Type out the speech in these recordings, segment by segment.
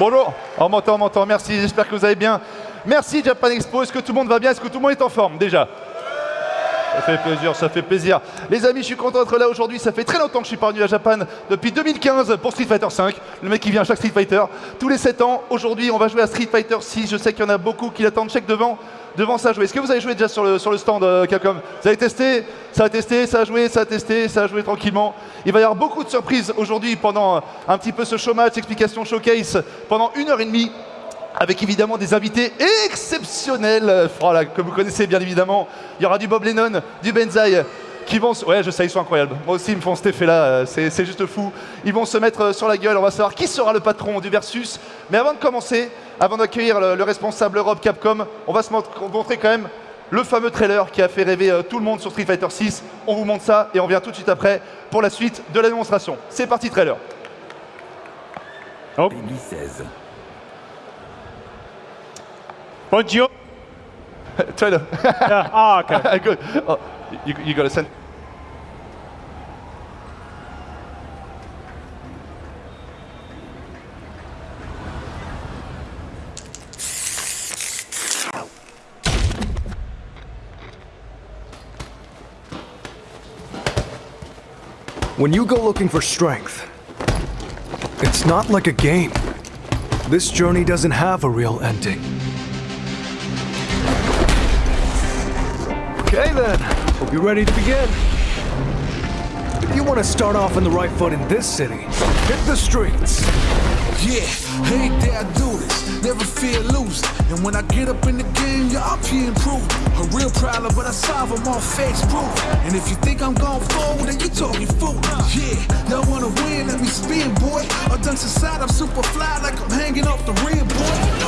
Bonjour, on m'entend, on m'entend, merci, j'espère que vous allez bien. Merci Japan Expo, est-ce que tout le monde va bien? Est-ce que tout le monde est en forme déjà? Ça fait plaisir, ça fait plaisir. Les amis, je suis content d'être là aujourd'hui. Ça fait très longtemps que je suis pas venu à Japan, depuis 2015 pour Street Fighter 5. Le mec qui vient à chaque Street Fighter. Tous les 7 ans, aujourd'hui, on va jouer à Street Fighter 6. Je sais qu'il y en a beaucoup qui l'attendent check devant, devant ça jouer. Est-ce que vous avez joué déjà sur le, stand, euh, Capcom? Vous avez testé? Ça a testé, ça a joué, ça a testé, ça a joué tranquillement. Il va y avoir beaucoup de surprises aujourd'hui pendant euh, un petit peu ce show match, explication showcase, pendant une heure et demie avec évidemment des invités exceptionnels, voilà, que vous connaissez bien évidemment. Il y aura du Bob Lennon, du Benzaï, qui vont... Se... Ouais, je sais, ils sont incroyables. Moi aussi, ils me font cet effet-là, euh, c'est juste fou. Ils vont se mettre euh, sur la gueule, on va savoir qui sera le patron du Versus. Mais avant de commencer, avant d'accueillir le, le, responsable Europe Capcom, on va se montrer quand même le fameux trailer qui a fait rêver euh, tout le monde sur Street Fighter 6. On vous montre ça et on vient tout de suite après pour la suite de la démonstration. C'est parti, trailer. Oh. 2016. Bonjour. trailer. yeah. Oh, okay. Good. Oh, you, you got to send. When you go looking for strength, it's not like a game. This journey doesn't have a real ending. Okay then, hope you're ready to begin. If you want to start off on the right foot in this city, hit the streets. Yeah, ain't there I do this, never fear losing. And when I get up in the game, yeah, I'm here improving. A real problem, but I solve them all facts proof. And if you think I'm going forward, then you talking fool. Yeah, y'all wanna win, let me spin, boy. Or dunks aside, I'm super fly like I'm hanging off the rim, boy.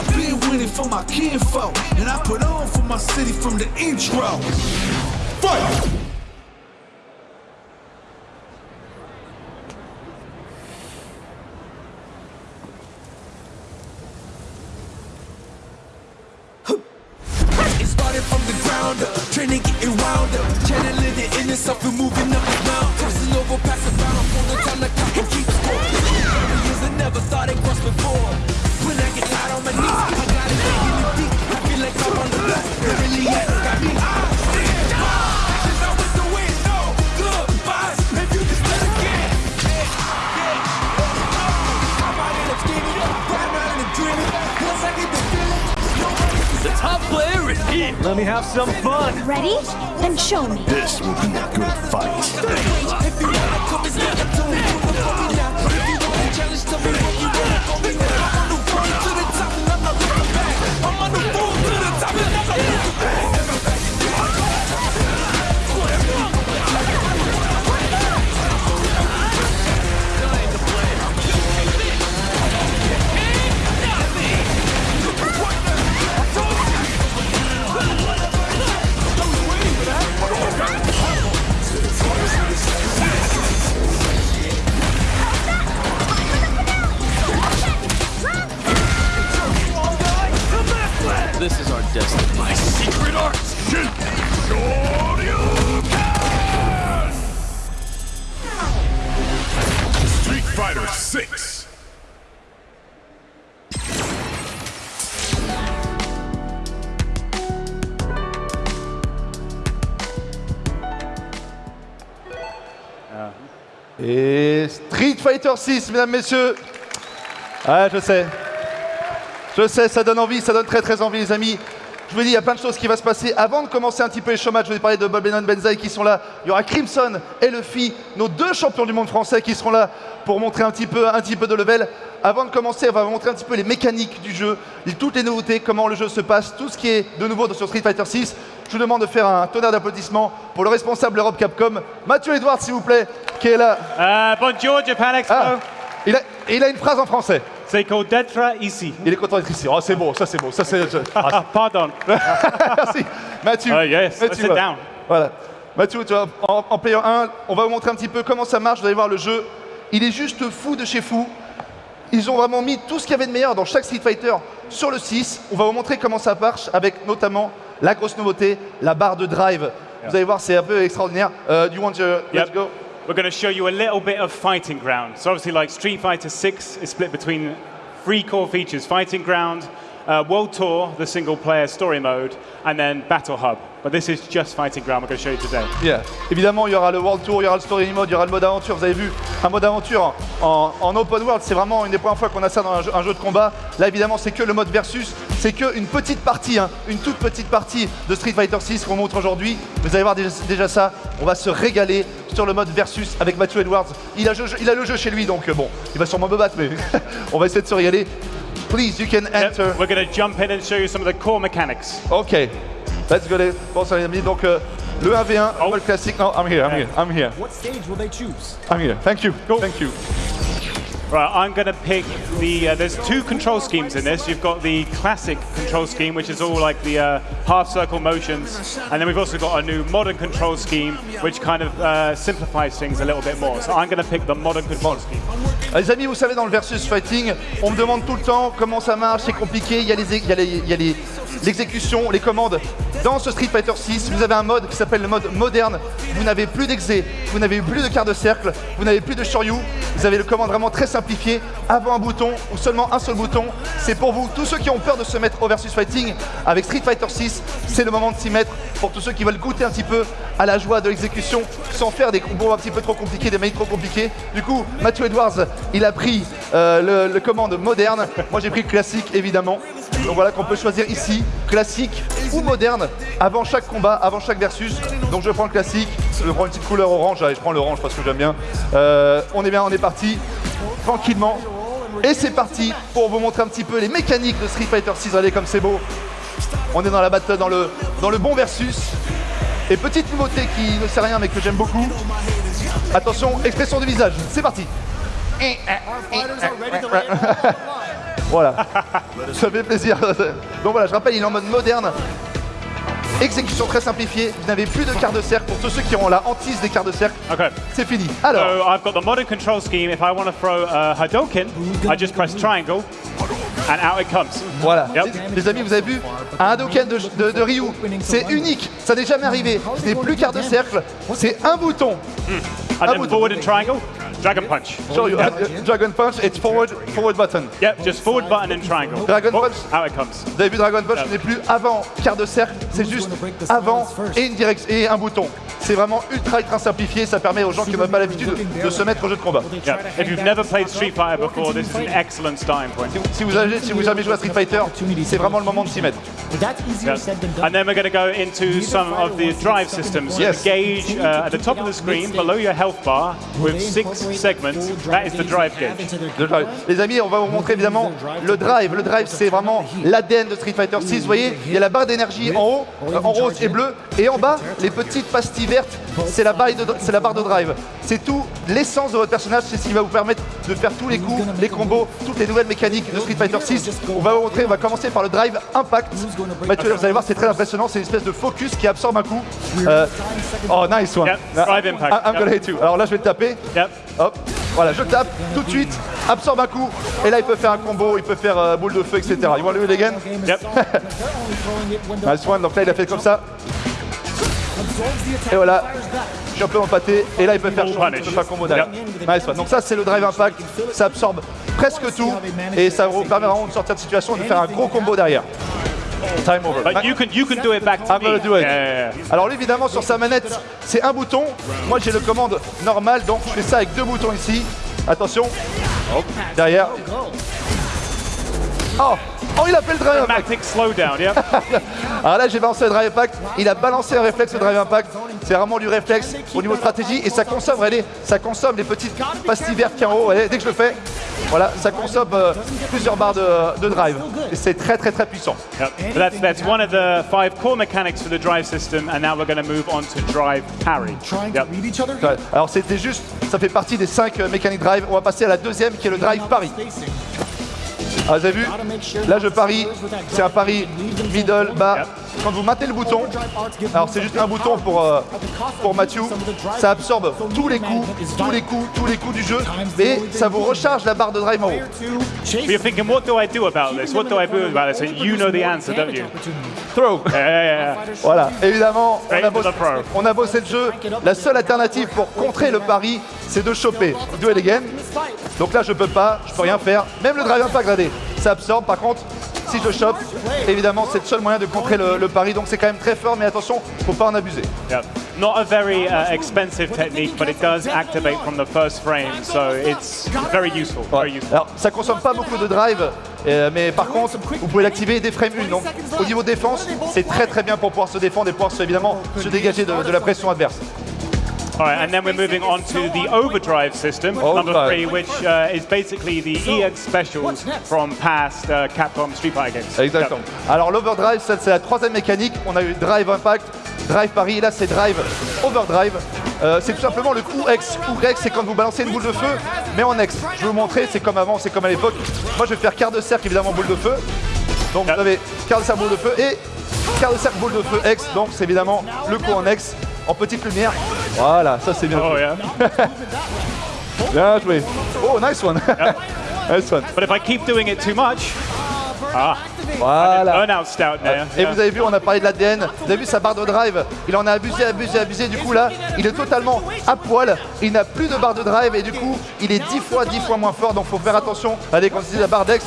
Winning for my kinfolk, and I put on for my city from the intro. Fight! It started from the ground up, training getting wound up, channeling the inner self and moving up and down. Crossing over, passing down, for the time to count and keep score. Years I never thought it Let me have some fun. Ready? Then show me. This will be a good fight. Fighter 6, mesdames, messieurs. Ah, je sais. Je sais, ça donne envie, ça donne très très envie, les amis. Je vous dis, il y a plein de choses qui vont se passer. Avant de commencer un petit peu les showmatchs, je vais parler de Bob Lennon Benzaï qui sont là. Il y aura Crimson et Luffy, nos deux champions du monde français qui seront là pour montrer un petit peu, un petit peu de level. Avant de commencer, on va vous montrer un petit peu les mécaniques du jeu, toutes les nouveautés, comment le jeu se passe, tout ce qui est de nouveau sur Street Fighter 6. Je vous demande de faire un tonnerre d'applaudissements pour le responsable Europe Capcom, Mathieu Edouard, s'il vous plaît, qui est là. Uh, bonjour, Japan Expo. Ah, il a, il a une phrase en français. C'est called d'être ici. Il est content d'être ici. Oh, c'est beau, ça c'est beau. Ça, c'est, ah, Ah, pardon. Merci. Mathieu. Ah, yes, Mathieu, sit down. Voilà. Mathieu, tu vois, en, en player 1, on va vous montrer un petit peu comment ça marche. Vous allez voir le jeu. Il est juste fou de chez fou. Ils ont vraiment mis tout ce qu'il y avait de meilleur dans chaque Street Fighter sur le 6. On va vous montrer comment ça marche avec notamment la grosse nouveauté, la barre de drive. Vous allez voir, c'est un peu extraordinaire. Euh, do you want to, let's Yep. go? We're going to show you a little bit of fighting ground. So obviously, like Street Fighter 6 is split between three core features: Fighting Ground, uh, World Tour, the single-player story mode, and then Battle Hub. But this is just Fighting Ground. We're going to show you today. Yeah. Évidemment, il y aura le World Tour, il y aura le Story Mode, il y aura le mode aventure. Vous avez vu, un mode aventure en, en open world, c'est vraiment une des premières fois qu'on a ça dans un jeu, un jeu de combat. Là, évidemment, c'est que le mode versus, c'est que une petite partie, hein, une toute petite partie de Street Fighter 6 qu'on montre aujourd'hui. Vous allez voir déjà, déjà ça. On va se régaler sur le mode versus avec Matthew Edwards. Il a, jeu- il a le jeu chez lui, donc euh, bon, il va sûrement me battre, mais on va essayer de se régaler. Please, you can Yep, enter. We're going to jump in and show you some of the core mechanics. Ok, let's go les Bon, ça les amis, donc euh, le 1v1, Oh. mode classique. Non, I'm here, I'm here, I'm here, What stage will they choose? I'm here. Thank you, thank you. Right, I'm going to pick the. Uh, there's two control schemes in this. You've got the classic control scheme, which is all like the uh, half circle motions, and then we've also got a new modern control scheme, which kind of uh, simplifies things a little bit more. So I'm going to pick the modern control scheme. Ah, Les amis, vous savez, dans le versus fighting, on me demande tout le temps comment ça marche, c'est compliqué, il y a les- il y a les- il y a les- l'exécution, les commandes. Dans ce Street Fighter 6, vous avez un mode qui s'appelle le mode moderne. Vous n'avez plus d'exé, vous n'avez plus de quart de cercle, vous n'avez plus de shoryu. Vous avez le commande vraiment très simplifié. Avant un bouton ou seulement un seul bouton, c'est pour vous. Tous ceux qui ont peur de se mettre au versus fighting avec Street Fighter 6, c'est le moment de s'y mettre. Pour tous ceux qui veulent goûter un petit peu à la joie de l'exécution sans faire des combos un petit peu trop compliqués, des mails trop compliqués. Du coup, Matthew Edwards, il a pris euh, le, commande moderne. Moi, j'ai pris le classique, évidemment. Donc voilà qu'on peut choisir ici, classique ou moderne, avant chaque combat, avant chaque versus. Donc je prends le classique, je prends une petite couleur orange, allez, je prends l'orange parce que j'aime bien. Euh, on est bien, on est parti, tranquillement. Et c'est parti pour vous montrer un petit peu les mécaniques de Street Fighter 6. Regardez comme c'est beau. On est dans la battle, dans le, dans le bon versus. Et petite nouveauté qui ne sait rien mais que j'aime beaucoup. Attention, expression du visage, c'est parti. Voilà, ça fait plaisir. Donc voilà, je rappelle, il est en mode moderne. Exécution très simplifiée, vous n'avez plus de quart de cercle. Pour tous ceux qui ont la hantise des quarts de cercle, Okay. c'est fini. Alors, So I've got the modern control scheme. If I want to throw a Hadoken, I just press triangle, and out it comes. Voilà. Yep. Les, amis, vous avez vu un Hadoken de, de- de Ryu, c'est unique, ça n'est jamais arrivé. Ce n'est plus quart de cercle, c'est un bouton. And I then would- forward and triangle, dragon punch. Show you. Yep. Dragon Punch, it's forward, forward button. Yep, just forward button and triangle. Dragon Oh, punch. Out it comes. Vous avez vu Dragon Punch, ce n'est plus avant quart de cercle, c'est juste avant et une direct et un bouton. C'est vraiment ultra ultra simplifié, ça permet aux gens qui n'ont pas l'habitude de, de se mettre au jeu de combat. Yeah. If you've never played Street Fighter before, this is an excellent starting point. Si vous avez, si vous avez joué à Street Fighter, c'est vraiment le moment de s'y mettre. And then we're going to go into some of the drive systems. So Yes. the gauge uh, at the top of the screen, below your health bar, with six segments, that is the drive gauge. Drive. Les amis, on va vous montrer évidemment le drive. Le drive, c'est vraiment l'ADN de Street Fighter 6. Vous voyez, il y a la barre d'énergie en haut, euh, en rose et bleu, et en bas, les petites pastilles vertes, c'est la, barre de, c'est la barre de drive. C'est tout l'essence de votre personnage, c'est ce qui va vous permettre de faire tous les coups, les combos, toutes les nouvelles mécaniques de Street Fighter 6. On va vous montrer, on va commencer par le drive impact. Mathieu, vous allez voir, c'est très impressionnant, c'est une espèce de focus qui absorbe un coup. Euh, oh, nice one. Yep, drive impact. I- I'm gonna hit you. Alors là, je vais te taper. Yep. Hop, voilà, je tape tout de suite, absorbe un coup, et là il peut faire un combo, il peut faire euh, boule de feu, etc. You want to do it again? Yep. Nice one, donc là il a fait comme ça. Et voilà, je suis un peu empâté, et là il peut faire chaud, il peut faire combo derrière. Nice one. Donc ça c'est le drive impact, ça absorbe presque tout, et ça vous permet vraiment de sortir de situation et de faire un gros combo derrière. Time over. But you can you can do it back to I'm me. gonna do it. Yeah. Alors lui, évidemment sur sa manette c'est un bouton. Moi j'ai le commande normal donc je fais ça avec deux boutons ici. Attention. Hop, derrière. Oh Oh il a fait le drive impact. Slowdown. Yep. Alors là j'ai balancé le drive impact. Il a balancé un réflexe le drive impact. C'est vraiment du réflexe au niveau stratégie et ça consomme, regardez, ça consomme les petites pastilles vertes qui en haut. Regardez, dès que je le fais, voilà, ça consomme euh, plusieurs barres de, de drive. Et c'est très très très puissant. Yep. That's that's one of the five core mechanics for the drive system, and now we're going to move on to drive parry. Yep. Alors c'était juste, ça fait partie des cinq euh, mécaniques drive. On va passer à la deuxième qui est le drive pari. Ah, vous avez vu? Là, je parie. C'est un pari middle, bas. Quand vous maintenez le bouton, alors c'est juste un bouton pour, euh, pour Matthew, ça absorbe tous les coups, tous les coups, tous les coups du jeu, et ça vous recharge la barre de drive en haut. You're thinking, what do I do about this? What do I do about this? And you know the answer, don't you? Throw Yeah, yeah, yeah. Voilà, évidemment, on a, bossé, on a bossé le jeu. La seule alternative pour contrer le pari, c'est de choper. Do it again. Donc là, je peux pas, je peux rien faire. Même le drive impact, regardez, ça absorbe. Par contre, si je chope, évidemment, c'est le seul moyen de contrer le, le pari. Donc c'est quand même très fort, mais attention, faut pas en abuser. Yeah. Not a very uh, expensive technique, but it does activate from the first frame, so it's very useful. Very Ouais. useful. Alors, ça consomme pas beaucoup de drive, euh, mais par contre, vous pouvez l'activer dès frame 1. Donc, au niveau défense, c'est très très bien pour pouvoir se défendre et pouvoir se- évidemment se dégager de, de la pression adverse. All right, and then we're moving on to the overdrive system, number three, which uh, is basically the EX specials from past uh, Capcom Street Fighter games. Exactement. Alors, l'overdrive, ça, c'est la troisième mécanique. On a eu drive impact, drive pari, et là c'est drive overdrive. Euh, c'est tout simplement le coup X. Coup X, c'est quand vous balancez une boule de feu, mais en X. Je vais vous montrer, c'est comme avant, c'est comme à l'époque. Moi, je vais faire quart de cercle, évidemment, boule de feu. Donc, vous avez quart de cercle, boule de feu et quart de cercle, boule de feu X. Donc, c'est évidemment le coup en X, en petite lumière. Voilà, ça c'est bien. Oh joué. yeah. Bien joué. Oh, nice one. nice one. but if I keep doing it too much, ah, Voilà. burnout stout there. Et vous avez vu, on a parlé de l'ADN. Vous avez vu sa barre de drive? Il en a abusé, abusé, abusé. Du coup, là, il est totalement à poil. Il n'a plus de barre de drive et du coup, il est 10 fois, 10 fois moins fort. Donc, faut faire attention. Allez, quand la barre d'ex,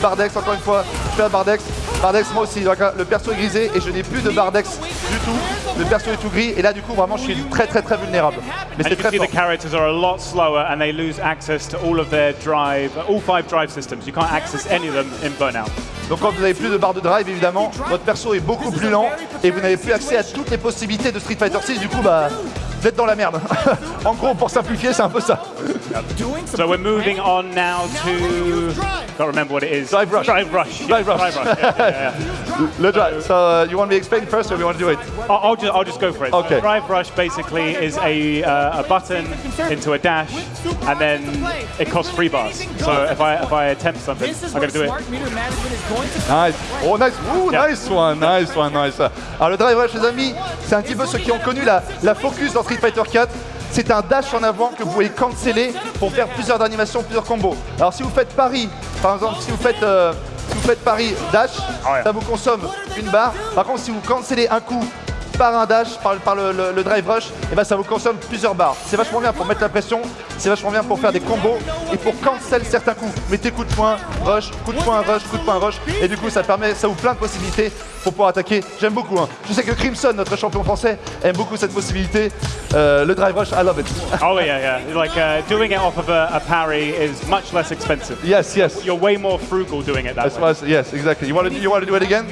barre d'ex, encore une fois, je fais la barre d'ex. Barre d'ex, moi aussi. Donc, Le perso est grisé et je n'ai plus de barre d'ex du tout. Le perso est tout gris. Et là, du coup, vraiment, je suis très, très, très vulnérable. Mais c'est très fort. the characters are a lot slower and they lose access to all of their drive, all five drive systems. You can't access any of them in Burnout. Donc quand vous n'avez plus de barre de drive, évidemment, votre perso est beaucoup plus lent et vous n'avez plus accès à toutes les possibilités de Street Fighter 6. Du coup, bah, vous êtes dans la merde. en gros, pour simplifier, c'est un peu ça. So we're moving on now to, can't remember what it is. Drive Rush. Drive Rush. yeah, Drive Rush. Drive Rush. yeah, yeah, yeah. Le drive. So, uh, you want me to explain first or you want to do it? I'll, I'll just, I'll just go for it. So Okay. Drive Rush basically is a, uh, a button into a dash, and then it costs three bars. So if I if I attempt something, I'm going to do it. Nice. Oh, nice. Ooh, Yeah. nice one, nice one, nice. Alors, le drive rush, les amis, c'est un petit peu ceux qui ont connu la, la focus dans Street Fighter 4. C'est un dash en avant que vous pouvez canceller pour faire plusieurs animations, plusieurs combos. Alors, si vous faites pari, par exemple, si vous faites, euh, si vous faites pari dash, ça vous consomme une barre. Par contre, si vous cancellez un coup par un dash, par, par le, le- le drive rush, et ben ça vous consomme plusieurs barres. C'est vachement bien pour mettre la pression, c'est vachement bien pour faire des combos et pour cancel certains coups. Mettez coup de poing, rush, coup de poing, rush, coup de poing, rush, et du coup ça permet, ça ouvre plein de possibilités pour pouvoir attaquer. J'aime beaucoup. hein. Je sais que Crimson, notre champion français, aime beaucoup cette possibilité. Euh, le drive rush, I love it. Oh yeah, yeah. Like uh, doing it off of a, a parry is much less expensive. yes, yes. You're way more frugal doing it that That's way. I- yes, exactly. You want to you want to do it again?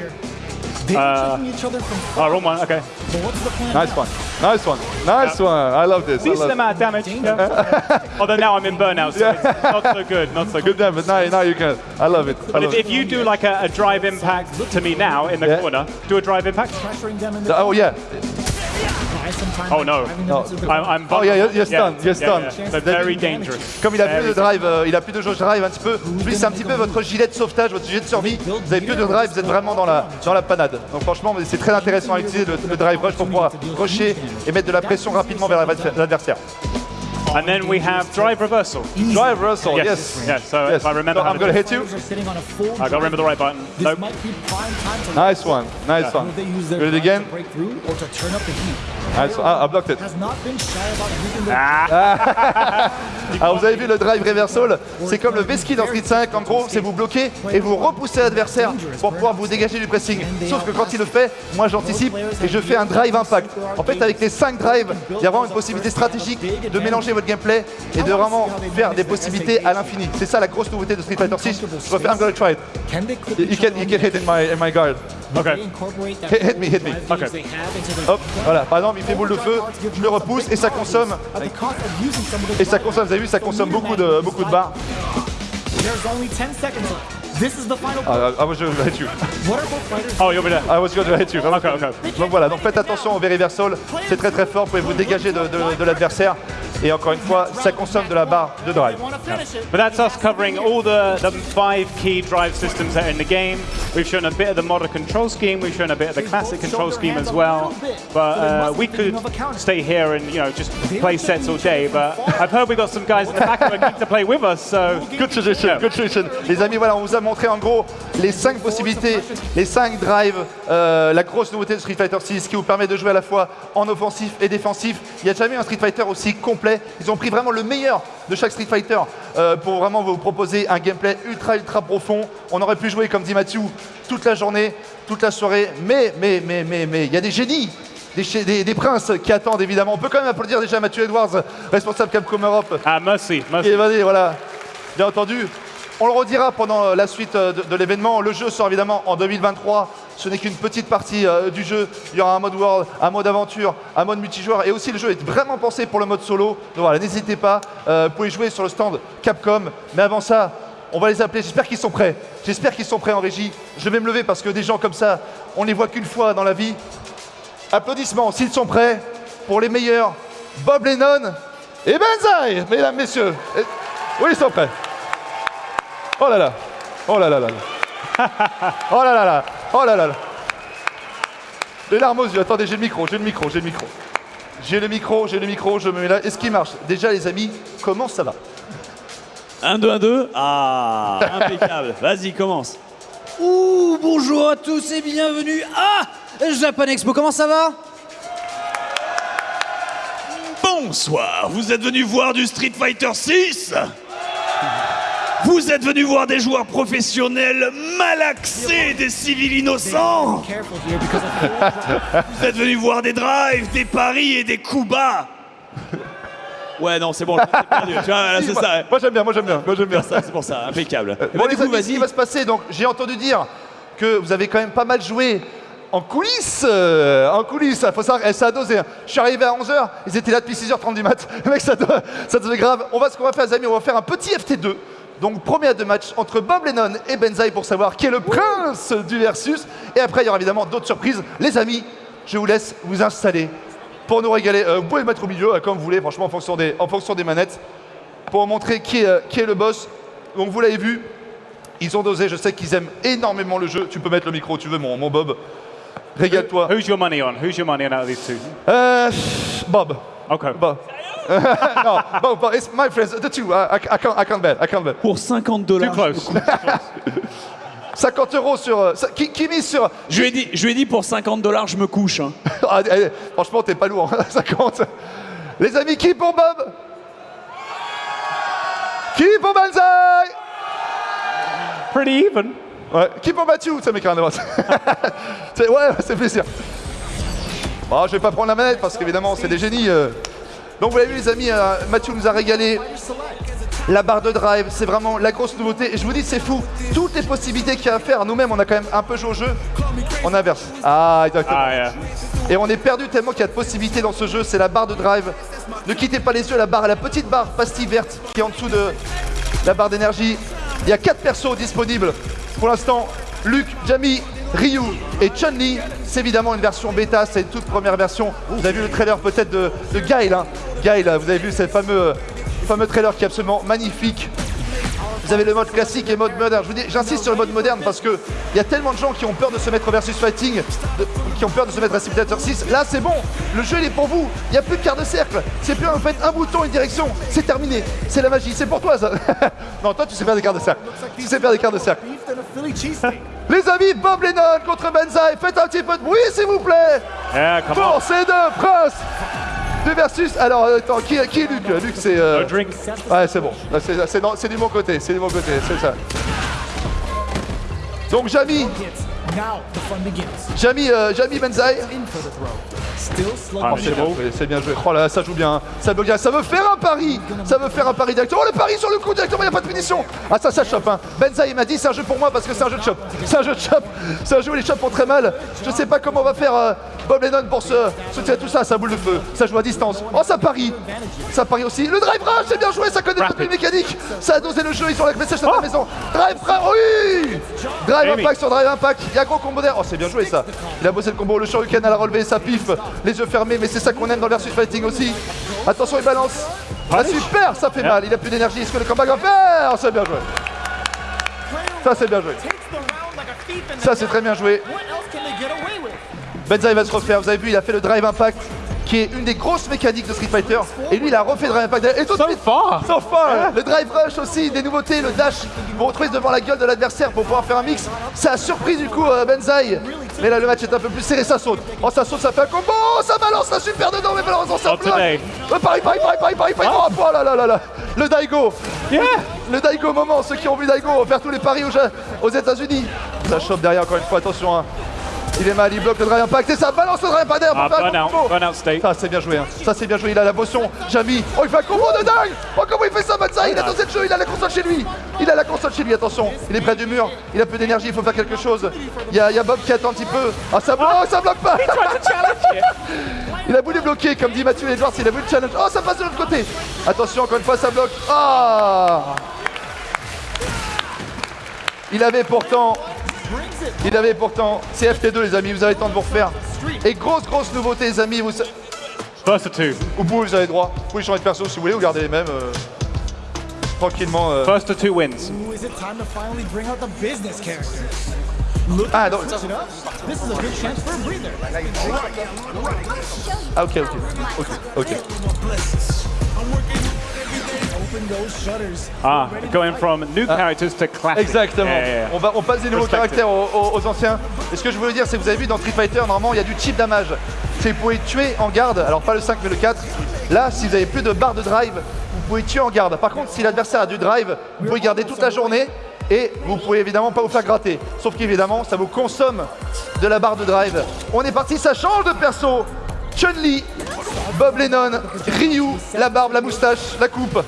They are uh, checking each other from Oh, wrong one. Okay. But what's the plan? Nice one, nice one, nice one. I love this. I Decent love amount of damage. Yeah. Although now I'm in burnout, so it's not so good. Not so good. Good damn, but now, now you can. I love it. I But love if, it. if you do like a, a drive impact to me now in the Yeah. corner, do a drive impact. Pressuring them in the Oh yeah, Buy some time Oh, no. No. I'm, I'm Oh, yeah, you're- you're yeah, stunned, you're yeah, stunned. yeah. Very dangerous. Comme il a plus de drive, euh, il a plus de jauge drive un petit peu. C'est un petit peu votre gilet de sauvetage, votre gilet de survie. Vous avez plus de drive, vous êtes vraiment dans la, dans la panade. Donc franchement, c'est très intéressant à utiliser le, le drive rush pour pouvoir rusher et mettre de la pression rapidement vers l'adver- l'adversaire. And then we have drive reversal. Drive Russell, yes. Yes. Yes. So Yes. if I remember So how I'm to gonna do hit you. Players are sitting on a full I gotta remember the right button. This Nope. might be prime time to Nice one, nice one. Use their Do it again? to to? Nice one. Ah, I blocked it. Their Alors vous avez vu le drive reversal, c'est comme le V-ski dans Street 5, en gros c'est vous bloquer et vous repousser l'adversaire pour pouvoir vous dégager du pressing. Sauf que quand il le fait, moi j'anticipe et je fais un drive impact. En fait avec les 5 drives, il y a vraiment une possibilité stratégique de mélanger gameplay et de vraiment faire des possibilités à l'infini. C'est ça la grosse nouveauté de Street Fighter 6. Je refais, I'm gonna try it. You can, other you can hit in my, in my guard. Okay. Hit, hit me, hit me. Okay. Hop, voilà. Par exemple, il fait boule de feu, je le repousse et ça consomme. Et ça consomme, vous avez vu, ça consomme beaucoup de, beaucoup de barres. There's only 10 seconds left. This is the final Ah, I was going to hit you. What are both fighters? Oh, you'll be there. I was going to hit you. Okay, okay. Donc voilà, donc faites attention au Veriversal, c'est très très fort, vous pouvez vous dégager de, de- de l'adversaire. Et encore une fois, ça consomme de la barre de drive. But that's us covering all the, the five key drive systems that are in the game. We've shown a bit of the modern control scheme. We've shown a bit of the classic control scheme as well. But uh, we could stay here and you know just play sets all day. But I've heard we've got some guys in the back who are keen to play with us. So Good Yeah. good tradition. Les amis, voilà, on vous a montré en gros les 5 possibilités, les 5 drives, euh, la grosse nouveauté de Street Fighter 6 qui vous permet de jouer à la fois en offensif et défensif. Il n'y a jamais eu un Street Fighter aussi complet. Ils ont pris vraiment le meilleur de chaque Street Fighter euh, pour vraiment vous proposer un gameplay ultra ultra profond. On aurait pu jouer, comme dit Mathieu, toute la journée, toute la soirée. Mais, mais, mais, mais, mais, il y a des génies des, des- des princes qui attendent évidemment. On peut quand même applaudir déjà Mathieu Edwards, responsable Capcom Europe, Ah, merci, et merci. vas-y, voilà. Bien entendu. On le redira pendant euh, la suite euh, de, l'événement. Le jeu sort évidemment en 2023. Ce n'est qu'une petite partie euh, du jeu. Il y aura un mode world, un mode aventure, un mode multijoueur. Et aussi, le jeu est vraiment pensé pour le mode solo. Donc voilà, n'hésitez pas. Vous pouvez jouer sur le stand Capcom. Mais avant ça, on va les appeler. J'espère qu'ils sont prêts. J'espère qu'ils sont prêts en régie. Je vais me lever parce que des gens comme ça, on les voit qu'une fois dans la vie. Applaudissements s'ils sont prêts pour les meilleurs. Bob Lennon et Benzaï, mesdames, messieurs. Oui, ils sont prêts. Oh là là. Oh là là là. là. Oh là là là. Oh là là là. Les larmes aux yeux. Attendez, j'ai le micro, j'ai le micro, j'ai le micro. J'ai le micro, j'ai le micro, je me mets là. Est-ce qu'il marche? Déjà, les amis, comment ça va? 1, 2, 1, 2. Ah, impeccable. Vas-y, commence. Ouh, bonjour à tous et bienvenue à Japan Expo. Comment ça va? Bonsoir, vous êtes venu voir du Street Fighter 6 Vous êtes venu voir des joueurs professionnels malaxés des civils innocents Vous êtes venu voir des drives, des paris et des coups bas Ouais, non, c'est bon, je t'ai perdu. Tu vois, là, c'est moi, ça. hein. moi, j'aime bien, moi j'aime bien, moi j'aime bien. Ça, c'est pour ça, impeccable. Eh Bon, ben, les du coup, amis, ce qui vas-y. va se passer, donc j'ai entendu dire que vous avez quand même pas mal joué en coulisses. euh, en coulisses, faut savoir, eh, ça a dosé. hein. Je suis arrivé à 11h, ils étaient là depuis 6h30 du mat. Mec, ça, doit- ça devait grave. On va, ce qu'on va faire, les amis, on va faire un petit FT2. Donc, premier à deux matchs entre Bob Lennon et Benzaï pour savoir qui est le prince du versus. Et après, il y aura évidemment d'autres surprises. Les amis, je vous laisse vous installer pour nous régaler. Euh, vous pouvez le mettre au milieu, euh, comme vous voulez, franchement, en fonction des, en fonction des manettes, pour montrer qui est, euh, qui est le boss. Donc, vous l'avez vu, ils ont dosé, je sais qu'ils aiment énormément le jeu. Tu peux mettre le micro, tu veux, mon, mon Bob. Régale-toi. Who's your money on? Who's your money on out of these two? Euh, Bob. Okay. Bob. no, Bob, Bob, it's my friends, the two. I, I, can't, I can't bet, I can't bet. Pour 50 Too dollars. close. 50 euros sur. euh, ça- qui, qui mise sur. Je lui ai dit, je lui ai dit pour 50 dollars, je me couche. hein. Ah, eh, franchement, t'es pas lourd, hein, 50. Les amis, qui pour Bob? Qui pour Banzai? Pretty even. Ouais, qui pour Mathieu? Ça m'écrit un droite. C'est- ouais, c'est plaisir. Bon, je vais pas prendre la manette parce qu'évidemment, c'est des génies. euh. Donc, vous l'avez vu, les amis, euh, Mathieu nous a régalé. La barre de drive, c'est vraiment la grosse nouveauté. Et je vous dis, c'est fou. Toutes les possibilités qu'il y a à faire, nous-mêmes, on a quand même un peu joué au jeu. On inverse. Ah, exactement. Ah, yeah. Et on est perdu tellement qu'il y a de possibilités dans ce jeu. C'est la barre de drive. Ne quittez pas les yeux, la barre, la petite barre pastille verte qui est en dessous de la barre d'énergie. Il y a quatre persos disponibles. Pour l'instant, Luke, Jamie, Ryu et Chun-Li. C'est évidemment une version bêta, c'est une toute première version. Vous avez vu le trailer peut-être de, de Guile. Hein. Vous avez vu ce fameux, fameux trailer qui est absolument magnifique. Vous avez le mode classique et mode moderne. Vous j'insiste sur le mode moderne parce que il y a tellement de gens qui ont peur de se mettre au versus fighting, qui ont peur de se mettre à Simulator 6. Là, c'est bon. Le jeu, il est pour vous. Il n'y a plus de quart de cercle. C'est plus, en fait, un bouton, une direction. C'est terminé. C'est la magie. C'est pour toi, ça. non, toi, tu sais faire des quarts de cercle. Tu sais faire des quarts de cercle. Les amis, Bob Lennon contre Benzaï. Faites un petit peu de bruit, s'il vous plaît. Yeah, come Pour on. ces deux princes du versus. Alors, euh, attends, qui, qui est Luc Luc, c'est. euh, drink. Ouais, c'est bon. C'est du bon côté, c'est du bon côté, c'est ça. Donc Jamy, Now the fun begins. Jamy, euh, Jamy Benzaï. Ah, Oh, c'est c'est bien beau. joué, c'est bien joué. Oh là là, ça joue bien, ça veut bien, ça veut faire un pari, ça veut faire un pari directement. Oh le pari sur le coup directement, il n'y a pas de punition. Ah ça, ça chope. Hein. Benzaï m'a dit c'est un jeu pour moi parce que c'est un jeu de chop. C'est un jeu de chop. C'est un jeu où les chops font très mal. Je sais pas comment on va faire euh, Bob Lennon pour se soutien tout ça, ça boule de feu, ça joue à distance. Oh ça parie, ça parie aussi. Le drive rush, c'est bien joué, ça connaît pas de mécanique. Ça a dosé le jeu, ils sont avec message à la maison. Drive rush, oui. Drive Amy. impact sur drive impact. Il y a gros combo d'air. Oh c'est bien joué ça. Il a bossé le combo, le shuriken à la relevé, ça pif, les yeux fermés, mais c'est ça qu'on aime dans le versus fighting aussi. Attention, il balance. Ah super, ça fait mal, il a plus d'énergie. Est-ce que le combat va faire? Oh, C'est bien joué. Ça c'est bien joué. Ça c'est très bien joué. What else can they get away with? Benza il va se refaire, vous avez vu, il a fait le drive impact qui est une des grosses mécaniques de Street Fighter. Et lui, il a refait Drive Impact. Et tout de suite. So far. Le Drive Rush aussi, des nouveautés, le dash. Vous retrouvez devant la gueule de l'adversaire pour pouvoir faire un mix. Ça a surpris du coup euh, Benzaï. Mais là, le match est un peu plus serré, ça saute. Oh, ça saute, ça fait un combo. Oh, ça balance la super dedans, mais malheureusement, ça bloque. Euh, Paris, Paris, Paris, Paris, Paris. Oh, oh là là là là. Le Daigo. Yeah. Le Daigo moment, ceux qui ont vu Daigo faire tous les paris aux, aux États-Unis. Ça chope derrière encore une fois, attention. hein. Il est mal, il bloque le drive impact et ça balance le drive impact Ah, burn out, burn out state. Ça c'est bien joué, hein. ça c'est bien joué, il a la potion, Jamy, oh il fait un combo de dingue. Oh comment il fait ça Matza, il a dansé le jeu, il a la console chez lui. Il a la console chez lui, attention, il est près du mur, il a peu d'énergie, il faut faire quelque chose. Il y, a, il y a Bob qui attend un petit peu, ah ça bloque, oh, ça bloque pas. Il a voulu bloquer, comme dit Mathieu Edwards, il a voulu le challenge, oh ça passe de l'autre côté. Attention, encore une fois ça bloque, ah. Il avait pourtant il avait pourtant CFT2 les amis, vous avez le temps de vous refaire. Et grosse grosse nouveauté les amis, vous, sa- First of two. vous pouvez, vous avez droit. Vous pouvez changer de perso si vous voulez, vous gardez les mêmes. euh, tranquillement. euh. First of two wins. To Ah, donc- switch it up. This is a good chance for a breather. Ah ok ok. Ok ok. Ah, going from new characters to classic. Exactement. Yeah, yeah, yeah. On, va, on passe des nouveaux caractères aux, aux- aux anciens. Et ce que je voulais dire, c'est que vous avez vu dans Street Fighter, normalement, il y a du chip damage. C'est que vous pouvez tuer en garde. Alors pas le 5 mais le 4. Là, si vous avez plus de barre de drive, vous pouvez tuer en garde. Par contre, si l'adversaire a du drive, vous pouvez garder toute la journée. Et vous pouvez évidemment pas vous faire gratter. Sauf qu'évidemment, ça vous consomme de la barre de drive. On est parti, ça change de perso. Chun-Li, Bob Lennon, Ryu, la barbe, la moustache, la coupe.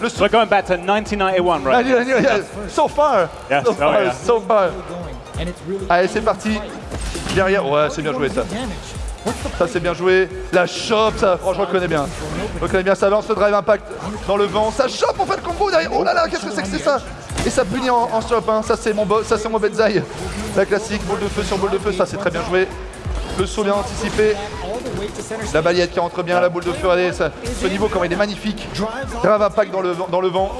Le sou- We're going back to 1981 right? So far, Yes, so oh yeah. so far. Allez, c'est parti. Derrière, ouais, c'est bien joué ça. Ça, c'est bien joué. La chope, ça, franchement, je reconnais bien. Je reconnais bien, ça lance le drive impact dans le vent. Ça chope, on fait le combo derrière. Oh là là, qu'est-ce que c'est que c'est ça? Et ça punit en, en chope, hein. Ça, c'est mon, ça, c'est mon Benzaï. La classique, boule de feu sur boule de feu, ça, c'est très bien joué. Le saut bien anticipé. La balayette qui rentre bien, la boule de feu, ce niveau, comment il est magnifique. Drive impact dans le, vent- dans le vent.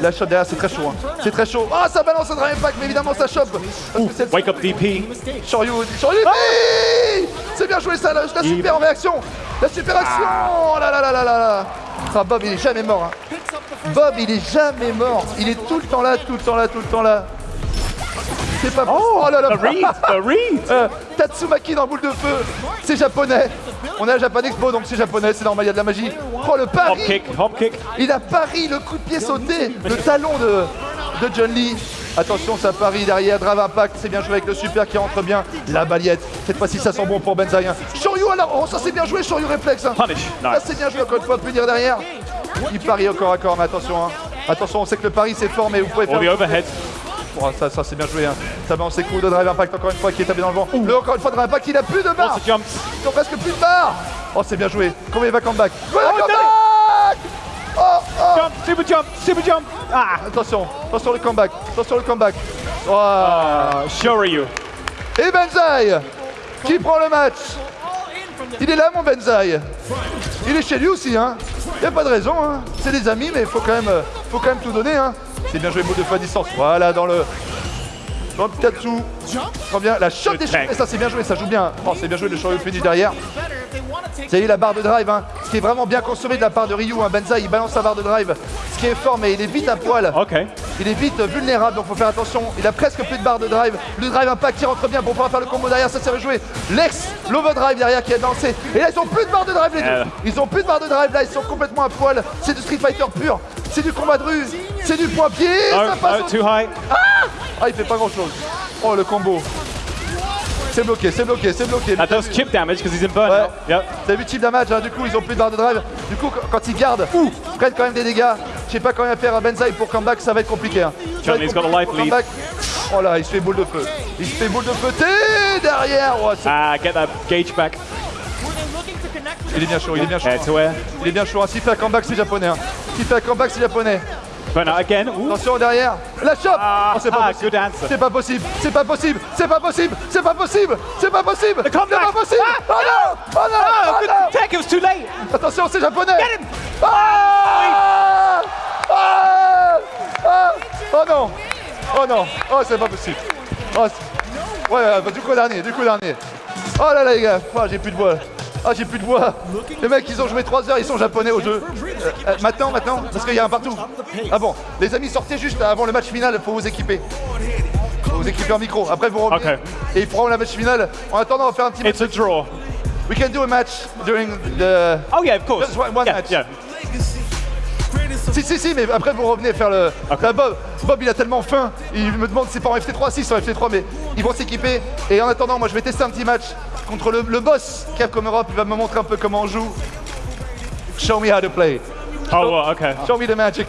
La chope derrière, c'est très chaud. hein. C'est très chaud. Ah, ça balance le drive impact, mais évidemment, ça chope. Wake up DP. Shoryu, Shoryu, oui C'est bien joué ça, la, la super réaction La super action Oh là là là là là là Ah, Bob, il est jamais mort. hein. Bob, il est jamais mort. Il est tout le temps là, tout le temps là, tout le temps là. C'est pas Oh, là là read. Euh, Tatsumaki dans boule de feu, c'est japonais. On est à Japan Expo, donc c'est japonais, c'est normal, il y a de la magie. Oh, le Hop pari kick, hop kick. il a pari le coup de pied sauté, le talon de, de John Lee. Attention, ça parie derrière, Drive Impact, c'est bien joué avec le super qui rentre bien. La balayette, cette fois-ci ça sent bon pour Benzaï. hein. Shoryu alors, oh ça c'est bien joué, Shoryu réflexe. hein. Punish. Ça Nice. c'est bien joué encore une fois, punir derrière. Il parie encore à corps, mais attention. hein. Attention, on sait que le pari c'est fort, mais vous pouvez faire... the overhead. Oh, ça, ça c'est bien joué. Hein. Ça balance ses coups de Drive Impact encore une fois qui est tapé dans le vent. Le encore une fois Drive Impact, il a plus de barres. Lots of jumps. Ils ont presque plus de barres. Oh c'est bien joué. Combien il va comeback Oh, comeback Oh, oh Jump, super jump, super jump. Ah. Attention, attention le comeback, attention le comeback. Oh. Uh, Shoryu. Et Benzaï qui prend le match. Il est là mon Benzaï. Il est chez lui aussi hein. Y a pas de raison hein. C'est des amis mais faut quand même, euh, faut quand même tout donner hein. C'est bien joué boule de feu à distance. Voilà dans le dans le Katsu. Très bien. La shot des cheveux. Ça c'est bien joué, ça joue bien. Oh c'est bien joué le Shoryu finish derrière. Vous avez eu la barre de drive, hein. ce qui est vraiment bien consommé de la part de Ryu. Hein. Benzaï, il balance sa barre de drive, ce qui est fort, mais il est vite à poil. Okay. Il est vite vulnérable, donc faut faire attention. Il a presque plus de barre de drive. Le drive impact qui rentre bien pour pouvoir faire le combo derrière, ça s'est rejoué. Lex, l'overdrive derrière qui a dansé. Et là, ils ont plus de barre de drive les deux. Euh. Ils ont plus de barre de drive là, ils sont complètement à poil. C'est du Street Fighter pur. C'est du combat de rue. C'est du point pied. Oh, ça passe oh, au- too high. Ah, il fait pas grand chose. Oh, le combo. C'est bloqué, c'est bloqué, c'est bloqué. That does chip damage because he's in. Ouais. Yep. Avez vu type damage, hein, du coup ils ont plus de barre de drive. Du coup qu- quand ils gardent, ils prennent quand même des dégâts. Je sais pas comment faire à Benzaï pour comeback, ça va être compliqué. Hein. Ça va Johnny's être got a compliqué life pour lead. comeback. Oh là, il se fait boule de feu. Il se fait boule de feu. T'es derrière. Oh, Ah, get that gauge back. Il est bien chaud, il est bien chaud. Air. Il est bien chaud. hein. S'il fait un comeback, c'est japonais. Hein. Fait un comeback, c'est japonais. Again. Attention derrière. La chope Ah, oh, c'est pas ah, possible. C'est pas possible. C'est pas possible. C'est pas possible. C'est pas possible. C'est pas possible. C'est pas possible. Ah. Oh non. Oh non. Oh, Oh non. tech. It was too late. Attention, c'est japonais Get him. Ah ah Ah Oh non Oh non Oh, c'est pas possible Oh, ouais, bah, du coup dernier, du coup dernier. Oh là là, les gars, oh, j'ai plus de voix. Ah, j'ai plus de voix. Les mecs, ils ont joué 3 heures, ils sont japonais au jeu. Euh, euh, maintenant, maintenant, parce qu'il y a un partout. Ah bon, les amis, sortez juste avant le match final pour vous équiper. Faut vous équiper en micro. Après, vous revenez. Et ils feront la match finale. En attendant, on va faire un petit match. It's a draw. We can do a match during the. Oh yeah, of course. Just one- one yeah, match. yeah. Si, si, si, mais après vous revenez faire le. Là, Bob, Bob, il a tellement faim, il me demande si c'est pas en FT3, si c'est en FT3, mais ils vont s'équiper. Et en attendant, moi je vais tester un petit match contre le, le boss Capcom Europe, il va me montrer un peu comment on joue. Show me how to play. Oh. Show me the magic.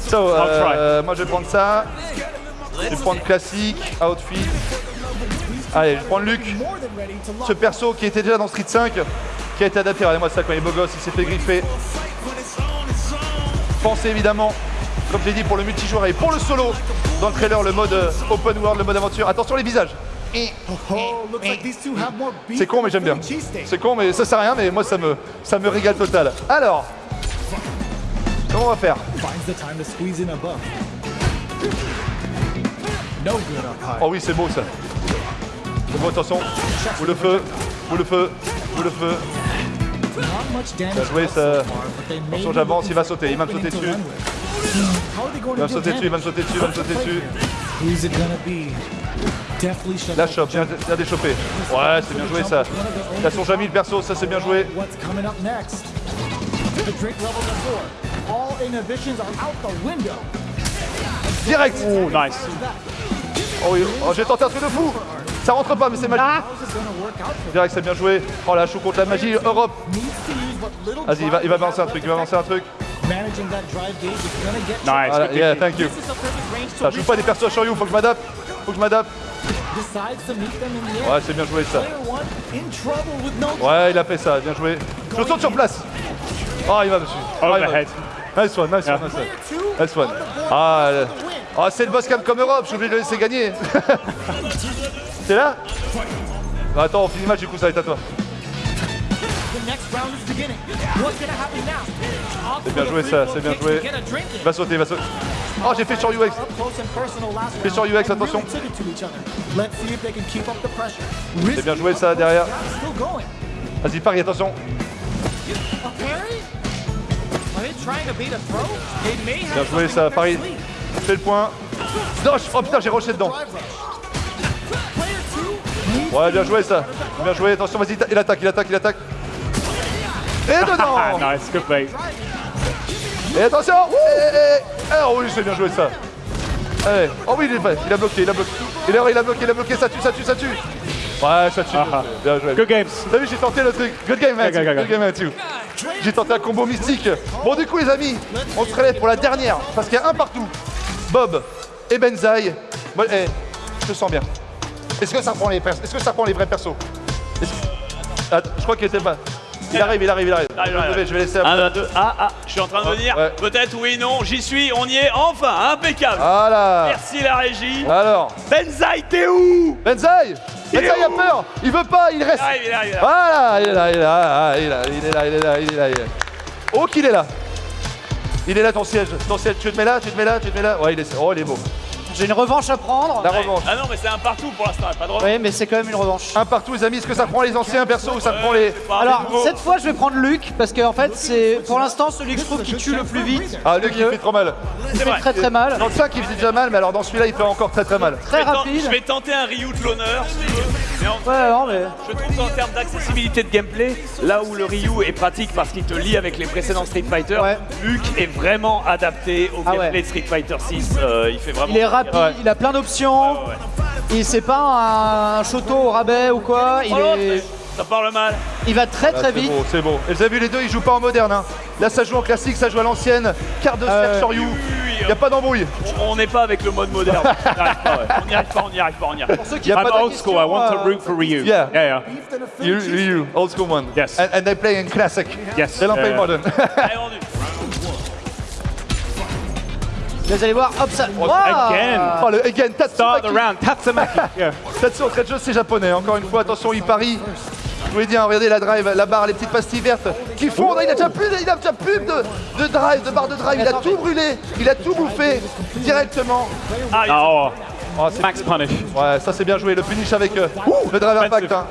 So, I'll euh, moi je vais prendre ça. Je vais prendre classique, outfit. Allez, je vais prendre Luc. Ce perso qui était déjà dans Street 5, qui a été adapté. Regardez-moi ça quand il est beau gosse, il s'est fait griffer. Pensez évidemment, comme j'ai dit, pour le multijoueur et pour le solo, dans le trailer, le mode euh, open world, le mode aventure. Attention les visages. Oh, two have more beef C'est con, mais j'aime bien. C'est con, mais ça sert à rien, mais moi ça me, ça me régale total. Alors, comment on va faire? Oh oui, c'est beau ça. C'est beau, attention. Ou le feu, ou le feu, ou le feu. Bien joué, ça. Attention, j'avance, il va sauter, il va me sauter dessus. Il va me sauter dessus, il va me sauter dessus, il va me sauter dessus. La chope, bien, bien déchopé. Ouais, c'est bien joué ça. A son Jamie le perso, ça c'est bien joué. Direct Oh, nice. Oh oui, oh, j'ai tenté un truc de fou Ça rentre pas, mais c'est magique. Direct, c'est bien joué. Oh la chou contre la magie, Europe. Vas-y, il va, il va balancer un truc, il va balancer un truc. Nice. Good yeah, thank you. Ça joue pas des persos sur you, faut que je m'adapte. Faut que je m'adapte. Ouais, c'est bien joué ça. Ouais, il a fait ça, bien joué. Je saute sur place. Oh, il va dessus. Oh. Nice one, nice one, nice one. Nice one. Ah, ah, c'est le boss Capcom Europe, je suis obligé de le laisser gagner. T'es là? Bah, Attends, on finit le match, du coup ça va être à toi. C'est bien joué, ça, c'est bien joué. va sauter, va sauter. Oh, j'ai fait sur UX. Fais sur UX, attention. C'est bien joué ça derrière. Vas-y, parie, attention. Bien joué ça, sleeve. Fais le point. Dosh Oh putain, j'ai rushé dedans. Ouais, bien joué ça. Bien joué, attention, vas-y, il attaque, il attaque, il attaque. Et dedans Ah, nice. Good play. Et attention Eh, eh, eh. Ah oui, c'est bien joué ça. Allez. Oh oui, il est fait. Il a bloqué, il a bloqué. Il a, il a bloqué, il a bloqué, ça tue, ça tue, ça tue. Ouais, ça tue. Ah, Bien joué. Good games. T'as vu, j'ai tenté le truc. Good game, Matthew. Good, game, Matthew. J'ai tenté un combo mystique. Bon, du coup, les amis, on se relève pour la dernière. Parce qu'il y a un partout. Bob et Benzaï. Eh, je te sens bien. Est-ce que ça prend les persos? Est-ce que ça prend les vrais persos? Attends, je crois qu'il était pas. Il arrive, il arrive, il arrive. Arrive, je, vais arrive. lever, je vais laisser. Un, deux, deux. Ah, ah, je suis en train de venir. Ouais. Peut-être, oui, non, j'y suis, on y est, enfin, impeccable. Voilà. Merci la régie. Alors, Benzaï, t'es où? Benzaï Benzaï a peur Il veut pas, il reste Il arrive, il arrive, il arrive. Voilà, il est là, il est là, ah, il est là, il est là, il est là, il est là, il est là. Oh qu'il est là Il est là ton siège, ton siège, tu te mets là, tu te mets là, tu te mets là Ouais, il est, oh, il est beau. J'ai une revanche à prendre. La revanche. Ah non, mais c'est un partout pour l'instant, pas de revanche. Oui, mais c'est quand même une revanche. Un partout les amis, est-ce que ça prend les anciens persos ou ça prend les... Alors, cette fois, je vais prendre Luc, parce qu'en fait, c'est pour l'instant celui que je trouve qui tue le plus vite. Ah, lui qui fait trop mal. Il fait très très mal. Dans le 5 il faisait déjà mal, mais alors dans celui-là il fait encore très très mal. Très Je vais ten- rapide. Je vais tenter un Ryu de l'honneur, si tu veux. Mais en- Ouais, non, mais. Je trouve qu'en termes d'accessibilité de gameplay, là où le Ryu est pratique parce qu'il te lie avec les précédents Street Fighter, Ouais. Luke est vraiment adapté au Ah gameplay ouais. de Street Fighter 6. il fait vraiment. Il est rapide, Ouais. il a plein d'options. Ouais. Et c'est pas un choto au rabais ou quoi. Il, Oh, est... Ça parle mal. il va très Ah, très c'est vite. beau, c'est beau. Et vous avez vu les deux, ils jouent pas en moderne. Hein. Là ça joue en classique, ça joue à l'ancienne. Carte de cercle sur You. oui, Y a pas d'embrouille. On n'est pas avec le mode moderne. On n'y arrive pas. On n'y arrive pas, on n'y arrive pas, n'y. Pour ceux qui a posent pas Old school. I want to question, root for Ryu. Yeah. Yeah, yeah. a You, you, old school one. Yes. And, and they play in classic. Yes. They don't play modern. Vous allez voir, hop ça. again. oh le again, Start the Tatsumaki. round. Tatsumaki. Yeah. Tatsu en train de jeu, c'est japonais. Encore une fois, attention, il parie. Je vous l'ai dit, hein, regardez la drive, la barre, les petites pastilles vertes qui fondent. Il a déjà plus, de- il a déjà plus de, de drive, de barre de drive. Il a tout brûlé, il a tout bouffé directement. Oh, Oh, c'est- max punish. ouais, ça c'est bien joué. Le finish avec euh, le drive impact. hein.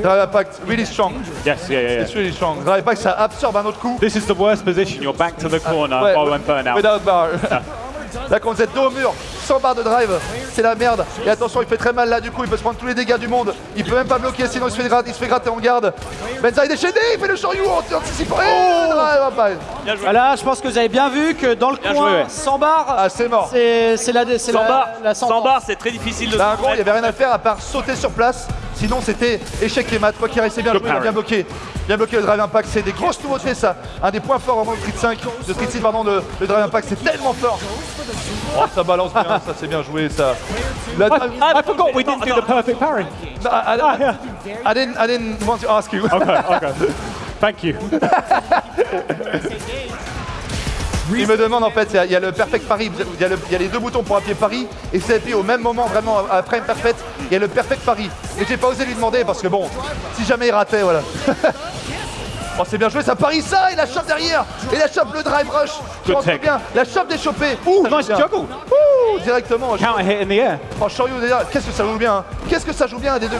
Drive Impact, really strong. Yes, yeah, yeah, yeah. It's really strong. Drive Impact, ça absorbe un autre coup. This is the worst position. You're back to the corner Ouais, while I'm burn out. Without bar. Là, quand vous êtes dos au mur, sans barre de drive, c'est la merde. Et attention, il fait très mal là, du coup, il peut se prendre tous les dégâts du monde. Il peut même pas bloquer, sinon il se fait, gratter, il se fait gratter en garde. Benza est déchaîné, il fait le Shoryu en anticipant. Le drive impact. Bien joué. Voilà, je pense que vous avez bien vu que dans le Bien coin, joué, ouais. sans barre, Ah, c'est mort. c'est c'est la, c'est Sans la, barre, la sans barre, c'est très difficile de Là, se en gros, il n'y avait rien à faire à part sauter sur place. Sinon, c'était échec les maths. Quoi qu'il c'est bien joué, bien bloqué. Bien bloqué le drive impact. C'est des grosses nouveautés, ça. Un des points forts vraiment de Street 5, de Street 6, pardon, le, le drive impact, c'est tellement fort. Oh, ça balance bien, ça c'est bien joué, ça. La I, I forgot we didn't do the perfect parry. I, I- I didn't, I didn't want to ask you. Okay, okay. Thank you. Il me demande en fait, il y a- le perfect pari, il y, a les deux boutons pour appuyer pari, et c'est appuyé au même moment, vraiment après une perfect, il y a le perfect pari. Et j'ai pas osé lui demander parce que bon, si jamais il ratait, voilà. Oh c'est bien joué, ça parie ça, et la chope derrière, et la chope le drive rush. Je bien, la chope d'échopper. Ouh, Nice juggle. Ouh, directement. Counter hit in the air. Oh, Shoryu derrière, qu'est-ce que ça joue bien hein. Qu'est-ce que ça joue bien des deux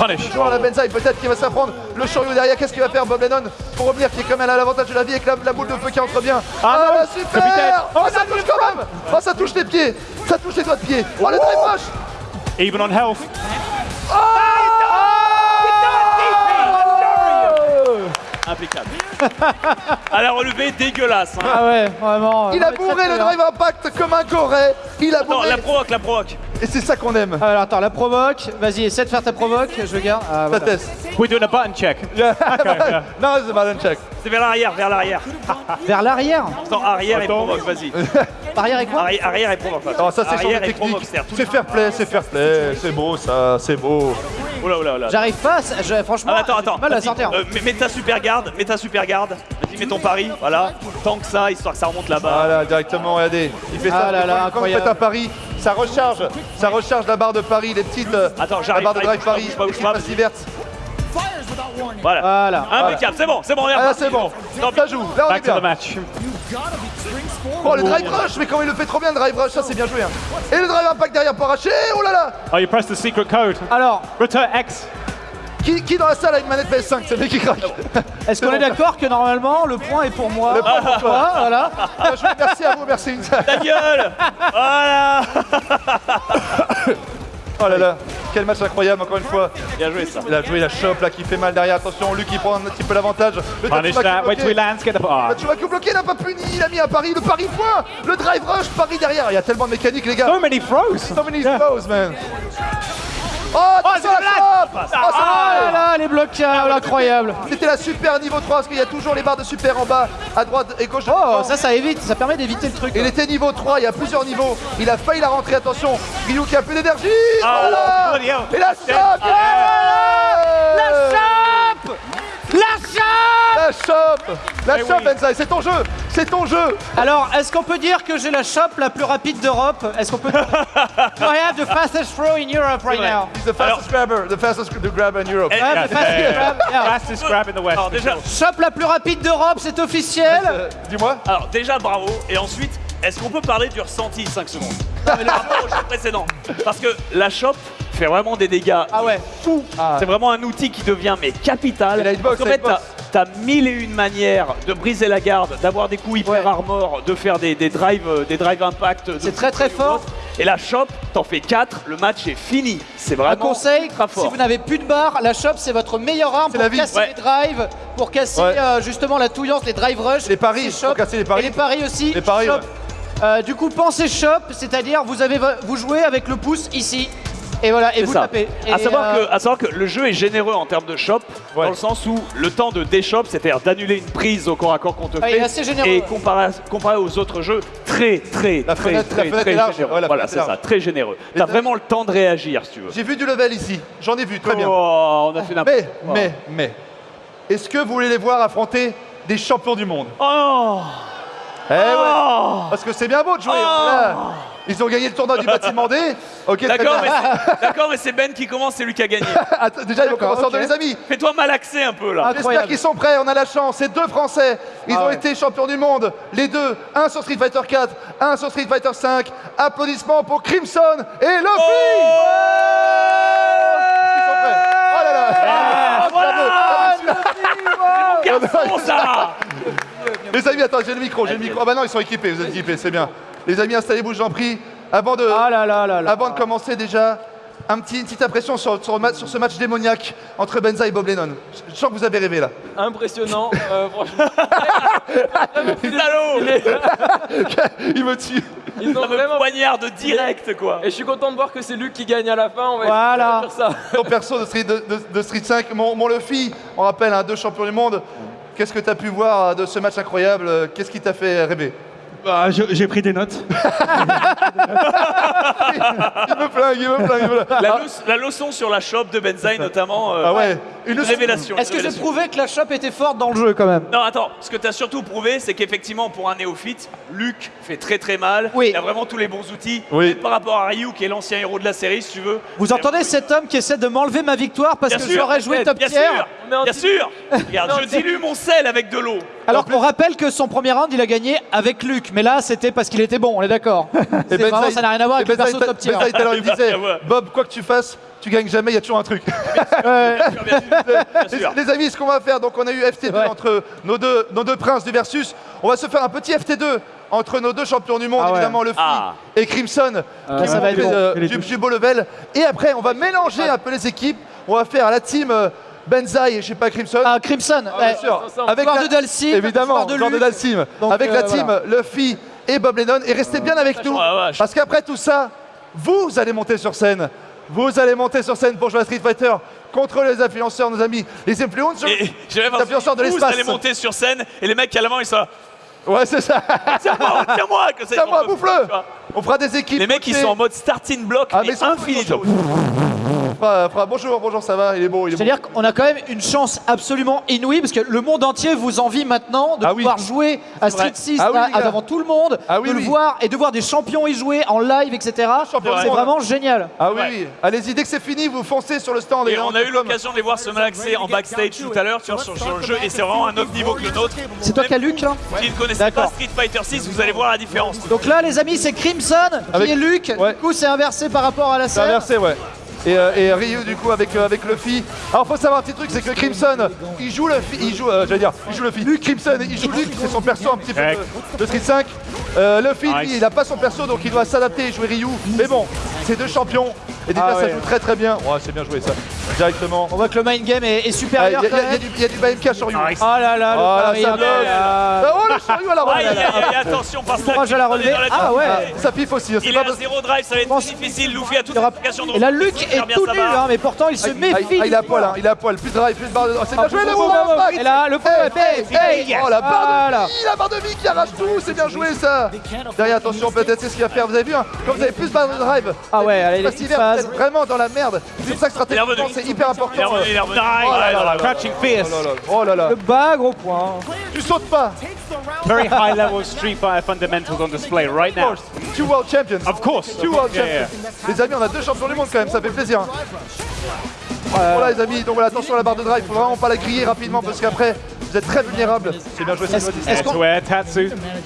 Punish. Toujours la Benzaï, peut-être qu'il va s'apprendre. Le Shoryu derrière, qu'est-ce qu'il va faire Bob Lennon pour revenir, qui est quand même à l'avantage de la vie avec la, la boule de feu qui entre bien. Ah, non, bah, super capitaine. Oh, ça touche quand même Oh, ça touche les pieds Ça touche les doigts de pied Oh, le drive rush Even on health. Impeccable. À la relevée, dégueulasse. hein. Ah ouais, vraiment. Il non, a bourré le drive impact comme un goré Il a Attends, bourré la provoque, la provoque. Et c'est ça qu'on aime Alors attends, la provoque. Vas-y, essaie de faire ta provoque. Je garde. Ah, Ça voilà. teste We're doing a button check. Yeah. Okay, yeah. Non, c'est Marlon check C'est vers l'arrière, vers l'arrière. Vers l'arrière. Attends, arrière et Attends. provoque, vas-y. Arrière et quoi Arri- Arrière et provoque. Non, ça c'est sur et tout- C'est fair play, c'est fair play, c'est beau ça, c'est beau. Oula, oula, oula. J'arrive pas. franchement, Ah, attends, attends. mal à vas-y. sortir. Euh, mets, mets ta super garde, mets ta super garde. Vas-y, mets ton pari, voilà. Tant que ça, histoire que ça remonte là-bas. Voilà, directement, regardez. Il fait ça. Ah là là, quand vous faites un pari, ça recharge. Ça recharge la barre de pari, les petites. euh, Attends, La j'arrive, barre de drive bouge pas, vertes. Voilà. Voilà. Impeccable, c'est bon, c'est bon, on est Ah c'est bon. Non, Ça joue. Là, on est Back to bien. the match. Oh, le drive rush, mais comment il le fait trop bien, le drive rush, ça c'est bien joué. hein. Et le drive impact derrière pour arracher. Oh là là Oh, you press the secret code. Alors, Return X. qui, qui dans la salle a une manette PS5 C'est le mec qui craque. est-ce qu'on est d'accord que normalement le point est pour moi? Le point pour toi. Ah, Voilà. Joué, Merci à vous, merci. Ta gueule Voilà Oh là là, quel match incroyable encore une fois. Bien joué ça. Il a joué la chope là qui fait mal derrière. Attention, Luc qui prend un petit peu l'avantage. Le he bloqué. Ah. N'a pas puni, il a mis un pari, le pari point, le drive rush, pari derrière. Il y a tellement de mécanique les gars. So many throws. So many Yeah. throws, man. Oh, attention c'est la la chope Oh, ça Ah va. là, les blocages, incroyable. C'était la super niveau 3 parce qu'il y a toujours les barres de super en bas, à droite et gauche. Oh, ça, ça évite, ça permet d'éviter le truc. Il était niveau 3, il y a plusieurs niveaux. Il a failli la rentrer, attention. Ryu qui a plus d'énergie. Ah, voilà. hell. Et la chope La chope La chope La chope La Eh chope, oui. Benzaï, c'est ton jeu C'est ton jeu Alors, est-ce qu'on peut dire que j'ai la chope la plus rapide d'Europe? Est-ce qu'on peut dire I have the fastest throw in Europe right vrai. now. He's the fastest grabber, the fastest gr- grabber in Europe. Eh, I have the fastest yeah. grab. Yeah. Fastest grab in the West. Alors déjà, Chope la plus rapide d'Europe, c'est officiel. Euh, Dis-moi. alors déjà bravo. Et ensuite, est-ce qu'on peut parler du ressenti? 5 secondes Non mais le rapport au jeu précédent. Parce que la chope fait vraiment des dégâts. Ah ouais. fous. C'est vraiment un outil qui devient mais capital. Et la hitbox, Parce qu'en la fait, t'as as mille et une manières de briser la garde, d'avoir des coups hyper armor, de faire des, des drives, euh, des drive impact. C'est très, très fou, fort. Et la chope, t'en fais 4, le match est fini. C'est vraiment Un conseil, si fort. vous n'avez plus de barre, la chope c'est votre meilleure arme C'est pour la vie. casser Ouais. les drives, pour casser Ouais. euh, justement la touillance, les drive rush. Les paris, c'est pour casser les paris. Et les paris aussi. Les paris. Euh, du coup, pensez shop, c'est-à-dire vous avez vo- vous jouez avec le pouce ici. Et voilà, et vous ça. tapez. Et, À savoir, euh, que, à savoir que le jeu est généreux en termes de shop, Ouais. dans le sens où le temps de déshop, c'est-à-dire d'annuler une prise au corps à corps qu'on te Ouais, il fait, est assez généreux. et comparé, comparé aux autres jeux, très très La très fenêtre- la très, fenêtre très généreux. Ouais, voilà, c'est est ça, très généreux. T'as vraiment le temps de réagir si tu veux. J'ai vu du level ici. J'en ai vu, très bien. Oh, on a fait n'importe Mais, mais, mais, est-ce que vous voulez les voir affronter des champions du monde? Oh Eh ouais Oh Parce que c'est bien beau de jouer. voilà. Ils ont gagné le tournoi du bâtiment D. Ok, D'accord, mais c'est- d'accord, mais c'est Ben qui commence, c'est lui qui a gagné. Attends, déjà, ils vont commencer en ok. deux, les amis. Fais-toi malaxer un peu là. J'espère qu'ils sont prêts, on a la chance. C'est deux Français. Ils Ah ont ouais. été champions du monde. Les deux, un sur Street Fighter 4, un sur Street Fighter 5. Applaudissements pour Crimson et Luffy. Ils sont prêts. Oh là là. Ça Les amis, attends, j'ai le micro, j'ai le micro. Ah bah non, ils sont équipés, vous êtes équipés, c'est bien. Les amis, installez-vous, j'en prie. Avant de, Ah là là là là. avant de commencer déjà, un petit, une petite impression sur, sur, ce match démoniaque entre Benza et Bob Lennon. Je- Je sens que vous avez rêvé là. Impressionnant, euh, franchement. Salaud Il me tue. Ils ont vraiment. poignarde direct, quoi. Et je suis content de voir que c'est Luc qui gagne à la fin. On va Voilà. faire ça. Ton perso de Street, de, de- de Street 5, mon, mon Luffy, on rappelle, un deux champions du monde. Qu'est-ce que tu as pu voir de ce match incroyable? Euh, Qu'est-ce qui t'a fait rêver? Bah, j'ai pris des notes. Il me flingue, il me flingue. il me flingue. La, Ah, leçon- la leçon sur la shop de Benzaï, notamment. euh, ah ouais, une révélation. Est-ce que j'ai prouvé que la shop était forte dans le jeu quand même? Non, attends, ce que tu as surtout prouvé, c'est qu'effectivement, pour un néophyte, Luke fait très très mal. Oui. Il a vraiment tous les bons outils. Oui. Par rapport à Ryu, qui est l'ancien héros de la série, si tu veux. Vous entendez cet homme qui essaie de m'enlever ma victoire parce Bien que sûr, j'aurais joué top bien tier sûr, Mais en bien sûr. Regarde, je dilue mon sel avec de l'eau. Alors qu'on rappelle que son premier round il a gagné avec Luc, mais là c'était parce qu'il était bon, on est d'accord. C'est Benzaï- vraiment, ça n'a rien à voir et avec le perso t'a- top tier. Benzaï, tout à l'heure, il disait Ouais. Bob, quoi que tu fasses, tu gagnes jamais, il y a toujours un truc. Les, amis, ce qu'on va faire, donc on a eu FT2 Ouais. entre nos deux, nos deux princes du Versus. On va se faire un petit FT2 entre nos deux champions du monde, Ah ouais. évidemment Luffy Ah. et Crimson, qui ça vont va être jouer, bon. euh, Et du, beau level. Et après, on va mélanger un peu les équipes. On va faire la team euh, Benzaï et je sais pas Crimson. Ah, Crimson, Ah, bien ouais. sûr. Avec la- de Dalsim, évidemment, joueur de joueur de Luke. Dalsim. Donc, avec euh, la team voilà. Luffy et Bob Lennon. Et restez bien avec nous, parce qu'après tout ça, vous allez monter sur scène. Vous allez monter sur scène pour jouer à Street Fighter contre les influenceurs, nos amis, les influencers. Et les influenceurs de vous l'espace. allez monter sur scène et les mecs qui à l'avant ils sont là, Ouais, c'est ça. Tiens-moi, tiens-moi que c'est Tiens-moi, bouffe-le. On fera des équipes. Les mecs ils sont en mode starting block Ah, et mais sont infinito. On fera- fera- bonjour, bonjour, ça va, il est beau, il est. C'est-à-dire qu'on a quand même une chance absolument inouïe parce que le monde entier vous envie maintenant de Ah oui. pouvoir jouer à Street vrai. 6 Ah oui, devant tout le monde, Ah oui, de le voir et de voir des champions y jouer en live, etc. C'est vraiment génial. Ah oui, Ouais. oui. Allez-y, dès que c'est fini, vous foncez sur le stand. Et on a eu l'occasion de les voir se malaxer en backstage tout à l'heure, tu vois, sur, sur le jeu, et c'est vraiment un autre niveau que le nôtre. C'est toi qui as Luc là Qui ne connaissez pas. Street Fighter 6, vous allez voir la différence. Donc là les amis c'est Crimson qui est Luc, du coup c'est inversé par rapport à la C'est scène. inversé, ouais. Et, euh, et Ryu du coup avec, euh, avec Luffy. Alors faut savoir un petit truc, c'est que Crimson, il joue Luffy, il joue, euh, j'allais dire, il joue Luffy. Luke Crimson, il joue Luke, c'est son perso un petit peu de, de Street 5. Euh, Luffy, lui, il a pas son perso, donc il doit s'adapter et jouer Ryu. Mais bon, c'est deux champions. Et déjà Ah ça ouais. joue très très bien. Ouais, c'est bien joué ça. Directement. On voit que le mind game est, est Ah, Il y, supérieur a- il y a- y a y a du BMK sur. Nice. Oh là là, le Oh là, ça oh là bloque. là. Oh le chariot à la aïe, aïe, attention, parce que Courage à la relever. Ah ouais. Ça piffe aussi. hein, c'est Il est à zéro drive, ça va être difficile. Luffy a toute Il y aura- l'application de Et là Luc est tout sa nu, barre. hein, mais pourtant il se Ah, méfie. ah, il à poil, hein, il à poil, plus de drive, plus de barre de. Oh, c'est bien Ah, joué le Et là, le hey, hey, hey. Oh la barre de vie, la barre de vie qui arrache tout, c'est bien joué ça Derrière, attention, peut-être c'est ce qu'il va faire, vous avez vu, hein, quand vous avez plus de barre de drive, Ah ouais, allez, vraiment dans la merde. C'est pour ça que stratégiquement, c'est hyper important. Il est revenu, il. Oh. Crouching fierce. Oh là là. Le bas, gros point. Tu sautes pas Very high level Street Fighter fundamentals on display right now. two world champions Of course. Two world champions Les amis, on a deux champions du monde quand même, ça fait plaisir. hein. Voilà les amis, donc voilà, attention à la barre de drive, faut vraiment pas la griller rapidement parce qu'après, vous êtes très vulnérables. C'est bien joué, c'est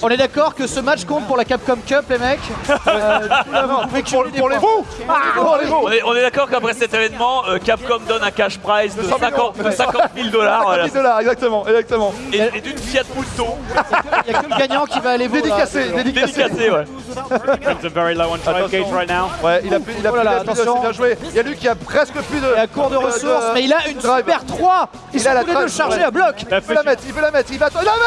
on est d'accord que ce match compte pour la Capcom Cup, les mecs Euh, vous pouvez Pour, les Pour fous On est, on est d'accord qu'après cet événement, euh, Capcom donne un cash prize de 100 millions. 50, de 50 000 dollars voilà. 10 dollars, exactement, exactement. et, et d'une Fiat Punto Il n'y a que le gagnant qui va aller voir. Dédicacé, dédicacé. Ouais. Ouais, il a plus, il a Oh là là, plus de- attention. c'est bien joué. Il y a lui qui a presque plus de. Il a court de ressources, mais il a une drive. super 3 Ils Il a la chargés ouais. à bloc Il veut la mettre, il veut la mettre, il va. Il la met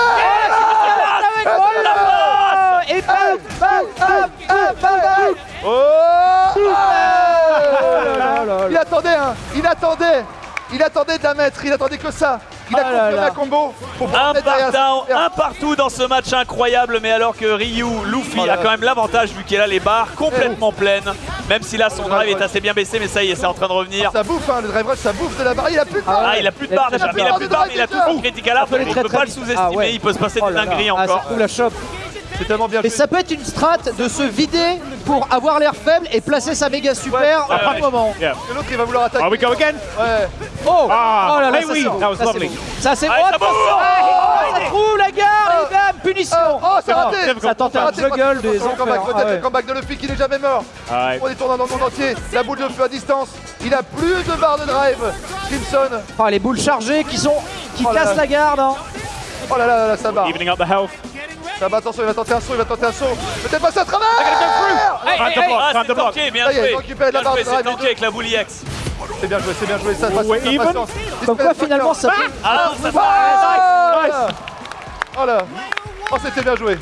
Avec oh là là Et bam, bam, bam, bam, bam, bam. Oh là là Il attendait, hein Il attendait Il attendait de la mettre, il attendait que ça Il a Ah là là. la combo pour Un partout, ça. un partout dans ce match incroyable, mais alors que Ryu, Luffy Oh a quand même l'avantage vu qu'il a les barres complètement pleines, même si là son drive est assez bien baissé, mais ça y est, c'est en train de revenir. Ça bouffe, hein, le drive rush, ça bouffe de la barre. Il a plus de barre Ah, il a plus de barres déjà, il a plus de barres, mais il a tout son art, peut aller on très, peut pas le sous-estimer, Ah il peut se passer Oh des dingueries Ah, ça encore. trouve la chope. C'est tellement bien Et ça peut être une strat de se vider pour avoir l'air faible et placer sa méga super Ouais, à ouais. un moment. L'autre il va vouloir attaquer. Are we go again? Ouais. Oh Ah, Oh là là, ça, oui, that was Ça, c'est lovely. beau. Ça c'est Ah, oh, ça bouffe. Oh, Ça trouve la gare et bam Punition Oh, c'est raté Ça tente C'est un juggle des enfers. peut-être Ah ouais. le comeback de Luffy qui n'est jamais mort. On est tournant dans le monde entier. La boule de feu à distance. Il a plus de barre de drive. Crimson. Ah, les boules chargées qui sont qui Oh cassent la garde. hein. Oh là là, là, là, ça barre. Evening up the health. Ça va, attention, il va tenter un saut, il va tenter un saut. Peut-être passer à travers Hey, hey, block, ah, c'est tanké, bien Ça joué. donc fait c'est tanké avec la Bully X. C'est bien joué, c'est bien joué, ça passe sans even. patience. Comme quoi, finalement, ça peut... Ah, ça Ah, là. Oh là Oh, c'était bien joué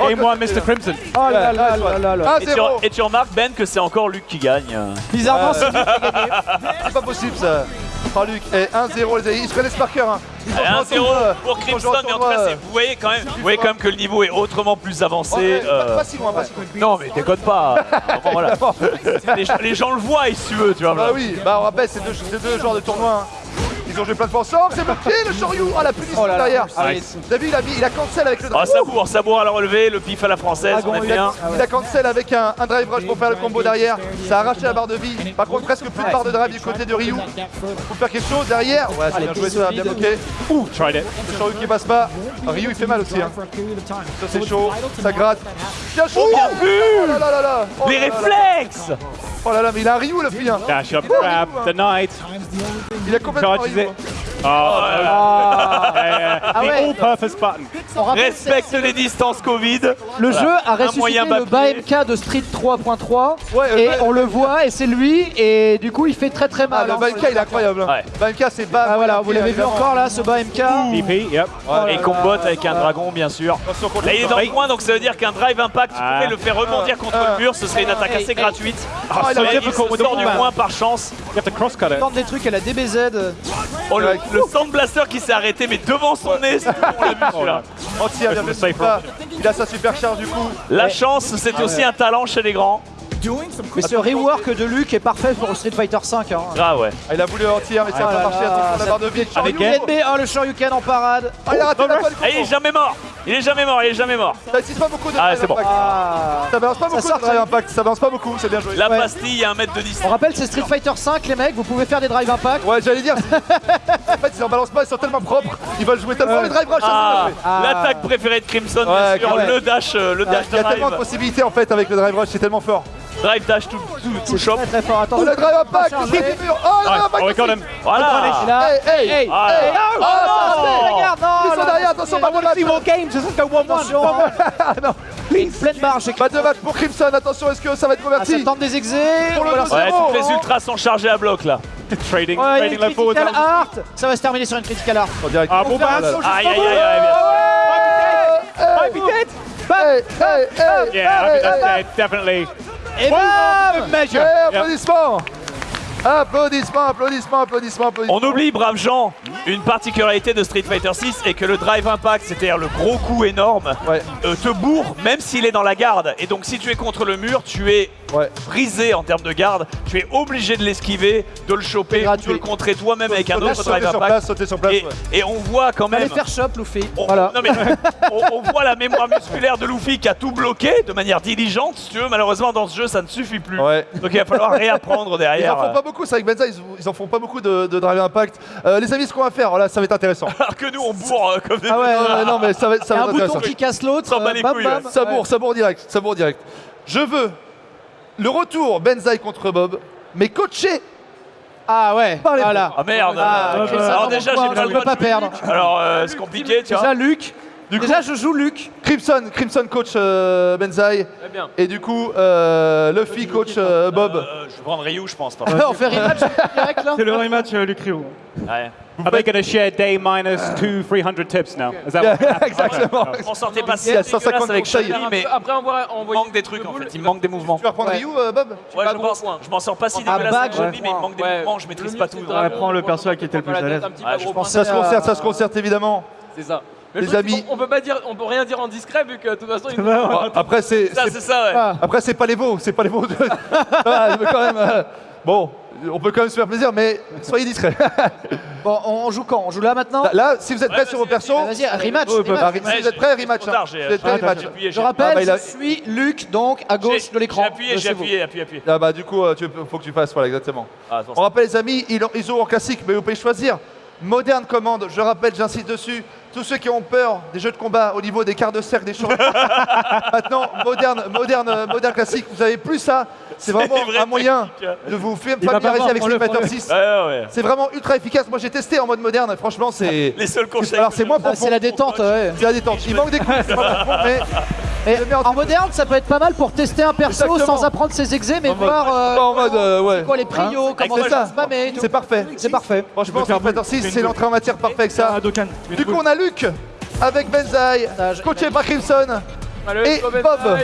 Oh, que one, c'était Mr. Crimson. Oh là là là là là. Et tu, 1-0 et tu remarques, Ben, que c'est encore Luc qui gagne. Bizarrement, c'est. C'est pas possible ça Oh Luc, et 1-0 les amis, ils se connaissent par cœur hein. Ils Allez, ont joué en 1-0 tournoi. pour Crimson, mais en tout cas, c'est- vous voyez quand même, vous voyez quand même que le niveau est autrement plus avancé. euh, Pas si loin, pas si loin Non, mais déconne pas. Enfin, voilà. les, gens, les gens le voient, si tu veux, tu vois. Bah oui, bah on rappelle, c'est deux, deux joueurs de tournoi. hein. Ils ont joué plein de fois ensemble, c'est bloqué le Shoryu Oh la punition Oh là là. derrière Allez. T'as vu, il a, mis, il a cancel avec le Oh, Sabour, Sabour à la relevée, le pif à la française, on est il a, bien. il a cancel avec un, un drive rush pour faire le combo derrière. Ça a arraché la barre de vie. Par contre, presque plus de barre de drive du côté de Ryu. Faut faire quelque chose derrière. Ouais, c'est bien joué, ça a bien bloqué. Ouh, tried it. Le Shoryu qui passe pas. Ryu il fait mal aussi. Hein. Ça c'est chaud, ça gratte. Bien chaud bien vu Oh là là là là Oh Les réflexes Oh là là, mais il a un Ryu le fille hein. Dash up, grab, the knight. Il Oh, Ah the ouais. all-purpose button. On rappelle, c'est- Respecte les distances Covid. Le Voilà. jeu a ressuscité le. BAMK de Street 3.3 Ouais, euh, et bah- on le voit et c'est lui et du coup il fait très très Ah, mal. le hein, sur les il est incroyable. hein. Ouais. C'est bas. Ah voilà, vous l'avez vu encore là, ce BAMK. DP, yep. Et combotte avec un dragon, bien sûr. Là, il est dans le coin, donc ça veut dire qu'un drive impact, tu Ah. pourrais le faire rebondir contre Ah. le mur, ce serait une attaque assez gratuite. Ah, il il sort du coin par chance. It. Tente des trucs à la DBZ. Oh, le, le Sound Blaster qui s'est arrêté, mais devant son nez, c'est tout, on l'a vu celui-là. Anti bien le sûr safe pas. Il a sa super charge du coup. La chance, c'est aussi un talent chez les grands. Mais ce rework de Luke est parfait pour Street Fighter 5. Hein. Ah ouais. Ah, il a voulu anti mais ça Ah a là pas marché. là, Attention la barre de vie. Avec oh le Shoryuken en parade. Ah, il a raté la balle du Ah, il est jamais mort. Il est jamais mort, il est jamais mort. Ça pas beaucoup de Ah, drive c'est bon. impact. Ah. Ça balance pas beaucoup de drive ça. impact. Ça balance pas beaucoup, c'est bien joué. La Ouais. pastille à un mètre de On distance. rappelle c'est Street Fighter 5 les mecs, vous pouvez faire des drive impact. Ouais, j'allais dire. en fait, ils en balancent pas, ils sont tellement propres. Ils veulent jouer tellement les drive rush. Ah, joué. l'attaque préférée de Crimson, Ouais, bien sûr, ouais. le dash, euh, le dash Il y a tellement de possibilités en fait avec le drive rush, c'est tellement fort. Drive dash tout, tout, tout shop. Très très fort, Oh le drive impact, Chargé. il du mur. Oh le drive Oh, got him. Voilà. Hey, hey, hey, Ah. Oh, ça, c'est- regarde, Ils sont derrière, attention, pas de match. games, ça go one Ah, non. une pleine chez Pas de match pour Crimson, attention, est-ce que ça va être Ah, ça converti tente des exés. Pour le Ouais, toutes les ultras sont chargés à bloc là. Trading, trading low forward. critical art. Ça va se terminer sur une critical art. Ah, bon, bah. Aïe aïe aïe aïe. bien sûr. Hey, hey, Yeah, hey, definitely. Et Measure. hey, applaudissements Applaudissements, applaudissements, applaudissements, applaudissements. On oublie, braves gens, une particularité de Street Fighter 6 est que le drive impact, c'est-à-dire le gros coup énorme, Ouais. euh, te bourre même s'il est dans la garde. Et donc si tu es contre le mur, tu es Ouais. brisé en termes de garde. Tu es obligé de l'esquiver, de le choper, de le contrer toi-même avec un autre drive sur impact. place, sauter sur place. Et, ouais. et on voit quand Allez même. faire shop, Luffy. On, Voilà. non, mais on, on voit la mémoire musculaire de Luffy qui a tout bloqué de manière diligente. Si tu veux, malheureusement dans ce jeu, ça ne suffit plus. Ouais. Donc il va falloir réapprendre Ils derrière. en font pas beaucoup, c'est avec Benza, ils, ils en font pas beaucoup de, de drive impact. Euh, les amis, ce qu'on va faire, là, ça va être intéressant. Alors que nous, on bourre euh, comme des. Ah ouais, Euh, non, mais ça va, être- ça va un être bouton intéressant. qui casse l'autre. Euh, bam. ouais. Sabour, sabour direct, sabour direct. Je veux le retour Benzaï contre Bob, mais coaché Ah ouais, Par les voilà. Ah merde. Ah, alors dans déjà, j'ai pas je le pas perdre. Alors euh, c'est compliqué, tu vois. Déjà Luc. Du coup- Déjà je joue Luc. Crimson, Crimson coach euh, Benzaï, Très bien. et du coup euh, Luffy coach euh, Bob. Euh, je vais prendre Ryu, je pense. Pas. On fait rematch direct là C'est le rematch euh, Luc Rio. Ouais. Are they going to share day minus two, 300 tips now? Is that what Exactement. On sortait pas si Il y a dégueulasse 150 avec. Shaggy, mais Après avoir il envoyé manque des trucs en fait. Il manque des mouvements. Tu vas prendre Ouais. Ryu, euh, Bob Ouais, je pense. Je m'en sors pas si dégueulasse Shaggy, mais il manque des Ouais. mouvements, je maîtrise pas tout. dragon, prends le on perso qui était le on plus à l'aise. Ça se concerte, ça se concerte évidemment. C'est ça. Mais Les le truc, amis. On, on peut pas dire, on peut rien dire en discret vu que de toute façon il Bon, après c'est Ça, c'est- c'est ça, ouais. Ah. après c'est pas les veaux, c'est pas les de- Ah, mais quand même, euh, bon, on peut quand même se faire plaisir, mais soyez discrets. Bon, on joue quand? On joue là maintenant? Là, si vous êtes prêts Ouais, sur vos persos, Bah, Vas-y, rematch. Oh, bah, rematch. si vous êtes prêts, rematch. trop tard, j'ai- Vous êtes prêts, j'ai rematch. appuyé, Je rappelle, Ah, bah, il a- je suis Luc, donc à gauche de l'écran. J'ai appuyé, j'ai appuyé, appuyé, appuyé. Ah bah du coup, euh, tu faut que tu fasses, voilà, exactement. On rappelle les amis, ils ils ont en classique, mais vous pouvez choisir Moderne commande, je rappelle, j'insiste dessus. Tous ceux qui ont peur des jeux de combat au niveau des quarts de cercle, des choses. Maintenant, moderne, moderne, moderne classique, vous avez plus ça. C'est vraiment vrai un moyen technique. de vous fa- Il va pas familiariser avec Street Fighter 6. Ouais, ouais, ouais. C'est vraiment ultra efficace. Moi j'ai testé en mode moderne, franchement c'est. Les seuls conseils. Alors c'est moins profond. c'est la détente, ouais. C'est la détente. Il manque des coups. Et en- moderne, ça peut être pas mal pour tester un perso Exactement. sans apprendre ses exés, mais En mode- voir euh, en mode, euh, ouais. quoi les prios, Hein comment C'est ça. se. C'est parfait. C'est parfait. Franchement, Street Fighter 6, c'est l'entrée en matière parfaite avec ça. Du coup, on a Luc avec Benzaï, coaché par Crimson, et Bob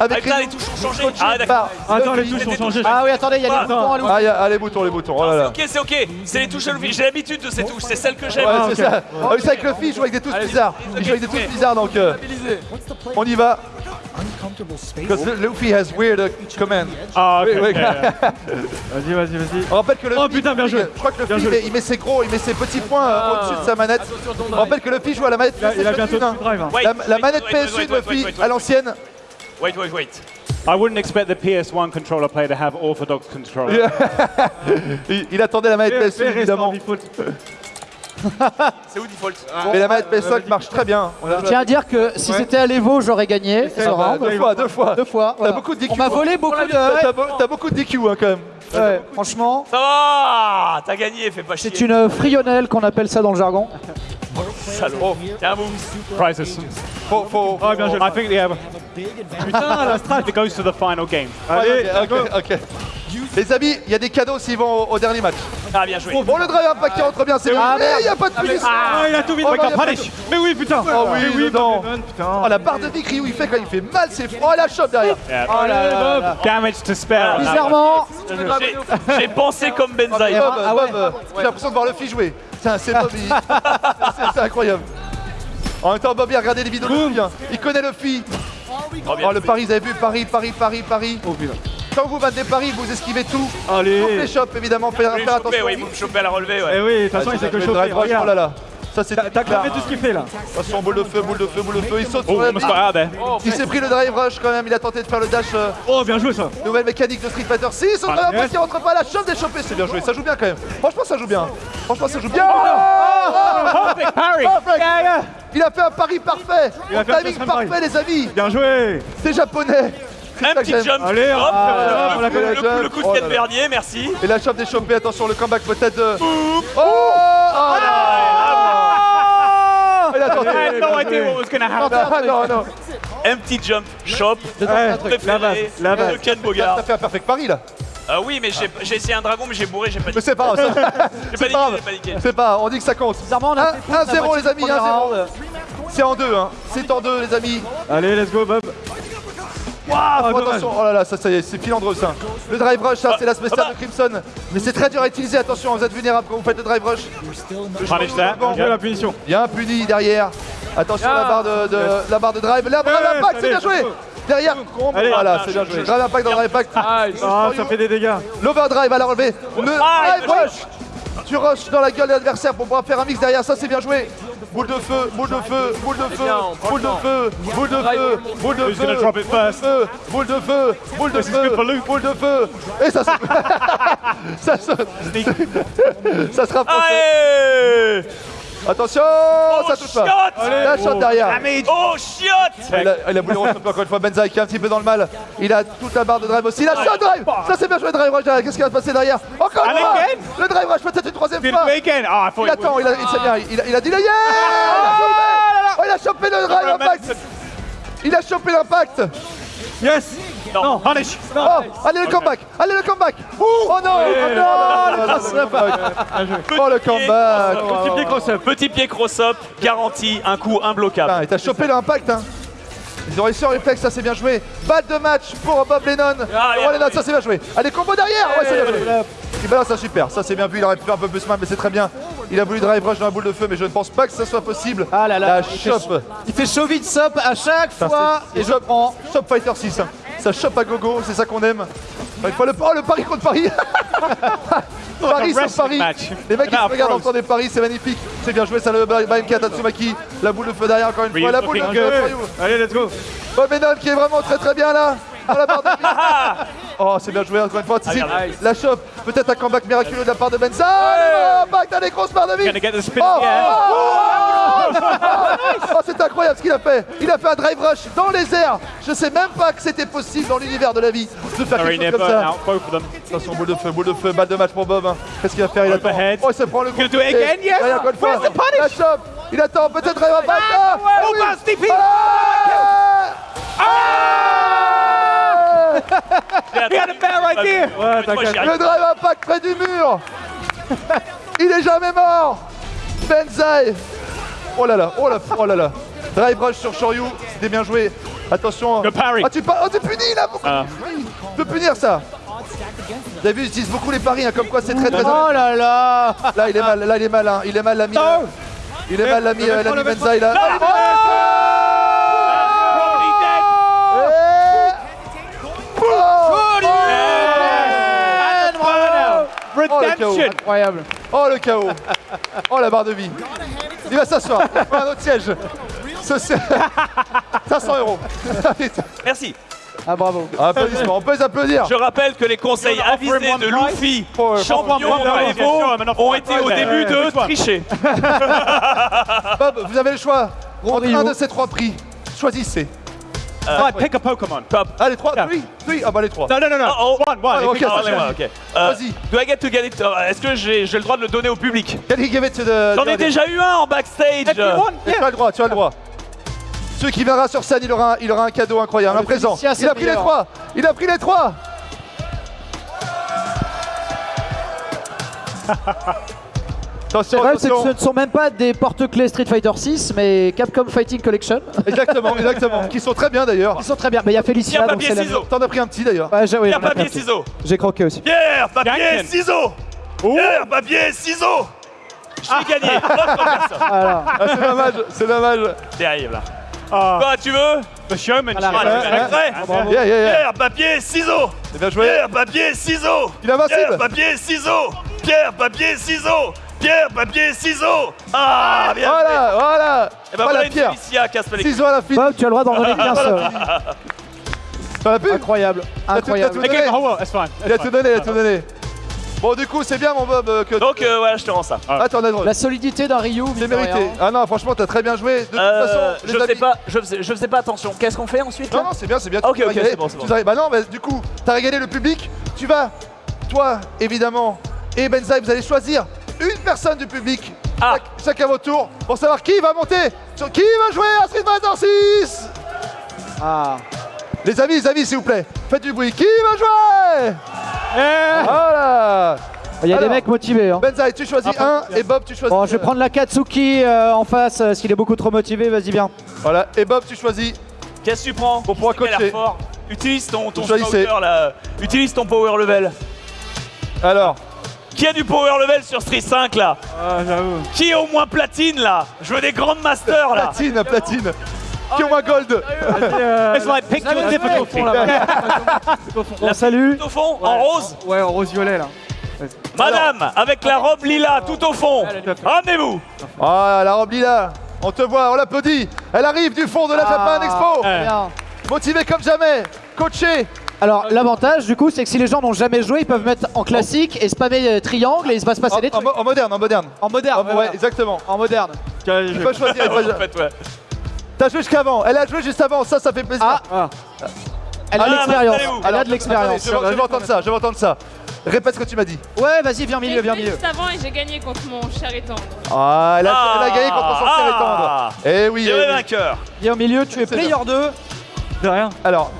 Avec Avec là, les touches ont changé. Ah, d'accord. par Attends, les Luffy. touches ont changé. Ah oui, attendez, il y a les Ah, boutons à l'eau. Ah, il y a- ah, les boutons, les boutons, oh là là. Ok, c'est ok. C'est les touches à Luffy. J'ai l'habitude de ces touches. C'est celles que j'aime. Ouais, c'est ça. Ah oui, c'est avec Luffy, il joue avec des touches Allez, bizarres. ok, Il joue avec des ok. touches bizarres, donc euh, on y va. Because Luffy has weird uh, command. Ah, Oui, okay. Vas-y, vas-y, vas-y. On rappelle que le Oh, putain, bien joué. Je crois que Luffy, il met- il met ses gros, il met ses petits points euh, au-dessus de sa manette. On rappelle que le Luffy joue à la manette Il a, il a bientôt PS1. tout drive. hein. La, manette wait, wait, PS1 wait, wait, Luffy à l'ancienne. Wait, wait, wait. I wouldn't expect the PS1 controller player to have orthodox control. Il, il attendait la manette Fais- PS1 fais rester en évidemment. default. C'est où default? Mais la manette PS5 marche très bien. On a- Je tiens à dire que si c'était à l'Evo, j'aurais gagné deux fois, deux fois. Deux fois. voilà. beaucoup de DQ. On m'a volé beaucoup de. T'as t'as beau- t'as beaucoup de DQ hein, quand même. Ouais, franchement, Ça va T'as gagné, fais pas chier. c'est une frionnelle qu'on appelle ça dans le jargon. Salaud. Tiens, boum. Faut, faut, Ah, bien joué. I think yeah. Putain, la strat. It goes to the final game. Allez, ok, ok. Les amis, il y a des cadeaux s'ils vont au, au dernier match. Ah, bien joué. Bon, le drive impact qui rentre bien, c'est bon. Ah, Mais merde. il n'y a pas de punition. Ah, il a tout vite. Oh, a de- Mais oui, putain. Oh oui, oui, putain. Oh, la barre de vie que Ryu il fait quand il fait mal, c'est froid. Oh, la chope derrière. Yeah. Oh là là là. Damage to spare. Bizarrement, J'ai- pensé comme Benzaï. Bob, Ah ouais. Euh, j'ai l'impression de voir le fille jouer. Bob, c'est incroyable. En même temps, Bob, il a regardé les vidéos de Luffy. hein. Il connaît le fille. Oh, bien Oh, le. Paris, vous avez vu Paris, Paris, Paris, Paris. Oh putain. Quand vous battez Paris, vous esquivez tout. Sauf Allez. les chops, évidemment, faire, faire choper, attention. ouais, il me choper à la relever, Eh ouais. oui, de toute façon, il Ah, sait que drive rush, oh là Regarde. là. Ça, c'est T'as cramé tout ce qu'il fait là. Attention, boule de feu, boule de feu, boule de feu. Il saute Oh, sur la out there. Il s'est pris le drive rush quand même. Il a tenté de faire le dash. euh, Oh, bien joué ça. Nouvelle mécanique de Street Fighter 6. On rush qui rentre pas. La chope des chopés. C'est bien joué. Ça joue bien quand même. Franchement, ça joue bien. Franchement, ça joue bien. Perfect. Il a fait un pari parfait. Il a fait un Timing parfait, les amis. Bien joué. C'est japonais. Un petit jump. Allez, Hop, le, le coup- le coup de Oh. Vernier, merci. Et la chope des chopés. Attention, le comeback peut-être de. Oh, oh là tenté. I had no idea what was going to happen. Non, non. Un petit jump, base, préféré la base. de Ken T'as Bogard. fait un perfect pari là. Ah oui, mais j'ai essayé un dragon, mais j'ai bourré, j'ai pas Mais c'est pas grave. ça- C'est paniqué, pas grave. j'ai paniqué. C'est pas. On dit que ça compte. bizarrement, on a Un- fait foutre la 1-0 moitié les amis, du premier 1-0. round. C'est en deux, hein. C'est en deux les amis. Allez, let's go, Bob. Waouh, Ah, attention, oh là là, ça, ça y est, c'est filandreux ça. Le drive rush, ça c'est la spéciale de Crimson. Mais c'est très dur à utiliser, attention, vous êtes vulnérable quand vous faites le drive rush. That. Bon, Bien la punition. Il y a un puni derrière. Attention Ah. la barre de, de- la barre de drive. Là, drive Ouais, impact, c'est bien joué. Derrière. Allez. voilà, c'est bien joué. Drive impact dans le drive impact. Ah, ça fait des dégâts. L'overdrive à la relever. Le Ah, drive rush. Tu rushes dans la gueule de l'adversaire pour pouvoir faire un mix derrière, ça c'est bien joué. Boule de feu, boule de feu, boule de feu, boule de feu, boule de feu, boule de feu, boule de feu, boule de feu, boule de feu. Et ça saute. ça saute. Ça se rapproche. Attention, ça touche pas. chiotte La shot derrière. Oh, chiotte Il a, il a voulu encore une fois Benzaï qui est un petit peu dans le mal. Il a toute la barre de drive aussi. La shot drive Ça c'est bien joué drive rush derrière. Qu'est-ce qui va se passer derrière Encore une fois Le drive rush peut-être une troisième fois. Oh, thought Il attend, il a, il, il, a, il a dit le yeah Il a chopé Oh, il a chopé le drive impact Il a chopé l'impact Yes. Non. Punish. Oh Allez le comeback Allez le comeback Oh non Oh non le comeback Oh le comeback Petit pied cross-up. Petit pied cross-up, garanti, un coup imbloquable. Putain, il t'a chopé l'impact hein ils ont réussi en réflexe, ça c'est bien joué. Balle de match pour Bob Lennon. Ah, Oh. Lennon, ça c'est bien joué. Allez, combo derrière Ouais, c'est bien joué. Il balance ça super, ça c'est bien vu, il aurait pu faire un peu plus mal, mais c'est très bien. Il a voulu drive rush dans la boule de feu, mais je ne pense pas que ça soit possible. Ah là là, La il fait- chope. Il fait chaud vite sop à chaque fois et je prends. Shop Fighter 6. hein. Ça chope à gogo, c'est ça qu'on aime. Une fois le, oh, le pari contre Paris Paris sur Paris match. Les mecs qui se regardent en temps des paris, c'est magnifique. C'est bien joué ça le BMK Tatsumaki. La boule de feu derrière encore une fois. La boule de feu. Allez, let's go. Bob Lennon qui est vraiment très très bien là. Dans la barre de vie. Oh, c'est bien joué encore une fois. Ah, la chope. Peut-être un comeback miraculeux de la part de Benza. Oh, back dans les grosses barres de vie. Oh, oh, oh, oh, oh, c'est incroyable ce qu'il a fait. Il a fait un drive rush dans les airs. Je sais même pas que c'était possible dans l'univers de la vie de faire quelque chose comme ça. Attention, boule de feu, boule de feu, balle de match pour Bob. hein. Qu'est-ce qu'il va faire? Il attend. Oh, il se prend le coup. Encore une fois. La chope. Il attend, peut-être up. Ah, Oh. Ah He had a bad idea. Ouais, t'inquiète. Le drive impact près du mur Il est jamais mort Benzaï Oh là là, oh là, oh là là Drive rush sur Shoryu, c'était bien joué. Attention. Le parry. Ah tu, pa- oh, tu punis là beaucoup Ah. Tu peux punir ça Vous avez vu, ils utilisent beaucoup les paris, hein, comme quoi c'est très très... Oh là là Là il est mal, là il est mal, hein. il est mal l'ami. Non. Il est mal l'ami euh, l'ami là. One out. Redemption. Incroyable. Oh le chaos Oh la barre de vie Il va s'asseoir, un autre siège Ce siège 500 euros Merci. Ah bravo. Applaudissements, on peut les applaudir Je rappelle que les conseils avisés de? Luffy, champion de Evo, ont été au début de tricher. Bob, vous avez le choix entre un de ces trois prix. Choisissez. Right, pick a Pokemon. Top. Ah les trois Oui, oui, ah bah les trois. No, no, no, no. Oh, oh. One, one. Ah, If ok, Ah. Euh, Vas-y. Do I get to get it? euh, Est-ce que j'ai j'ai le droit de le donner au public? Can he give it to the... J'en ai déjà eu un en backstage. Tu as le droit, tu as le droit. Celui qui viendra sur scène, il aura un, il aura un cadeau incroyable, un présent. Il a pris les trois Il a pris les trois Attention, problème, c'est que ce ne sont même pas des porte-clés Street Fighter 6, mais Capcom Fighting Collection. Exactement, exactement. Qui sont très bien d'ailleurs. Ils sont très bien. Mais il y a Félicia, Pierre, papier, ciseaux. T'en as pris un petit d'ailleurs. Ouais, j'ai oui, papier, ciseaux. J'ai croqué aussi. Pierre, papier, ciseaux. Pierre, papier, ciseaux. J'ai gagné. Voilà. Ah, c'est dommage, c'est dommage. Terrible. Ah, Quoi, tu veux. Ah, Ouais, veux un. Yeah, yeah. Pierre, papier, ciseaux. Joué. Pierre, papier, ciseaux. Il est invincible. Pierre, papier, ciseaux. Pierre, papier, ciseaux. Pierre, papier, ciseaux. Ah, bien joué. Voilà, voilà. Et ben Voilà voilà une Pierre. Casse les. Ciseaux à la fin. Bob, tu as le droit d'en donner qu'un seul. T'en as plus Incroyable. Incroyable. Il a tout donné, il a tout donné. Bon, du coup, c'est bien, mon Bob, euh, que. Donc euh, voilà, je te rends ça. Ah, t'en as droit. La solidité d'un Ryu, C'est mérité. Ah non, franchement, t'as très bien joué. De toute Euh, façon, je les faisais amis- pas, je faisais, je faisais pas attention. Qu'est-ce qu'on fait ensuite Non, non, c'est bien, c'est bien. Ok, ok, c'est bon, c'est bon. Bah non, bah du coup, t'as régalé le public. Tu vas, toi, évidemment, et Benzaï, vous allez choisir une personne du public, Ah. chacun votre tour, pour savoir qui va monter, sur qui va jouer à Street Fighter 6 Ah. Les amis, les amis, s'il vous plaît, faites du bruit. Qui va jouer? Voilà Il y a des mecs motivés. Hein. Benzaï, tu choisis un, et Bob, tu choisis... Bon, je vais prendre la Katsuki euh, en face, euh, s'il est beaucoup trop motivé, vas-y bien. Voilà, et Bob, tu choisis... Qu'est-ce que tu prends? Pour pouvoir coacher. Utilise ton, ton power là. Utilise ton power level. Alors, Qui a du power level sur Street 5 là Ah, j'avoue. Qui est au moins platine là Je veux des grandes masters là. platine, platine. Qui ont un gold Vas-y, euh, It's like pick your difficulty. On salue. Tout au fond, en rose. Ouais, en rose-violet là. Madame, avec la robe lila tout au fond. Ramenez-vous. Ah, la robe lila On te voit, on l'applaudit Elle arrive du fond de la Japan Expo Ouais. Bien. Motivée comme jamais Coachée Alors, l'avantage, du coup, c'est que si les gens n'ont jamais joué, ils peuvent mettre en classique et spammer euh, triangle et il va se passer en, des en trucs. mo- en moderne, en moderne En moderne. En- ouais, exactement En moderne. Tu vais- peux choisir elle peut- En fait, ouais. T'as joué jusqu'avant, elle a joué juste avant, ça, ça fait plaisir Ah, Ah, elle a Ah, de l'expérience. installez-vous. Elle a de l'expérience. Je, veux entendre ça, je veux entendre ça Répète ce que tu m'as dit Ouais, vas-y, viens au milieu, J'ai viens au milieu. juste avant et j'ai gagné contre mon cher et tendre. Ah, elle a, elle a gagné contre son Ah. cher et tendre Eh oui, eh vainqueur. Viens au milieu, tu es player 2. de rien. Alors,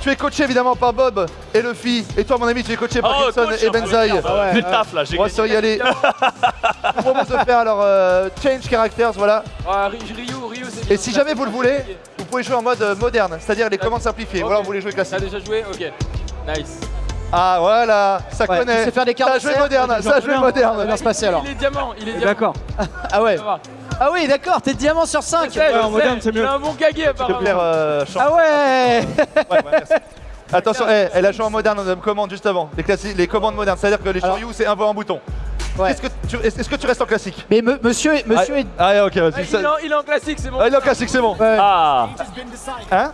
tu es coaché évidemment par Bob et Luffy Et toi mon ami, tu es coaché par Oh, coach, et Benzaï ah ouais, Le taf là, j'ai On va se Je vous propose de faire alors euh, Change Characters, voilà Ah, Ry- Ryu, Ryu. Et si jamais vous le voulez, vous pouvez jouer en mode euh, moderne, c'est-à-dire les commandes simplifiées. Voilà, vous voulez jouer T'as classique. déjà joué Ok. Nice. Ah voilà, ça Ouais, connaît. faire des cartes ça joué moderne, ça joué bien. Ça va moderne. bien se passer alors. Il est diamant, il est diamant. D'accord. Ah ouais. Ah oui, d'accord, t'es diamant sur 5. Je sais, en moderne, c'est mieux. Un bon Te apparemment. plaire, euh. Ah ouais Ouais, ouais, merci. Attention, eh, elle a joué en moderne, on me commande juste avant. Les, les commandes modernes, c'est-à-dire que les Shoryu, c'est un voix en bouton. Est-ce que tu restes en classique Mais me- monsieur, est- monsieur ah, est. Ah, ok, vas-y. Ah, ça- il, est en, il est en classique, c'est bon. Ah, il est en classique, c'est bon. Ah Hein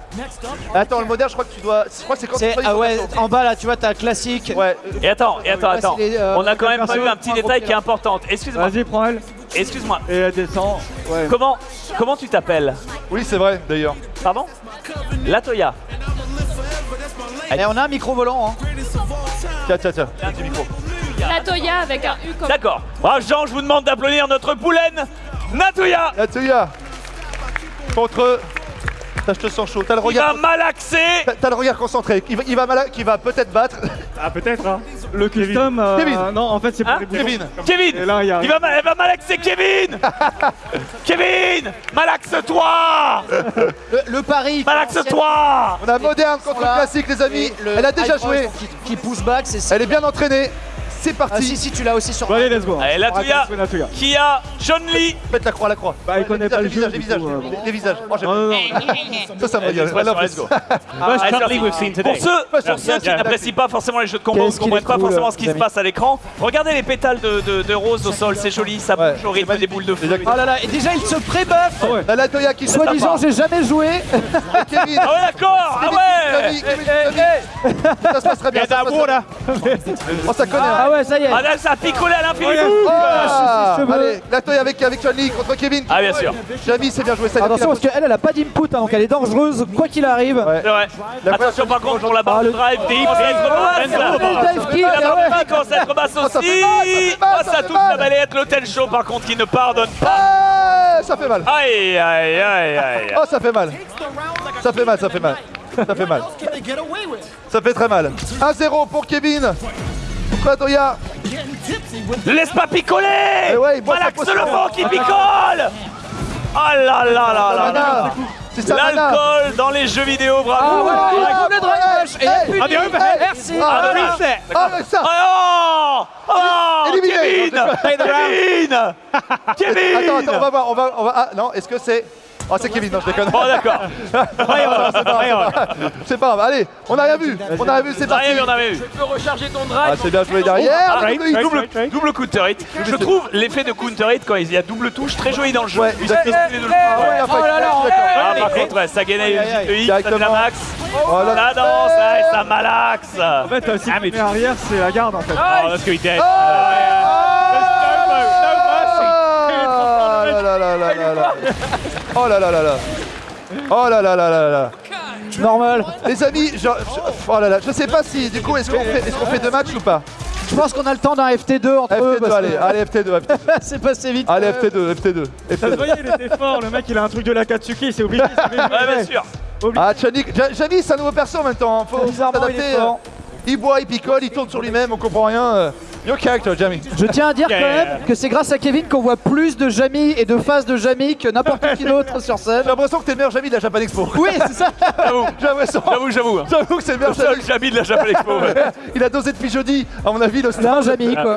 Attends, le moderne, je crois que tu dois. Je crois que c'est quand tu ah ouais, en bas là, tu vois, t'as classique. Ouais. Et attends, et attends, attends. les, euh, On a quand même pas eu un petit détail qui est important. Excuse-moi. Vas-y, prends elle. Excuse-moi. Et elle descend. Ouais. Comment, comment tu t'appelles Oui, c'est vrai, d'ailleurs. Pardon Latoya. Et on a un micro volant. Hein. Tiens, tiens, tiens. Petit micro. La Toya avec un U comme D'accord. Ah, Jean, je vous demande d'applaudir notre poulaine, Natoya, Latoya Contre. Ça, je te sens chaud. T'as le qui va regard. malaxer. T'as- le regard concentré. Il va, il va, va peut-être battre. Ah, peut-être, hein. Le custom. euh, Kevin. Non, en fait, c'est pour Hein les boutons. Kevin. Kevin là, il y a. il va, va malaxer Kevin Kevin Malaxe-toi Le, le pari. Malaxe-toi On a moderne contre là. classique, les amis. Le Elle a déjà joué. Qui, qui pousse back, c'est Elle est bien entraînée. C'est Ah parti. si, si, tu l'as aussi sur. Bon, allez, let's go. Allez, Latoya. qui a John Lee. Faites la croix, la croix. Bah, il connaît les pas le visages, jeu, les visages, euh, visages, les visages. Oh, j'aime Non, non, non. Ça, ça me love let's go. Ah. Pour ceux, qui n'apprécient pas forcément les jeux de combat, ou ne comprennent pas forcément ce qui les se passe à l'écran, regardez les pétales de, rose au sol, c'est joli, ça bouge au rythme des boules de feu. Oh là là, et déjà il se pré-buff. La Latoya qui Soit disant, j'ai jamais joué. Ah ouais, d'accord Ah ouais Kevin, Kevin, Kevin. Ça se passe très bien. se passe très bien. Oh, ça connaît. Ah hein. ouais, ça y est. Ah là, ça a picolé à l'infini Oh. Allez, Latoya avec, avec John Lee contre Kevin. Ah bien sûr, Jamie, c'est bien joué. Ça, Attention parce qu'elle, elle a pas d'input, hein, donc elle est dangeuse, quoi qu'il arrive. Ouais. c'est vrai. La Attention par contre pour la barre Ah, de le- drive, Ah, kick, La ah barre de Oh, ça aussi. mal, ça Oh, touche la balayette, l'hôtel chaud par contre qui ne pardonne pas. Ah, ça fait mal. Aïe, aïe, aïe, aïe. Oh, ça fait mal. Ça fait mal, ça fait mal. Ça fait mal. Ça fait très mal. 1-0 pour Kevin. Contre Latoya. Laisse pas picoler Eh ouais, Malaxe potion. le vent qui picole Oh là là là là. C'est. L'alcool dans les jeux vidéo, Ah bravo ouais, drive Ah, limite. eh, Merci. ah, Ah, voilà. reset. Ah, avec ça. Oh Oh Éliminé. Kevin Kevin Attends, Kevin attends, on va voir, on va, on va. Ah non, est-ce que c'est. Oh, c'est Kevin, non, je déconne. Oh d'accord c'est pas grave, c'est pas grave. C'est pas grave, allez, on a rien vu, on a rien vu, c'est parti. Rien vu, on avait vu. Tu peux recharger ton Ah, drive. c'est bien joué derrière. Ah, double hit. double, double counter hit. Je trouve l'effet de counter hit quand il y a double touche très joli dans le jeu. Ouais, Il. Ah ouais, Ouais. enfin, Oh là là, je. Ah par contre ouais, ça gagne une petite hit, ça devient directement. max. Oh là Ça danse, ça malaxe. En fait, si Ah, tu mais mets arrière, c'est la garde en fait. Oh, good dead. Ah là là là là là là. Oh là là là là. Oh là là là là là. Normal. Les amis, je, je- oh là là, je sais pas si du coup est-ce qu'on fait, est-ce qu'on fait deux matchs ou pas? Je pense qu'on a le temps d'un FT2 entre eux. FT2, parce que allez, allez FT2, FT2. C'est passé vite. Allez FT2, FT2, Ça se FT2. voyait, il était fort. Le mec, il a un truc de la Katsuki, c'est obligé. Ouais, bien sûr. Ah Jamie c'est un nouveau perso en même temps, hein. faut est s'adapter. fort. Il boit, il picole, il tourne sur lui-même, on comprend rien. Your character, Jamie. Je tiens à dire Yeah. quand même que c'est grâce à Kevin qu'on voit plus de Jamie et de phases de Jamie que n'importe qui d'autre sur scène. J'ai l'impression que t'es le meilleur Jamie de la Japan Expo. Oui, c'est ça. J'avoue, j'avoue, j'avoue. J'avoue que c'est le Le meilleur seul Jamie. Jamie de la Japan Expo. ouais. Il a dosé depuis jeudi, à mon avis, le C'est un Jamie quoi.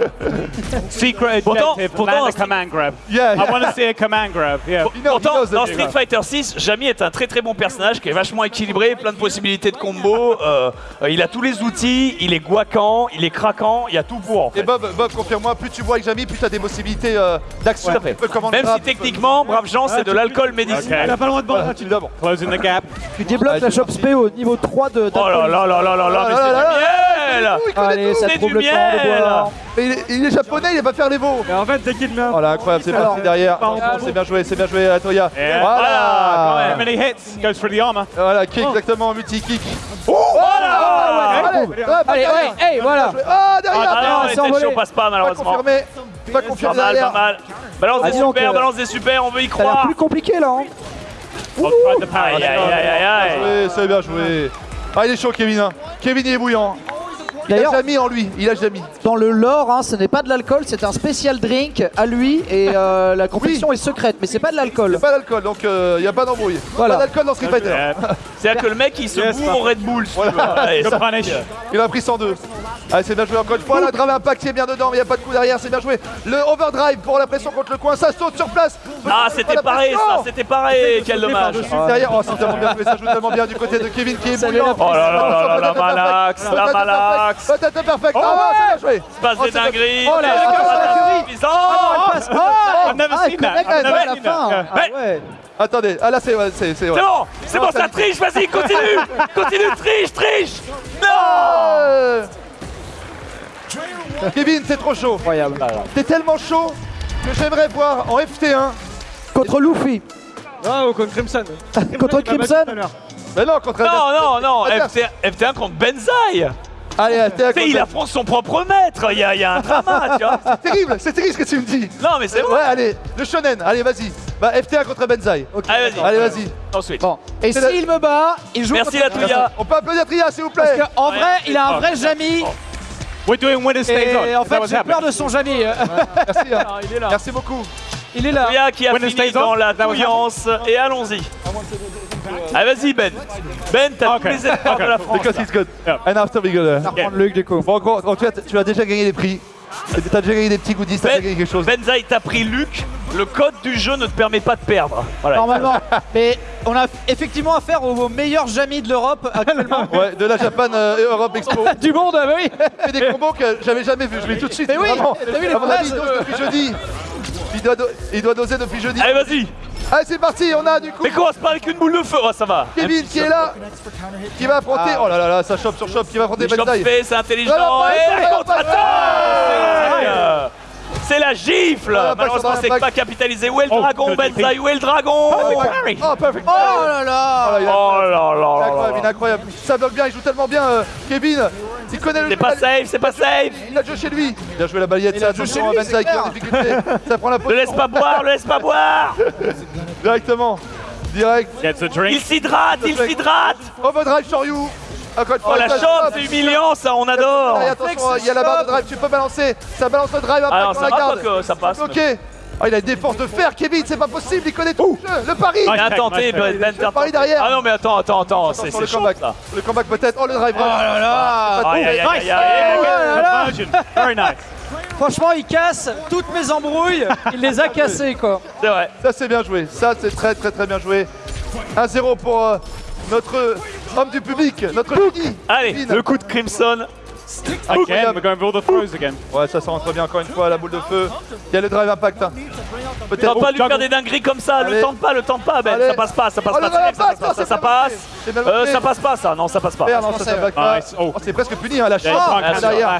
Secret Pourtant- objective, pourtant, land a command grab. Yeah, I yeah. want to see a command grab, yeah. Pourtant, dans. Street Fighter 6, Jamie est un très très bon personnage qui est vachement équilibré, plein de possibilités de combos. euh, euh, il a tous les outils, il est guaquant, il est craquant, il y a tout pour en Et fait. Bob, Bob, confirme-moi, plus tu bois avec Jamie, plus t'as des possibilités euh, d'action. Fait. Tu commander Même si tu techniquement, brave Jean, c'est de l'alcool médicinal. Il a pas le droit de boire Voilà, gratuit. évidemment. Closing the gap. Tu débloques la shop spé au niveau 3 de Oh là là là là là là, mais Oh là là là c'est du miel Allez, ça trouve le temps de boire. Mais il, est, japonais, il va faire les veaux. Mais en fait, dès qu'il un. Oh là, incroyable, c'est parti derrière. C'est bien joué, c'est bien joué, Atoya. Yeah. Voilà, many hits? Goes for the armor. Voilà, kick exactement, multi-kick. Voilà Allez, ouais, hey, voilà. Ah, derrière Ah non, chauds passe pas Pas malheureusement. confirmé. Pas Pas confirmé mal, pas mal. Balance Ah, des super, euh, balance des super, on veut y croire. plus compliqué là. hein. Aïe aïe aïe aïe c'est bien joué. Ah, il est chaud, Kevin. hein. Kevin, il est bouillant. Il a jamais en lui, il a jamais. dans le lore, hein, ce n'est pas de l'alcool, c'est un spécial drink à lui et euh, la confection est secrète, mais c'est pas de l'alcool. Pas d'alcool, donc il n'y a pas d'embrouille. Voilà. Pas d'alcool dans Street Fighter. C'est-à-dire que le mec il se Yes, bourre au Red Bull. si ça- punish. Il a pris 102. Allez, c'est bien joué encore une fois. La drive impact qui est bien dedans, mais il n'y a pas de coup derrière, c'est bien joué. Le overdrive pour la pression contre le coin, ça saute sur place. Ah, c'était pareil ça, c'était pareil, quel dommage. Derrière, oh, c'est tellement bien joué, ça joue tellement bien du côté de Kevin qui est bouillant. Oh là là là là, la malaxe, la malaxe. Peut-être perfect. Oh Ah, ouais. c'est bien joué. Se passe Oh, des c'est dingueries. Oh là là, Oh, oh, la Fury. suffisant. Oh, passe. oh, I've never ah, seen that. à la seen that. Ah. Attendez, ah là c'est ouais, c'est c'est ouais. C'est bon, c'est bon, ça triche, vas-y, continue Continue, triche, triche Non Euh. Kevin, c'est trop chaud. Incroyable. T'es tellement chaud que j'aimerais voir en FT1 Contre Luffy. Ah, ou contre Crimson. Contre Crimson. Mais non, contre Non, non, non, Adverse. FT1, FT1 contre Benzaï Allez, FT1 Tu sais, il affronte son propre maître, il y a, il y a un drama, tu vois C'est terrible, c'est terrible ce que tu me dis. Non, mais c'est Ouais, vrai allez, le shonen, allez, vas-y. Bah, FT1 contre Benzaï. Allez, vas-y Allez, vas-y. Ensuite. Bon. Et s'il me bat, il joue Merci contre la Touya On peut applaudir Tria, s'il vous Parce plaît. qu'en vrai, il a un vrai Jamy. We're doing on. Et en fait, j'ai peur de son Jamy. Merci, hein. il est là. Merci beaucoup. Il est là. Touya qui a Winner fini on. dans la touillance, et allons-y. Allez, vas-y Ben Ben, t'as Ok, tous les espoirs ok. de la France. Because là. it's good. Yeah. And after we go there. Prendre Luc du coup. Bon, tout cas, tu as déjà gagné des prix. T'as déjà gagné des petits goodies, t'as déjà gagné quelque chose. Benzaï, t'as pris Luc, le code du jeu ne te permet pas de perdre. Voilà. Normalement. Mais on a effectivement affaire au meilleur Jamy de l'Europe actuellement. Ouais, de la Japan euh, Europe Expo. du monde, ah bah oui. fait des combos que j'avais jamais vus. Je vais tout de suite. Mais oui, t'as vu les phrases dose depuis jeudi. Il doit, do- il doit doser depuis jeudi. Allez, vas-y Allez, c'est parti. On a du coup Mais commence pas avec une boule de feu, oh, ça va Kevin qui est là, qui va affronter. Oh là là là, ça chope sur chope, qui va affronter faits, c'est intelligent. Et contre-attaque C'est la gifle Ah, Malheureusement, c'est pas capitalisé. Où est le Oh, dragon, Benzaï Où est le dragon Oh, oh, perfect. Oh là là. Oh là, Oh là là Il est là incroyable, il est là incroyable. Ça bloque bien, il joue tellement bien, euh, Kevin. Il connaît le C'est pas safe, c'est pas safe Il a joué chez lui. Il a joué la balayette, ça. joué chez Attention à lui, Benzaï qui est en difficulté. Ça prend la Le position. laisse pas boire, le laisse pas boire Directement. Direct. A Il s'hydrate, il s'hydrate Overdrive sur you. Encore une Oh la hop. c'est humiliant ça, on adore Allez, attention, il y a la barre de drive, tu peux balancer. Ça balance le drive après Ah non, ça la va garde. pas que ça passe. Ok. Oh, il a des forces de fer, Kevin, c'est pas possible, il connaît tout le jeu. Le pari. Tenté, Nice, Ben, Ben, Le pari derrière. Ah non mais attends, attends, attends, c'est le chaud comeback. ça Le comeback peut-être. Oh, le drive. Oh là là. Oh. Virgin. Very nice. Franchement, il casse toutes mes embrouilles. Il les a cassées quoi. C'est vrai. Ça, c'est bien joué. Ça, c'est très, très, très bien joué. 1-0 pour euh, notre homme du public, notre. Allez, le coup de Crimson. Again, we're going for all the throws again. Ouais, ça, ça rentre bien encore une fois, la boule de feu. Il y a le drive impact. hein. Peut-être. Tente pas de lui faire des dingueries comme ça, Allez. le tente pas, le tente pas Ben, Allez. ça passe pas, ça passe Oh, pas, ça drive passe ça, ça passe. Euh, ça passe pas ça, non ça passe pas. Merde, non, ça, ça va pas. Nice. Oh. Oh, c'est presque puni, hein, la chance. Yeah, Ah, derrière.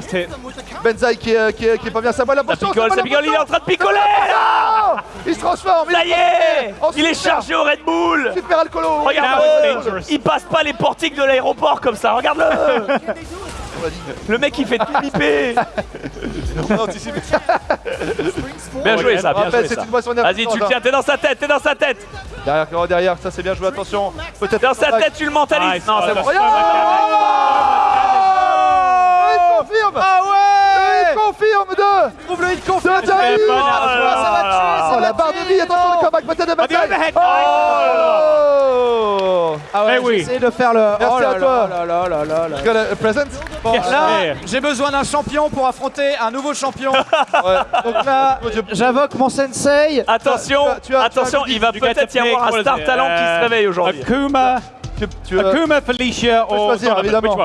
Benzaï qui est, qui, est, qui est pas bien sa balle. La Ça potion, picole, sa ça picole, il est en train de picoler Il se transforme. Ça y est Oh, Il est chargé au Red Bull Super alcoolo. Regarde. Il passe pas les portiques de l'aéroport comme ça, regarde-le Le mec il fait tout piper On a anticipé. Bien joué ça, bien joué ça. Vas-y, tu le tiens, t'es dans sa tête, t'es dans sa tête Derrière, oh, derrière, ça c'est bien joué, attention. Peut-être Dans sa tête, tu le mentalises. Non, c'est Oh, bon. Oh confirme Ah ouais. Confirme de Trouve le hit confirme. de Jamy Oh là Ça va tuer, ça Oh va la barre de tuer. vie, attention le comeback peut-être de overhead. Oh Ah ouais, Eh oui. de faire le. Merci oh là à toi. là là là là là. Tu as le present Bon, Yes. là, Yeah. j'ai besoin d'un champion pour affronter un nouveau champion. Ouais. Donc là, j'invoque mon sensei. Attention, Tu as- tu as- attention, tu as- il va peut-être y avoir un star talent qui se uh, réveille aujourd'hui. Akuma, Tu, Akuma, Felicia, peux or choisir, évidemment.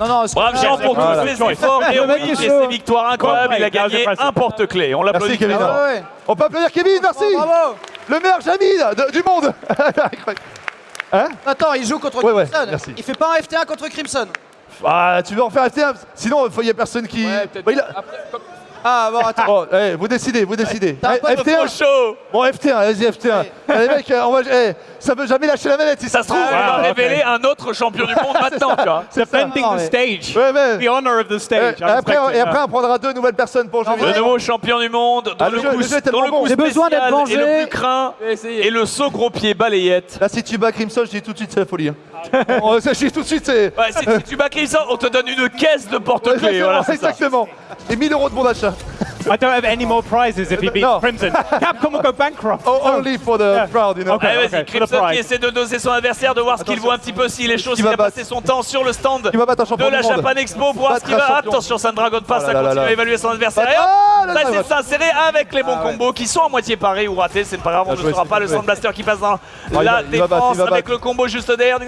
Non, non, Bravo Jean pour tous ses efforts mec héroïques est et ses victoires incroyables. Il a gagné un porte-clés. On l'applaudit. Merci Kevin. Ah. On peut applaudir Kevin, merci Oh, bravo. Le meilleur Jamil du monde. Hein Attends, il joue contre Ouais, ouais, Crimson. merci. Il fait pas un FT1 contre Crimson. Ah, tu veux en faire FT1 Sinon, il n'y a personne qui... Bah, il a- Ah bon, attends. Bon, eh, vous décidez, vous décidez. Un Eh, pote Trop FT1 chaud. Bon, FT1, vas-y, FT1. Eh, les mecs, euh, on va... eh, ça veut jamais lâcher la manette si ça, Ça se trouve, va Ah, ok. révéler un autre champion du monde maintenant, tu vois. Defending the mais- stage. Ouais, mais... The honor of the stage. et après, I respect et après, on prendra deux nouvelles personnes pour jouer. Le nouveau champion du monde, dont Ah, le, le jeu- coup, le jeu dont le bon. coup J'ai besoin d'être et le plus craint et le saut gros pied balayette. Là, si tu bats Crimson, je dis tout de suite, c'est la folie. hein. Bon, ça, je dis tout de suite, c'est... Ouais, si, si tu bats Crimson, on te donne une caisse de porte-clés. Voilà, exactement. Et 1000 euros de bon d'achat. I don't have any more prizes if he beats No. Crimson. Capcom will go bankrupt. Oh, only for the Yeah. crowd, you know. Okay. Allez, the Crimson qui essaie de doser son adversaire, de voir ce qu'il voit un petit peu s'il est chaud, s'il va a passé son temps sur le stand Qui va battre un de champion la du monde Japan Expo pour voir ce Battre qu'il va. champion. Attention, ça ne dragonne pas, Oh ça là continue à évaluer son adversaire. Ah, ça essaie de s'insérer avec les bons combos qui sont à moitié parés ou ratés, c'est pas grave, on ne saura c'est pas le. Sound Blaster qui passe dans il va- la il va battre, défense il va avec le combo juste derrière.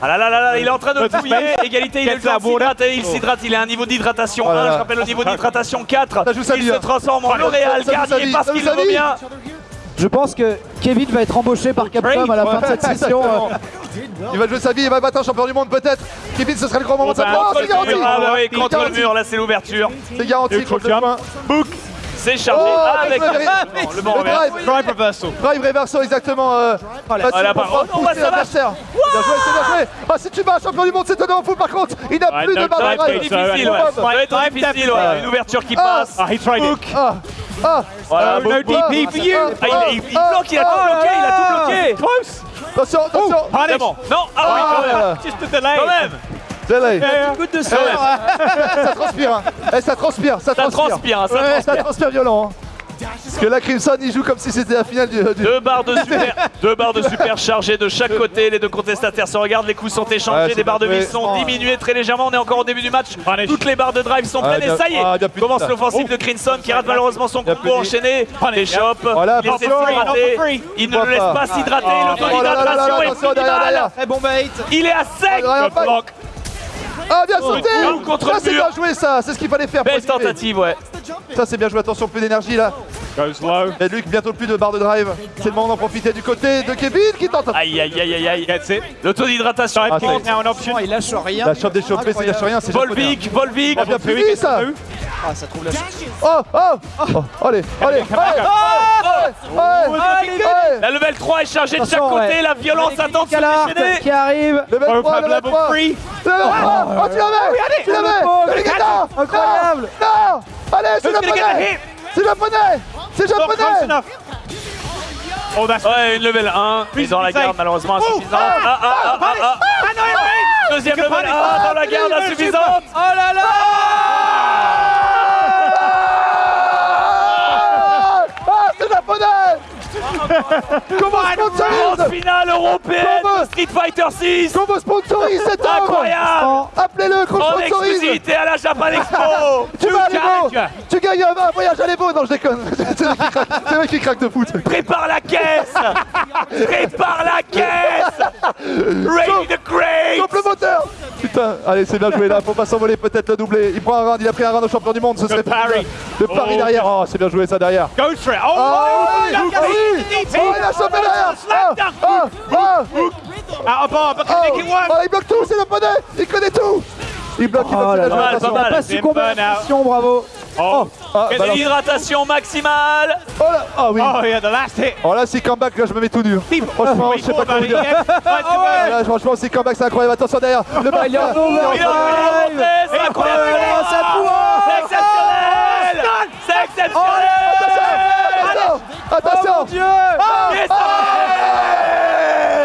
Ah là là là là, il est en train de fouiller. Égalité, il le. Il s'hydrate, il a un niveau d'hydratation Oh là 1. là. Je rappelle le niveau d'hydratation 4. Ça joue sa Il vie, se hein. transforme en L'Oréal vie, parce qu'il vie. bien. Je pense que Kevin va être embauché par Capcom à la fin de cette session. Euh. Il va jouer sa vie, il va battre un champion du monde peut-être. Kevin, ce serait le grand moment de sa Bah, Oh, contre le mur, ah bah contre le mur, là c'est l'ouverture. C'est garanti contre le. Book, c'est chargé Oh, avec avec le- le bon Le revers. drive. Drive reversal. Drive reverso exactement. Euh, facile Ah, là, par- oh pousser ça va. l'adversaire. Bien joué, c'est bien joué. Ah, si tu bats un champion du monde, c'est tellement fou par contre. Il n'a Ouais, plus de barre Ça va de être drive. difficile, ouais. Boom. Ça va être difficile, ouais. Une ouverture qui Ah. passe. Ah, he tried it. Ah, ah, Voilà, ah, book, ah, book. ah, DP for you. ah, Ah, il, il- il ah, bloque, il a tout ah, bloqué, il a tout ah. bloqué. Close. Attention, attention. C'est bon. Non, ah oui, quand même. Ah, Just a delay. Quand même. Delay. Goutte de sang. ça transpire, hein. Eh, ça transpire, ça Ça transpire. transpire, hein, ça Ouais, ça transpire. transpire violent. hein. Parce que là, Crimson, il joue comme si c'était la finale du. du- Deux barres de super, deux barres de super chargées de chaque côté. Les deux contestataires se regardent, les coups sont Ouais, échangés, c'est les barres de vie sont diminuées très légèrement. On est encore au début du match. Punish. Toutes les barres de drive sont Ah, pleines et ça y est. ah, Commence l'offensive de Crimson qui rate malheureusement son combo plus. enchaîné. Les chops, Voilà, il essaie de. Il ne le laisse pas. s'hydrater. Oh là là là là, L'auto-hydratation est minimale. Il est à sec. Ah, bien sauté Oh, contre Ça, le c'est bien joué, ça C'est ce qu'il fallait faire. Belle tentative, ouais. Ça, c'est bien joué. Attention, plus d'énergie là. Goes low. Et Luc, bientôt plus de barre de drive. C'est le moment d'en profiter du côté de Kevin qui tente. Aïe, aïe, aïe, aïe, aïe. Gets it. L'auto-hydratation. Dive Ah, is now an option. Oh, il lâche rien. La chope des chopés, c'est lâche rien. C'est japonais. Volvic, Volvic. Oh, bien fini ça Ah, ça trouve la Oh, oh, oh, allez, allez, allez, allez, allez. La level 3 est chargée de chaque côté. La violence attend de se qui arrive. Level 3, level 3. three. Level 3. Oh, tu l'avais, tu l'avais. Incroyable. Non, allez, c'est japonais. C'est japonais. C'est japonais. enough. Oh, that's Ouais, une level 1. Mais dans la garde, malheureusement, insuffisante. Ah, ah, ah, ah, ah. Deuxième level punish. 1 dans la garde, insuffisante. Oh là là. Ah, ah, c'est japonais. Comment sponsorise Grande finale européenne Comment de Street Fighter 6. Comment sponsorise cet homme Incroyable. Appelez-le, qu'on En sponsorise exclusivité à la Japan Expo. Tu vas à. Tu gagnes un, voyage à l'Evo Non, je déconne C'est vrai qu'il craque, de foot Prépare la caisse. Prépare la caisse. Ready the le moteur Putain, allez, c'est bien joué là, faut pas s'envoler, peut-être le doubler. Il prend un round, il a pris un round au champion du monde, ce serait. Le pari Oh. derrière, oh, c'est bien joué ça derrière. Go for it. Oh, Ah ah oh, il a chopé derrière Ah, ah, ah, Out of bar, but can ah, make it work. oh, il bloque tout, c'est le poney Il connaît tout Il bloque, il bloque, Oh il joué, Pas mal, attention. pas mal. Bravo. Oh, Ah, Quelle balance. hydratation maximale. Oh là, ah oui oh yeah, the last hit. Oh là, si comeback, là, je me mets tout dur. Franchement, je sais pas comment dire. Ah là, franchement, si comeback, c'est incroyable. Attention derrière. Le back, Il est en c'est incroyable. Oh. C'est exceptionnel. C'est exceptionnel. Attention. Attention Mon Dieu. Yes. Oh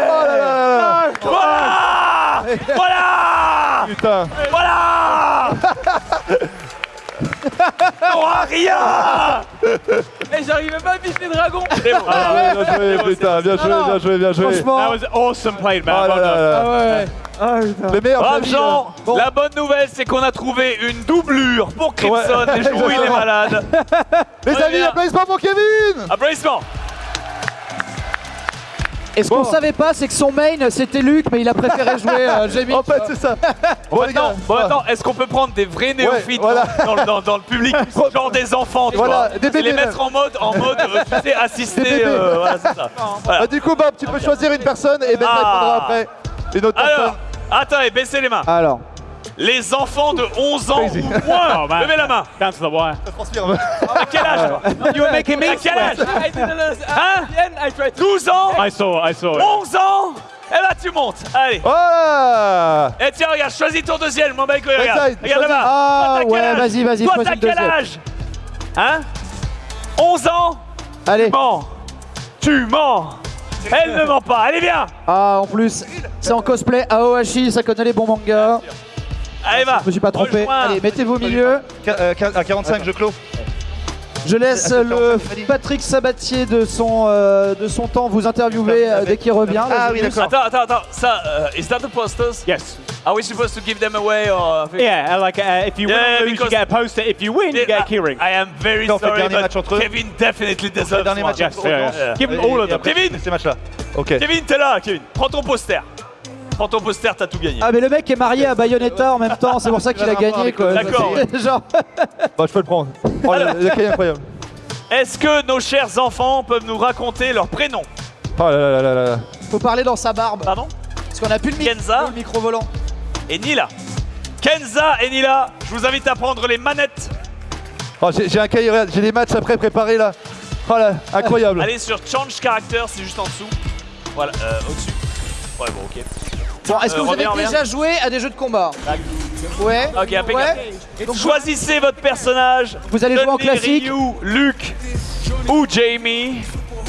là là là là. Voilà. Voilà. Putain. Voilà. T'auras rien Et j'arrivais pas à viser le dragon. Ah ouais, Bien joué, putain, bien joué, bien joué, bien joué. Franchement. That was awesome played, Oh man. là Well là done. là. Ah ouais. Ah putain. Les meilleurs Brave amis, Jean euh, bon. La bonne nouvelle, c'est qu'on a trouvé une doublure pour Crimson, Ouais, les jours où il est malade. Les amis, applaudissements pour Kevin Applaudissements Et ce qu'on savait pas, c'est que son main c'était Luc, mais il a préféré jouer euh, Jamie. En fait, c'est ça. Bon, bon, attends, est-ce qu'on peut prendre des vrais néophytes voilà. dans, le- dans- dans le public, genre des enfants, tu Voilà, vois des Et les bébés mettre en mode, en mode, euh, tu sais, assisté, bébés. euh, voilà, c'est ça. Voilà. bah, du coup, Bob, tu peux choisir une personne et Ben Ah. répondra après. Une autre Alors, personne. attendez, baissez les mains. Alors, Les enfants de 11 ans ou moins, Oh, man. levez la main. Down to the wire. À quel âge You were making me À quel âge. Hein At the end, I tried to. 12 ans I saw it, I saw it. 11 ans Eh ben tu montes, allez Voilà Et tiens, regarde, choisis ton deuxième, mon mec, regarde. Regarde là-bas. Ah, Toi, t'as quel ouais, âge vas-y, vas-y, Toi, t'as quel âge Hein 11 ans allez. Mens Tu mens Elle ne ment pas, allez viens Ah, en plus, c'est en cosplay Aohashi, ça connaît les bons mangas. Allez, va. Je me suis pas trompé. Rejoins. Allez, mettez-vous au milieu. euh, À 45, je clôt. Je laisse Attends, le. Patrick Sabatier de son, euh, de son temps vous interviewer euh, dès qu'il revient. Ah Là, je- Attends, attends, attends. Ça, uh, is that the posters? Yes. Are we supposed to give them away or? Yeah, uh, like uh, if you win Yeah, lose, you get a poster. If you win, you get a keyring. I am very sorry, dernier but match entre eux. Kevin definitely deserves Dernier one. match Yes, entre yeah, yeah. Give all of them. Kevin Ces matchs-là. Ok. Kevin, t'es là, Kevin. Prends ton poster. Prends ton poster, t'as tout gagné. Ah mais le mec est marié à Bayonetta en même temps, c'est pour ça qu'il a gagné quoi. D'accord, Genre, Bah, je peux le prendre. Oh, le, le cahier incroyable. Est-ce que nos chers enfants peuvent nous raconter leur prénom? Oh là là là là là. faut parler dans sa barbe. Pardon? Parce qu'on a plus le, mic- Kenza le micro volant. et Nila. Kenza et Nila, je vous invite à prendre les manettes. Oh, j'ai un cahier, regarde, j'ai des matchs après préparés là. Oh là, incroyable. Allez sur Change Character, c'est juste en dessous. Voilà, euh, au-dessus. Ouais, bon, ok. Bon, est-ce que Euh, vous avez reviens, reviens. déjà joué à des jeux de combat Ouais. Ok, impeccable. Ouais. Donc, Choisissez votre personnage. Vous allez jouer en classique Ryu, Luke ou Jamie.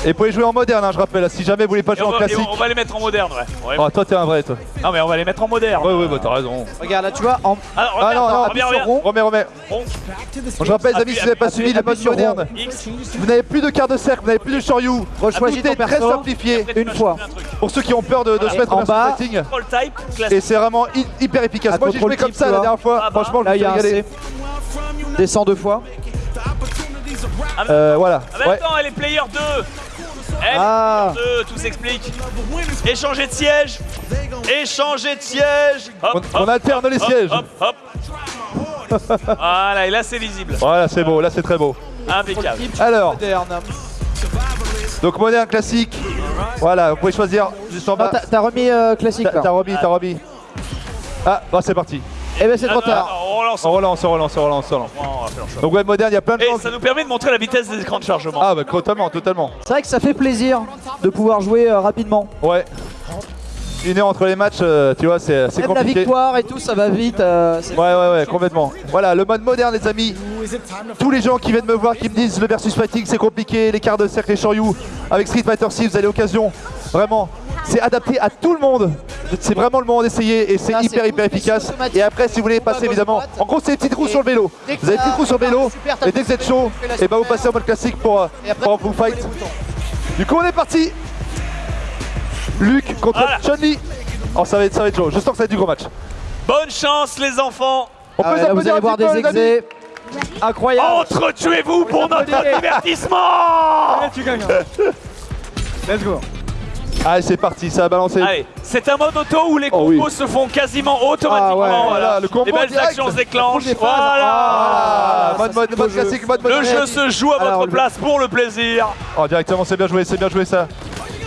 Et vous pouvez jouer en moderne, hein, je rappelle. Si jamais vous voulez pas jouer en va, classique. on va les mettre en moderne, ouais. Ouais. Oh, toi, t'es un vrai, toi. Non, mais on va les mettre en moderne. Ouais, ouais, bah t'as raison. Regarde là, tu vois, en... Alors, Ah reviens, non, non, rond. Remets, remets. Rond. Bon, je rappelle, les amis, si vous n'avez pas suivi les modes sur modernes, vous n'avez plus de quart de cercle, vous n'avez plus de Shoryu. Rechoisis Tout est ton très simplifié. une fois. Pour ceux qui ont peur de, de se mettre en en bas. Et c'est vraiment hy- hyper efficace. Moi, j'ai joué comme ça la dernière fois. Ah bah. Franchement, je me il suis. Descends deux fois. Euh, voilà. Ah, mais Ouais. attends, elle est player 2. Ah. est player 2, tout s'explique. Échanger de siège. Échanger de siège. Hop, On, on hop, alterne les hop, sièges. Hop, hop. voilà, et là c'est lisible. Voilà, c'est beau. Là, c'est très beau. Impeccable. Alors, donc moderne classique. Voilà, vous pouvez choisir juste en Ah, bas. t'as- remis euh, classique t'as remis, t'as remis. Ah, bah c'est parti. Eh ben c'est trop Ah, tard. on relance. On relance, on relance, on relance. Donc ouais, moderne, il y a plein de Et gens. ça nous permet de montrer la vitesse des écrans de chargement. Ah bah totalement, totalement. C'est vrai que ça fait plaisir de pouvoir jouer euh, rapidement. Ouais. Une heure entre les matchs, euh, tu vois, c'est c'est Même la compliqué. victoire et tout, ça va vite. euh, Ouais, ouais, ouais, complètement. Voilà, le mode moderne, les amis. Tous les gens qui viennent me voir, qui me disent le versus fighting, c'est compliqué, les quarts de cercle et Shoryu. Avec Street Fighter 6, vous avez l'occasion. Vraiment, c'est adapté à tout le monde. C'est vraiment le moment d'essayer et c'est hyper, hyper efficace. Et après, si vous voulez passer, évidemment. En gros, c'est des petites roues sur le vélo. Vous avez des petites roues sur le vélo. Et dès que vous êtes chaud, et bah vous super. passez en mode classique pour, euh, tu fight. les. Du coup, on est parti. Luc contre. Chun-Li. Oh, ça va être, ça va être chaud. Je sens que ça va être du gros match. Bonne chance les enfants. On Ah peut là, vous allez voir des les exés. Incroyable. Entretuez-vous pour notre divertissement. Allez, tu gagnes. Let's go. Allez, c'est parti, ça a balancé. Allez, c'est un mode auto où les Oh combos oui. se font quasiment automatiquement. Ah ouais, voilà, le combo les belles direct. actions se déclenchent. Voilà. Ah, Ah, mode, ça, mode, mode classique, Le jeu se joue à Alors, votre place pour le plaisir. Oh, directement, c'est bien joué, c'est bien joué ça.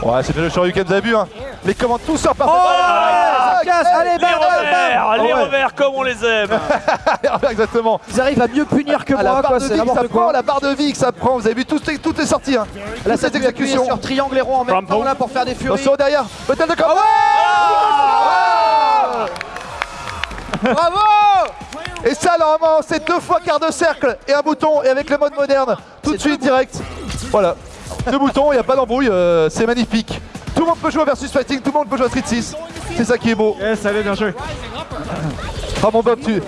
Ouais, c'est bien le Shoryuken, vous avez vu, hein. Les commandes, tout sort parfaitement. Ah, casse, allez, Les bam, bam, revers, bam. les Ah ouais. revers comme on les aime. Exactement. Ils arrivent à mieux punir que Ah, la moi, barre quoi. de C'est vie que ça n'importe prend, quoi. la barre de vie que ça prend. Vous avez vu, tout, est- tout est sorti. Hein. Là, cette exécution. sur triangle et rond en même temps là pour faire des furies. Attention derrière. Peut-être de combat. Bravo Et ça, normalement, c'est deux fois quart de cercle et un bouton. Et avec le mode moderne, tout de suite, direct. Voilà. Deux boutons, il n'y a pas d'embrouille. euh, c'est magnifique. Tout le monde peut jouer à versus fighting, tout le monde peut jouer à Street 6. C'est ça qui est beau. Yes, allez, bien joué. Ah mon Bob, tu.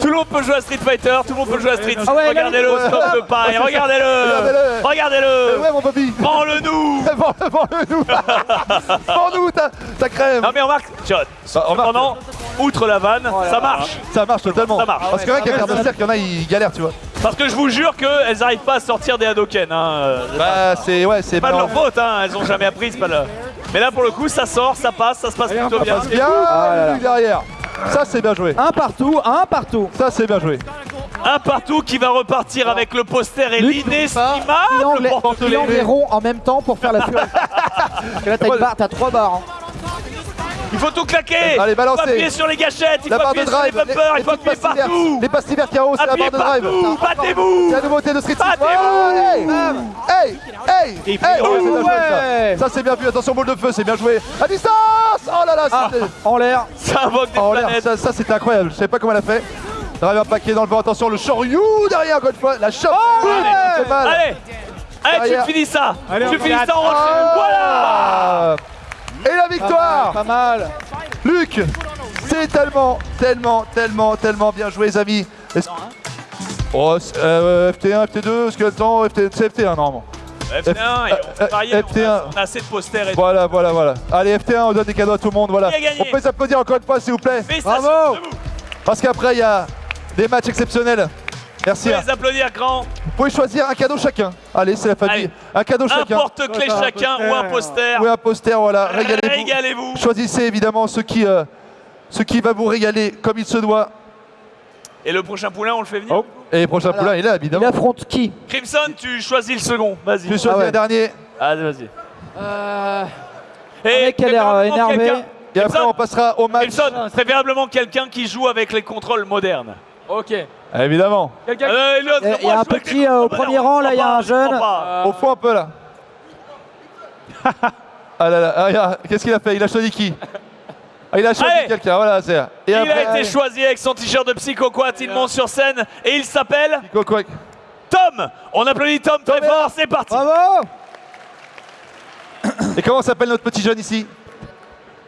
Tout le monde peut jouer à Street Fighter, tout le monde peut jouer à Street. Ah ouais, Regardez-le, ouais. stop de paille, regardez-le. Regardez-le. Eh Regardez-le. Ouais, mon Bobby. Vends-le, vends-le nous. Vends-nous ta, ta crème. Non mais remarque, Bah, remarque. cependant, outre la vanne, ça marche. Ça marche totalement. Ça marche. Parce que vrai qu'avec quart de cercle, il y en a, ils galèrent, tu vois. Parce que je vous jure qu'elles n'arrivent pas à sortir des Hadoken. Hein. C'est Bah, c'est. Ouais, c'est C'est pas de leur faute, hein. elles ont jamais appris, c'est pas le... Mais là pour le coup ça sort, ça passe, ça se passe plutôt Ça bien. passe bien, Ah derrière. Ça, c'est bien joué. Un partout, un partout. Ça, c'est bien joué. Un partout qui va repartir avec le poster et l'inestimable porte-clés. en même temps pour faire la furie. Parce que là, t'as une barre, t'as trois barres. hein. Il faut tout claquer Allez, Il balancez. faut appuyer sur les gâchettes, il La faut barre de appuyer sur les drive. bumpers, il faut appuyer partout Les passes diverses carreaux, c'est la barre de drive. Battez-vous C'est la nouveauté de Street 6. Battez-vous Hey Hey Hey, oh, ouais, c'est bien joué, ouais. ça. Ça, c'est bien vu. Attention, boule de feu, c'est bien joué. À distance Oh là là Ah, c'était- en l'air. Ça invoque des l'air, planètes ça, ça c'était incroyable. Je sais pas comment elle a fait. Drive un paquet dans le vent. Attention, le Shoryu derrière, encore une fois. La chope. Oh. Allez Allez, tu finis ça Tu finis ça en rocher Voilà Ah. Et la victoire Pas mal. Luc C'est tellement, tellement, tellement, tellement bien joué, les amis. Est-ce- Oh, c'est- euh, FT1, FT2, Skeleton, FT, c'est FT1 normalement. F1, et on peut varier, on a- FT1. on a assez de posters et Voilà, voilà, voilà. Allez, FT1, on donne des cadeaux à tout le monde, voilà. On peut s'applaudir encore une fois, s'il vous plaît. Bravo. Parce qu'après, il y a des matchs exceptionnels. Merci. Vous hein. pouvez les applaudir grand. Vous pouvez choisir un cadeau chacun. Allez, c'est la famille. Allez. Un cadeau Un chacun. porte-clés chacun ou un poster. Ou un poster, voilà. Régalez-vous. Régalez-vous. Choisissez évidemment ce qui, euh, ce qui va vous régaler comme il se doit. Et le prochain poulain, on le fait venir Et le prochain poulain, il est là, évidemment. affronte qui Crimson, tu choisis le second. Vas-y. Tu choisis un dernier. Allez, vas-y. Euh... Et mec a l'air, euh, énervé. Et après, on passera au match. Crimson, préférablement quelqu'un qui joue avec les contrôles modernes. Ok. Évidemment. Quelqu'un Euh, l'autre, Il y a- un petit euh, au premier rang, là, il y a un jeune. Au fond un peu là. ah là là, ah, regarde, qu'est-ce qu'il a fait? Il a choisi qui? Ah, Il a choisi quelqu'un, voilà, c'est. Il après, a été choisi avec son t-shirt de Psycho Quat, il monte sur scène et il s'appelle Tom. On applaudit Tom très fort, c'est parti. Bravo. Et comment s'appelle notre petit jeune ici?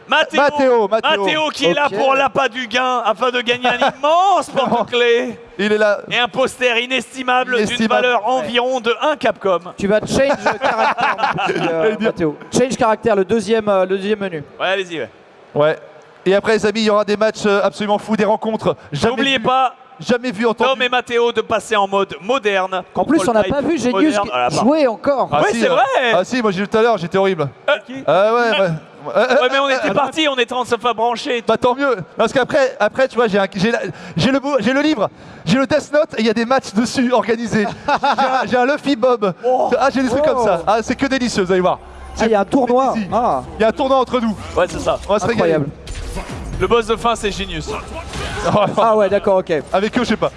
Mathéo, Mathéo, Mathéo. qui est là pour l'appât du gain afin de gagner un immense porte-clés Il est là. et un poster inestimable d'une valeur environ de 1 Capcom. Tu vas change caractère, euh, Mathéo. Change caractère, le deuxième, euh, le deuxième menu. Ouais, allez-y. ouais. Ouais. Et après, les amis, il y aura des matchs euh, absolument fous, des rencontres. N'oubliez pas, Jamais vu entendu. Tom et Mathéo, de passer en mode moderne. En plus, on n'a pas vu Genius part. jouer encore. Ah, Ouais, si, c'est euh, vrai. Ah si, moi j'ai vu tout à l'heure, j'étais horrible. Euh, Ah ouais, ouais. Euh, euh, Ouais, mais on était partis, on était en train de se faire brancher. Bah tant mieux, parce qu'après, après, tu vois, j'ai un- j'ai la- j'ai le, j'ai le livre, j'ai le Death Note et il y a des matchs dessus organisés. J'ai un, Luffy Bob. Ah, j'ai des trucs Oh. comme ça. Ah, c'est que délicieux, vous allez voir. Ah, il y a un tournoi. Ah, Il y a un tournoi entre nous. Ouais, c'est ça. On va se régaler. incroyable. Le boss de fin, c'est Genius. Ah ouais, d'accord, ok. Avec eux, je sais pas.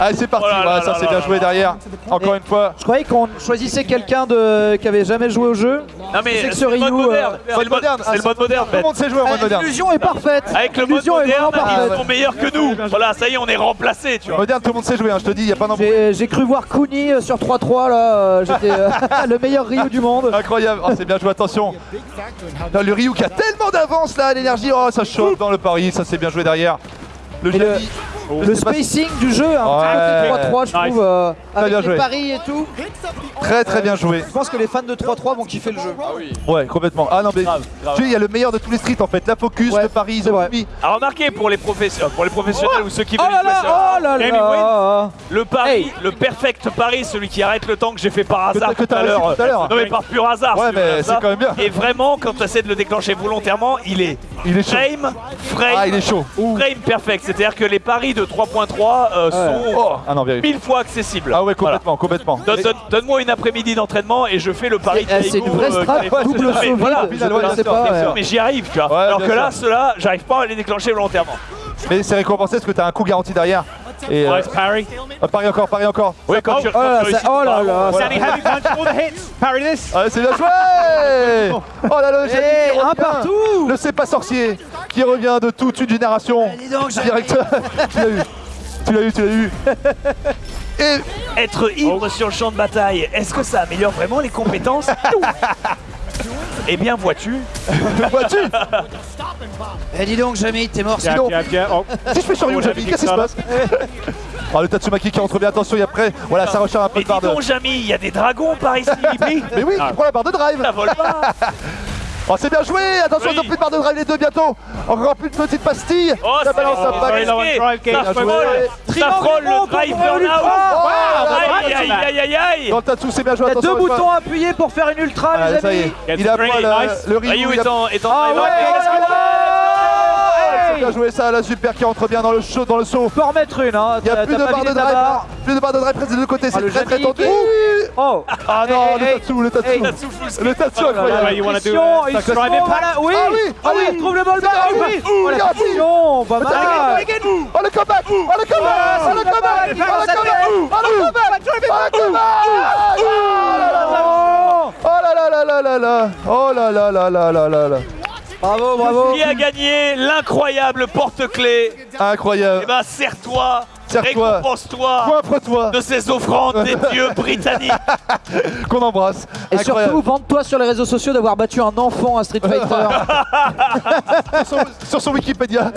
Allez, c'est parti. Oh là Voilà, là ça c'est bien joué derrière. Encore une fois. Je croyais qu'on choisissait quelqu'un de... qui avait jamais joué au jeu. Non, mais C'est ce le mode Ryu, euh, moderne. C'est le mode moderne. C'est le mode moderne. Tout le monde sait jouer en mode Ah, moderne. L'illusion est parfaite. Avec le mode moderne, ils sont meilleurs que nous. Voilà, ça y est, on est remplacés, tu vois. Moderne, tout le monde sait jouer, hein, je te dis, il n'y a pas d'embrouille. J'ai j'ai cru voir Kuni euh, sur 3-3 là, euh, j'étais euh, le meilleur Ryu du monde. Incroyable, Oh, c'est bien joué, attention. Le Ryu qui a tellement d'avance là, l'énergie, oh ça chauffe dans le pari, ça c'est bien joué derrière. Le le- Le pas si- spacing du jeu, hein, Ouais. 3-3 je trouve, euh, avec bien les joué. paris et tout. Très très bien joué. Je pense que les fans de 3-3 vont kiffer le jeu. Ouais, complètement. Ah non, mais Grave, grave. tu sais, il y a le meilleur de tous les streets en fait. La focus, Ouais, le pari, ils ont vrai. mis. À remarquer pour les, professe- pour les professionnels ou ceux qui Oh veulent là jouer là, ça. oh là Gaming là Le pari, Hey. le perfect pari, celui qui arrête le temps que j'ai fait par hasard que tout à l'heure. Non mais par pur hasard. Ouais, mais c'est quand même bien. Et vraiment, quand tu essaies de le déclencher volontairement, il est Il est chaud. frame, frame, Ah, il est chaud. frame perfect. C'est-à-dire que les paris de 3.3 euh, sont Oh, ah non, mille fois accessibles. Ah ouais, Voilà. complètement, complètement. Donne- donne- Donne-moi une après-midi d'entraînement et je fais le pari. C'est- eh, c'est une vraie euh, strat, qui est- double voilà, je connaissais pas. mais j'y arrive, tu vois. Ouais, Alors que là, ceux-là, j'arrive pas à les déclencher volontairement. Mais c'est récompensé parce que t'as un coup garanti derrière. Et euh, parry. ah, parie encore, parie encore. Ouais, quand tu, Oh quand tu oh là là. Standing heavy punch, all the hits. Parry this. Ah, c'est bien joué Oh là là, qui un revient. partout Le C'est pas sorcier qui revient de toute une génération. dis donc, Jali. Direct. tu l'as eu. Tu l'as eu, tu l'as eu. Et Être ivre sur le champ de bataille, est-ce que ça améliore vraiment les compétences? Eh bien, vois-tu, vois-tu Eh dis donc, Jamie, t'es mort Sinon- jab. Oh. Si je fais sur Oh, Jali, dit qu'est-ce qui se passe Oh, le Tatsumaki qui rentre bien, attention, il y a près. Voilà, ça recharge un peu Mais de barre dis de. donc, Jamy, il y a des dragons par ici. Mais oui, il prend la barre de drive Ça vole pas. Oh, c'est bien joué. Attention, Oui. ils ont plus de barre de drive les deux bientôt. Encore plus de petites pastilles Oh, Ça c'est balance un pack Ça frôle, le drive burnout. Oh, Aïe, aïe, aïe, aïe, aïe. Dans le Tatsu, c'est bien joué, Il y a attention deux boutons à appuyer pour faire une ultra, Ah, les amis. il a pas le, Ryu, est en, Ah drive oh là là bien joué ça, la super qui rentre bien dans le show, dans le saut. Peux en remettre une, hein. Il n'y a plus de barre de drive, barre. plus de barre de drive presque des deux côtés, Ah, c'est le très très tendu. Oh Ah non, Eh, le eh, Tatsu, le eh, full Le why incroyable. a il se impact. voilà, oui Ah oui, Ah oui, il trouve le ball back, Ah oui oui, Oh la pression, pas mal Oh le comeback Oh le comeback Oh le comeback Oh le comeback Oh le comeback Oh le comeback Oh là là là Oh là là là là là là Oh là là là là là là là Bravo, bravo Qui a gagné l'incroyable porte-clés Eh Incroyable ben, serre-toi, Serre-toi. Récompense-toi Coiffre-toi. de ces offrandes des dieux britanniques. Qu'on embrasse. Et Incroyable. surtout, vante-toi sur les réseaux sociaux d'avoir battu un enfant à Street Fighter. sur, son, sur son Wikipédia.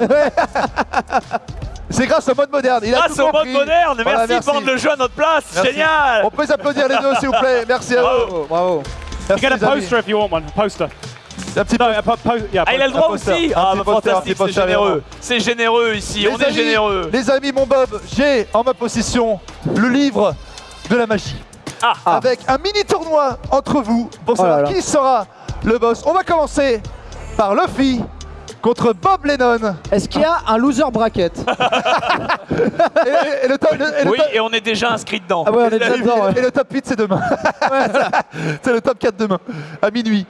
C'est grâce au mode moderne. Il a Grâce tout au mode moderne, Voilà, merci de vendre le jeu à notre place, Merci. génial On peut les applaudir les deux, s'il vous plaît. Merci à vous. Bravo. You Merci, get a poster if you want one. A a Ah, il a le droit poster. aussi Ah, bah, poster, fantastique, c'est généreux. C'est généreux ici, Les on est généreux. Les amis, mon Bob, j'ai en ma possession le livre de la magie. Ah. Avec un mini tournoi entre vous pour Oh là savoir là. qui sera le boss. On va commencer par Luffy contre Bob Lennon. Est-ce qu'il y a un loser bracket? Et, et le top, le- et le Oui, top- et on est déjà inscrit dedans. Ah ouais, on est déjà dedans, ouais. et le top 8 c'est demain. c'est le top 4 demain, à minuit.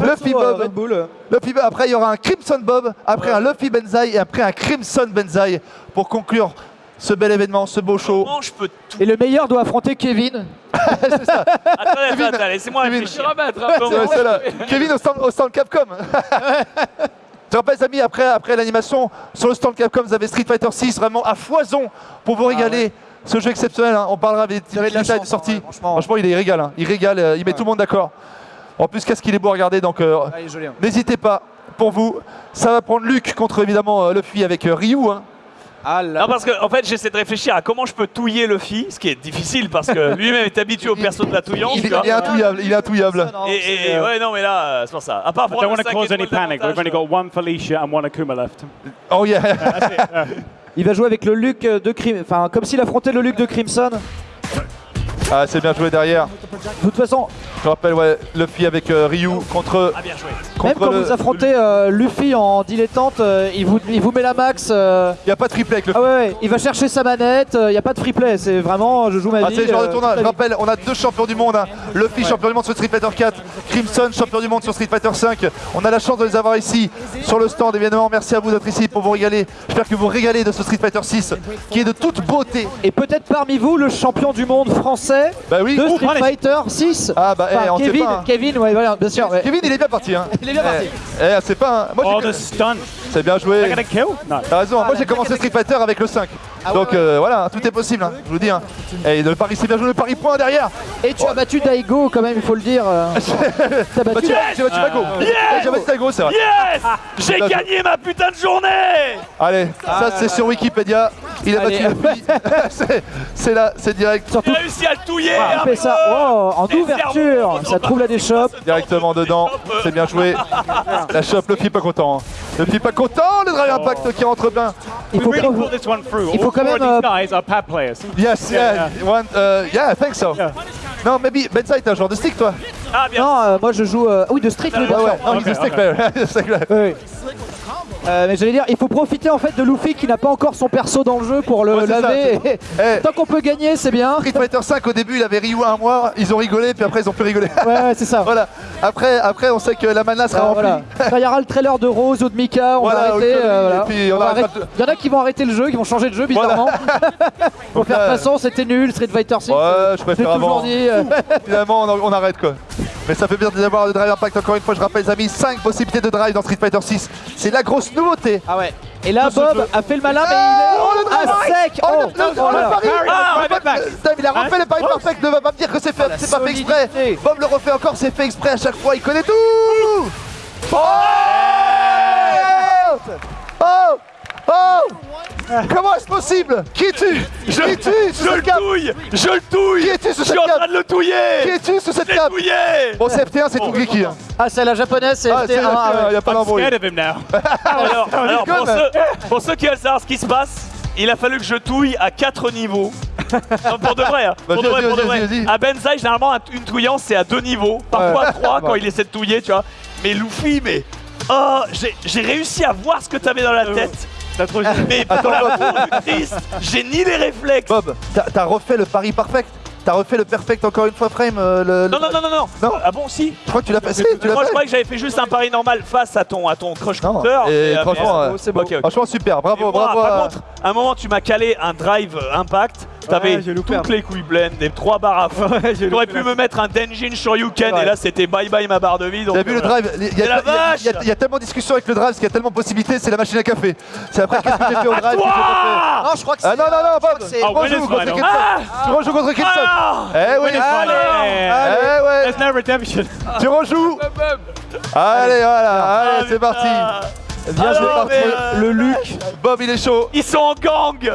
Luffy euh, Bob. Red Bull. Luffy. Après il y aura un Crimson Bob, après un Luffy Benzai et après un Crimson Benzai pour conclure ce bel événement, ce beau show. Comment je peux tout Et le meilleur doit affronter Kevin. Attendez, attendez, attendez, laissez-moi Kevin. réfléchir. Remettre, Ouais, comment c'est là. Kevin au stand, au stand Capcom. Je rappelle les amis, après, après l'animation, sur le stand Capcom, vous avez Street Fighter 6 vraiment à foison pour vous régaler. Ce jeu exceptionnel, hein. on parlera des de détails de chance, sortie. hein, franchement. franchement. il, est- il régale, hein. il régale, euh, il met tout le monde d'accord. En plus, qu'est-ce qu'il est beau à regarder, donc euh, Ah, il hein. n'hésitez pas. Pour vous, ça va prendre Luc contre évidemment euh, Luffy avec euh, Ryu. hein. Ah là. Non, parce que en fait, j'essaie de réfléchir à comment je peux touiller Luffy, ce qui est difficile parce que lui-même est habitué au perso de la touillance. Il, est intouillable, il est intouillable. Et, et- et- ouais, non, mais là, euh, c'est pour ça. À part I don't want to cause any panic. We've only d'avantage, got one Felicia and one Akuma left. Oh yeah. Il va jouer avec le Luc de Crim... Enfin, comme s'il affrontait le Luc de Crimson. Ah, c'est bien joué derrière. De toute façon, Je rappelle, ouais, Luffy avec euh, Ryu contre, Ah, bien joué. même contre quand le- vous affrontez euh, Luffy en dilettante, euh, il, vous, il vous met la max. euh, Il n'y a pas de triplé avec Luffy. Ah ouais, ouais, il va chercher sa manette, il n'y a pas de free play, c'est vraiment, je joue ma Ah, vie. c'est le genre de tournoi. Je rappelle, on a deux champions du monde. hein. Luffy, champion du monde sur Street Fighter 4. Crimson, champion du monde sur Street Fighter 5. On a la chance de les avoir ici sur le stand. Évidemment, merci à vous d'être ici pour vous régaler. J'espère que vous vous régalez de ce Street Fighter 6 qui est de toute beauté. Et peut-être parmi vous le champion du monde français Bah oui. de Street. Fighter 6. Ah bah, eh, on sait Kevin, pas, hein. Kevin, ouais, voilà, bien sûr. ouais. Kevin, il est bien parti. Hein. Il est bien parti. Eh, eh, c'est pas. un- Moi, Oh, j'ai- the stun. c'est bien joué. kill? T'as raison. Moi, Ah, j'ai la commencé Street Fighter avec le 5. Ah Donc ouais, euh, voilà, tout est possible. hein, je vous dis. Hein. Et le pari, c'est bien joué. Le pari point derrière. Et tu as battu Daigo quand même, il faut le dire. euh. T'as battu. tu- J'ai battu. Yes J'ai battu Mago, c'est vrai. Yes J'ai gagné ma putain de journée Allez, ça c'est sur Wikipédia. Il a battu. C'est- c'est là, c'est direct. Surtout, J'ai réussi à le touiller un fait ça oh, en ouverture, ça trouve la déchoppe. Directement dedans. C'est bien joué. La shop, Luffy pas content. hein. Luffy pas content. Le Drive Impact qui rentre bien. Il faut. Il faut quand même, euh, guys are pad players. Yes, Yeah, yeah. One, uh, yeah, I think so. Non, maybe Bensai, t'es un joueur de stick toi? Ah, bien. Non, euh, moi je joue. euh, oui, de Street, oui, bien Ouais, ouais. sûr. Non, he's a stick player. Stick player. Oui. Euh, mais j'allais dire, il faut profiter en fait de Luffy qui n'a pas encore son perso dans le jeu pour le Ouais, laver. Et- Eh, Tant qu'on peut gagner, c'est bien. Street Fighter 5 au début il avait Ryu un mois, ils ont rigolé puis après ils ont plus rigolé. Ouais, ouais, c'est ça. voilà. Après, après on sait que la mana sera Ah, remplie. voilà. Il y aura le trailer de Rose ou de Mika, on Voilà, va arrêter. euh, voilà. puis on On Il y en a qui vont arrêter le jeu, qui vont changer de jeu bizarrement. Pour faire toute façon, c'était nul, Street Fighter 6. Ouais, euh, je préfère avant. dit. euh. Finalement, on, on arrête quoi. Mais ça fait bien d'avoir le Drive Impact encore une fois. Je rappelle, les amis, 5 possibilités de drive dans Street Fighter 6. C'est la grosse nouveauté. Ah ouais. Et là, Bob a fait le malin, mais Ah, oh, il est drive à sec. Oh, Oh, le, le- oh oh, pari Ah, En fait, Dave, il a refait le pari perfect, ne va pas me dire que c'est fait, la c'est pas fait exprès. Bob le refait encore, c'est fait exprès à chaque fois, il connaît tout. Oh. Oh. Oh Comment est-ce possible? Qui es-tu? Je, es-tu sous je le cette touille Je le touille Qui es-tu sous Je suis cette en train de le touiller Qui es-tu sous cette touillé Bon, c'est FT1, c'est tout geeky. hein. Ah, c'est la japonaise, c'est Ah, c'est FT1. ah FT1, ouais. y a pas I'm d'embrouille. scared of him now. Alors, alors, pour, ceux, pour ceux qui veulent savoir ce qui se passe, il a fallu que je touille à 4 niveaux. Non, pour de vrai, hein. pour de vrai, pour de vrai. À Benzaï, généralement, un- une touillance, c'est à 2 niveaux, parfois Ouais. 3 quand il essaie de touiller, tu vois. Mais Luffy, mais. Oh, j'ai j'ai réussi à voir ce que t'avais dans la tête. T'as trop Mais pour Attends, Bob. Christ, j'ai ni les réflexes. Bob, t'as refait le pari perfect T'as refait le perfect encore une fois, Frame euh, le, le- Non, non, non, non, non. Ah bon, si. Je crois que tu l'as tu l'as Moi, je croyais que j'avais fait juste un pari normal face à ton, à ton crush Non, counter. et euh, franchement, euh, c'est beau. Franchement, super. Bravo, moi, bravo. Par à- contre, à un moment, tu m'as calé un drive euh, impact. T'avais Ouais, toutes un les couilles pleines, des trois barres à fond. T'aurais loupé pu me mettre un Denjin Shoryuken Ouais. et là c'était bye bye ma barre de vie. donc, T'as vu euh, le voilà. drive Il y, y y y a tellement de discussions avec le drive, parce qu'il y a tellement de possibilités, c'est la machine à café. C'est après qu'est-ce que j'ai fait au drive que pas Non, je crois que fait Ah c'est. non, non, non, Bob c'est- Tu Ah, rejoues contre Ah Tu rejoues contre Ah Eh oui. Eh ouais. There's no redemption. Tu rejoues. Allez, voilà, allez, c'est parti. Bien c'est joué, mais, euh, Le Luc Bob, il est chaud. Ils sont en gang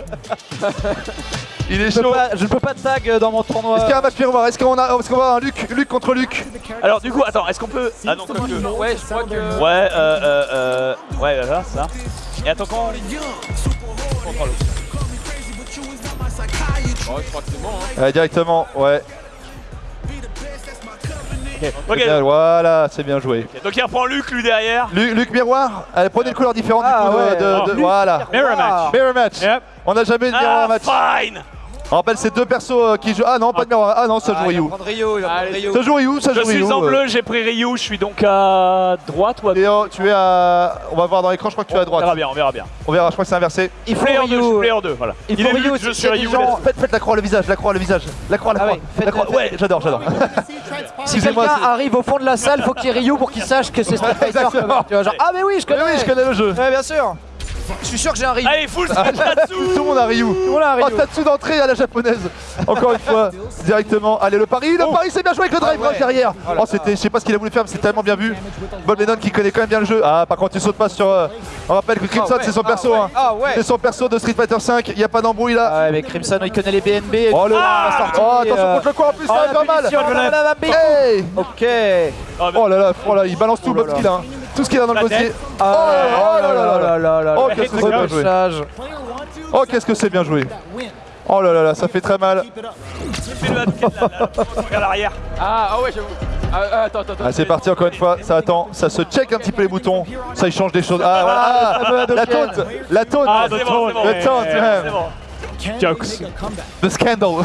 Il est Je peux chaud pas- je ne peux pas tag euh, dans mon tournoi. Est-ce qu'il y a un match miroir Est-ce qu'on a, est-ce qu'on va avoir un Luc, Luc contre Luc Alors du coup, attends, est-ce qu'on peut... Ah non. Ouais, je crois que. Ouais, euh, euh, euh... Ouais, voilà, ça. Et attends, quand... Contrôle. Oh, je crois que c'est bon. Hein. Ouais, Directement, ouais. Ok, Voilà, c'est bien joué. donc il reprend Luc, lui, derrière. Luc, Luc Miroir, allez, prenez une couleur différente Ah du coup de- ouais. de, de- Oh. voilà. Mirror match. Mirror match. Yep. On n'a jamais eu de miroir Ah, match. fine On rappelle ces deux persos euh, qui jouent. Ah non, pas de miroir. Ah non, ça joue Ah, Ryu. Rio. Ça joue Ryu, ça Je joue Ryu. suis en euh. bleu, j'ai pris Ryu, je suis donc à droite ou à gauche tu es à. On va voir dans l'écran, je crois que tu es à On verra droite. bien, on verra bien. On verra, je crois que c'est inversé. Il faut 2, je suis player 2, voilà. Il est faut Ryu, je suis Ryu. Faites, la croix, le visage, la croix, le visage. La croix, la Ah croix. la croix. Ouais, j'adore, j'adore. Si quelqu'un arrive au fond de la salle, faut qu'il y ait Ryu pour qu'il sache que c'est Street Fighter. Ah mais oui, je connais. Oui, je connais le jeu. Ouais, bien sûr. Je suis sûr que j'ai un Ryu. Allez, full Ah, Tatsu Tout le monde a Ryu. le monde a un Oh. Tatsu d'entrée à la japonaise. Encore une fois, directement. Allez, le pari, le pari, c'est bien joué avec le drive rush derrière. Oh, c'était, je sais pas ce qu'il a voulu faire, mais c'est tellement bien vu. Bob Lennon qui connaît quand même bien le jeu. Ah, par contre, il saute pas sur. euh, On rappelle que Crimson, Ah ouais, c'est son ah perso. ouais, hein. ah ouais. C'est son perso de Street Fighter 5. Il y a pas d'embrouille là. Ah ouais, mais Crimson, il connaît les BNB. Oh, le... tout, sortir, oh attention euh, contre le coin en plus, oh, ça va faire mal. Ok. Oh là là, oh là, il balance tout, Bob, qu'il a. Tout ce qu'il a dans le La dossier. tête. Oh là là là là là. là Oh, qu'est-ce que c'est bien joué. Oh, qu'est-ce que c'est bien joué. Oh là là là, ça fait très mal. L'arrière. Ah, ah ouais, j'avoue. Ah, ah, attends, attends, attends. Ah, c'est parti encore une fois, ça attend, ça se check un petit peu les boutons, ça il change des choses. Ah voilà, ah, la taunt, la taunt, Ah, c'est bon, c'est bon. le man. bon. Jokes. the scandal,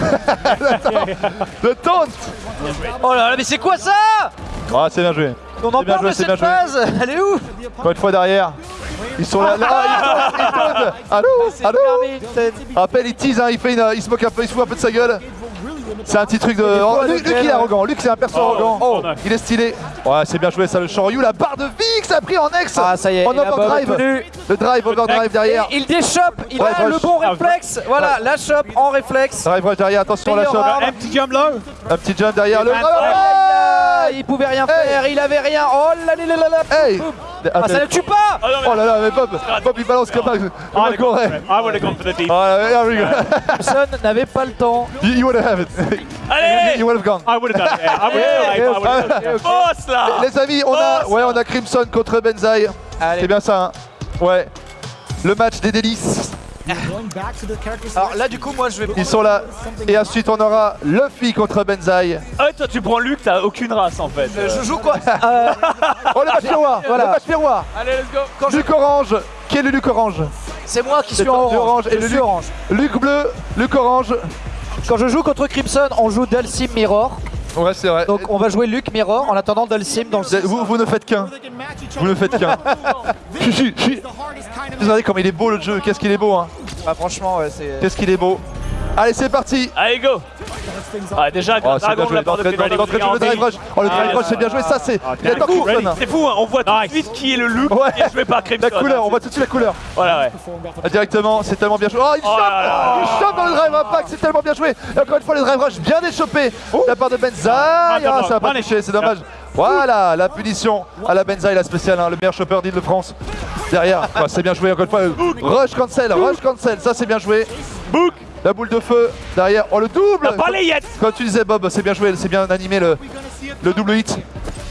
le taunt. Oh là là, mais c'est quoi ça? Ah c'est bien joué. On en parle de cette phase Elle est où Encore une fois derrière, ils sont là, là, ah, ils tauntent, ils tauntent. Allô, allô. Rappelle, il tease, hein, il, fait une, il se moque un peu, il se fout un peu de sa gueule. C'est un petit truc de. Oh, Luc, Luc, il est arrogant, Luc c'est un perso arrogant. Oh. Il est stylé. Ouais, c'est bien joué ça, le Shoryu, la barre de vie que ça a pris en ex. Ah, ça y est, En Bob est overdrive. Le drive, overdrive derrière. Il déchoppe, il Ouais, a le bon réflexe. Voilà, la chope en réflexe. Drive rush derrière, attention la chope. arme. Empty jump low. Un petit jump derrière le. Il pouvait rien faire, il avait rien. Oh là là là là là. Hey Ah, ça ne tue pas Oh Oh là là, mais Bob, Bob il balance comme un, Ah, un les Corée. gars, I would have gone for the deep. Oh là là, here we go. Crimson n'avait pas le temps. You would have it. Allez You would have gone. I would have done it. Yeah, I would have done it. Boss, là Les amis, on a, ouais, on a Crimson contre Benzaï. Allez. C'est bien ça, hein. Ouais. Le match des délices. Alors là, du coup, moi, je vais. Ils sont là. Et ensuite, on aura Luffy contre Benzaï. Ah ouais, toi tu prends Luc, t'as aucune race en fait. Euh, Je joue quoi? Euh, Oh, le match miroir. Voilà. Le match miroir. Allez, let's go. Luc orange. Qui est le Luc orange? C'est moi qui suis en toi, orange. et Je le suis Luc- orange. Luc bleu, Luc orange. Quand je joue contre Crimson, on joue Dulcim Mirror. Ouais, c'est vrai. Donc on va jouer Luc Mirror en attendant Dulcim dans le. Vous, vous ne faites qu'un. Vous ne faites qu'un. Regardez comme il est beau le jeu. Qu'est-ce qu'il est beau, hein. Ah, franchement, ouais, c'est. Qu'est-ce qu'il est beau. Allez, c'est parti. Allez, go Ah, déjà, Oh, c'est bien Dragon la part de le drive rush. Oh, le Ah, drive rush, c'est bien joué. Ça, c'est. Il adore coup, Crimson. C'est fou, hein, on voit tout de suite qui est le Ouais. qui est joué par Crimson. La couleur, on voit tout de suite la couleur. Voilà, ouais. Ah, Directement, c'est tellement bien joué. Oh, il Oh chope. Il chope dans le drive impact, c'est tellement bien joué. Et encore une fois, le drive rush bien échopé de la part de Benzaï. Ah, ça va pas toucher, c'est dommage. Voilà, la punition à la Benzaï, la spéciale, hein, le meilleur chopper d'Île-de-France. Derrière, c'est bien joué encore une fois. Rush cancel, rush cancel, ça c'est bien joué. Book La boule de feu derrière. Oh, le double les Yets Comme tu disais, Bob, c'est bien joué, c'est bien animé le, le double hit.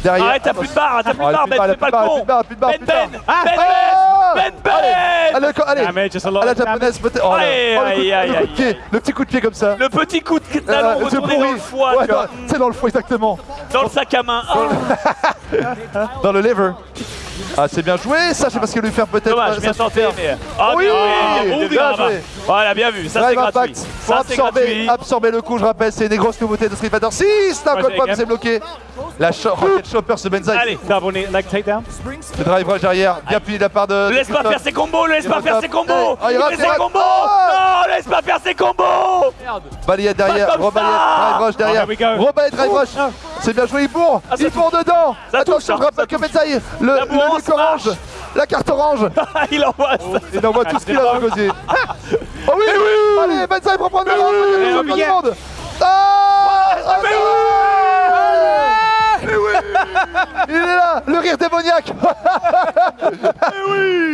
Derrière. Arrête, t'as plus de barre, t'as plus de barre, Ben, fais pas le con plus de barre, Ben, plus de barre, Ben Ah, Ben ah, Ben Ben Allez, allez, allez. À la japonaise peut-être. Oh, le, coup, de pied, le petit coup de pied comme ça. Le petit coup de Euh, talon c'est retourné dans le foie, C'est dans le foie exactement. Dans le sac à main. Dans le lever. Ah, c'est bien joué, ça, je sais pas ce qu'il lui faire peut-être. Dommage, ça, bien tenté, mais. Ah, Oui, bien joué. bien Bien joué. Voilà, bien vu. Ça, c'est gratuit. Pour Ça, absorber, gratuit. absorber le coup, je rappelle, c'est des grosses nouveautés de Street Fighter 6. Là, encore Ouais, une fois, j'ai c'est bloqué. La cho Rocket Chopper, ce Benzaï. Allez. Double leg takedown. Le drive rush derrière, bien appuyé de la part de. Ne laisse pas faire ses combos, ne laisse pas faire ses combos Ah, il il ses combos Ah Non, laisse pas faire ses combos Balayette derrière, rebalayette, drive rush derrière, Oh, rebalayette, drive rush. C'est bien joué, il bourre, Ah, il bourre dedans. Attention, ça que Benzaï, le, le orange, la carte orange, Il envoie ça. il envoie tout ce qu'il a dans le gosier. Oh oui, Allez, Benzaï pour prendre le oui, oui. monde. Ah Ah, oui. Il est là, le rire démoniaque.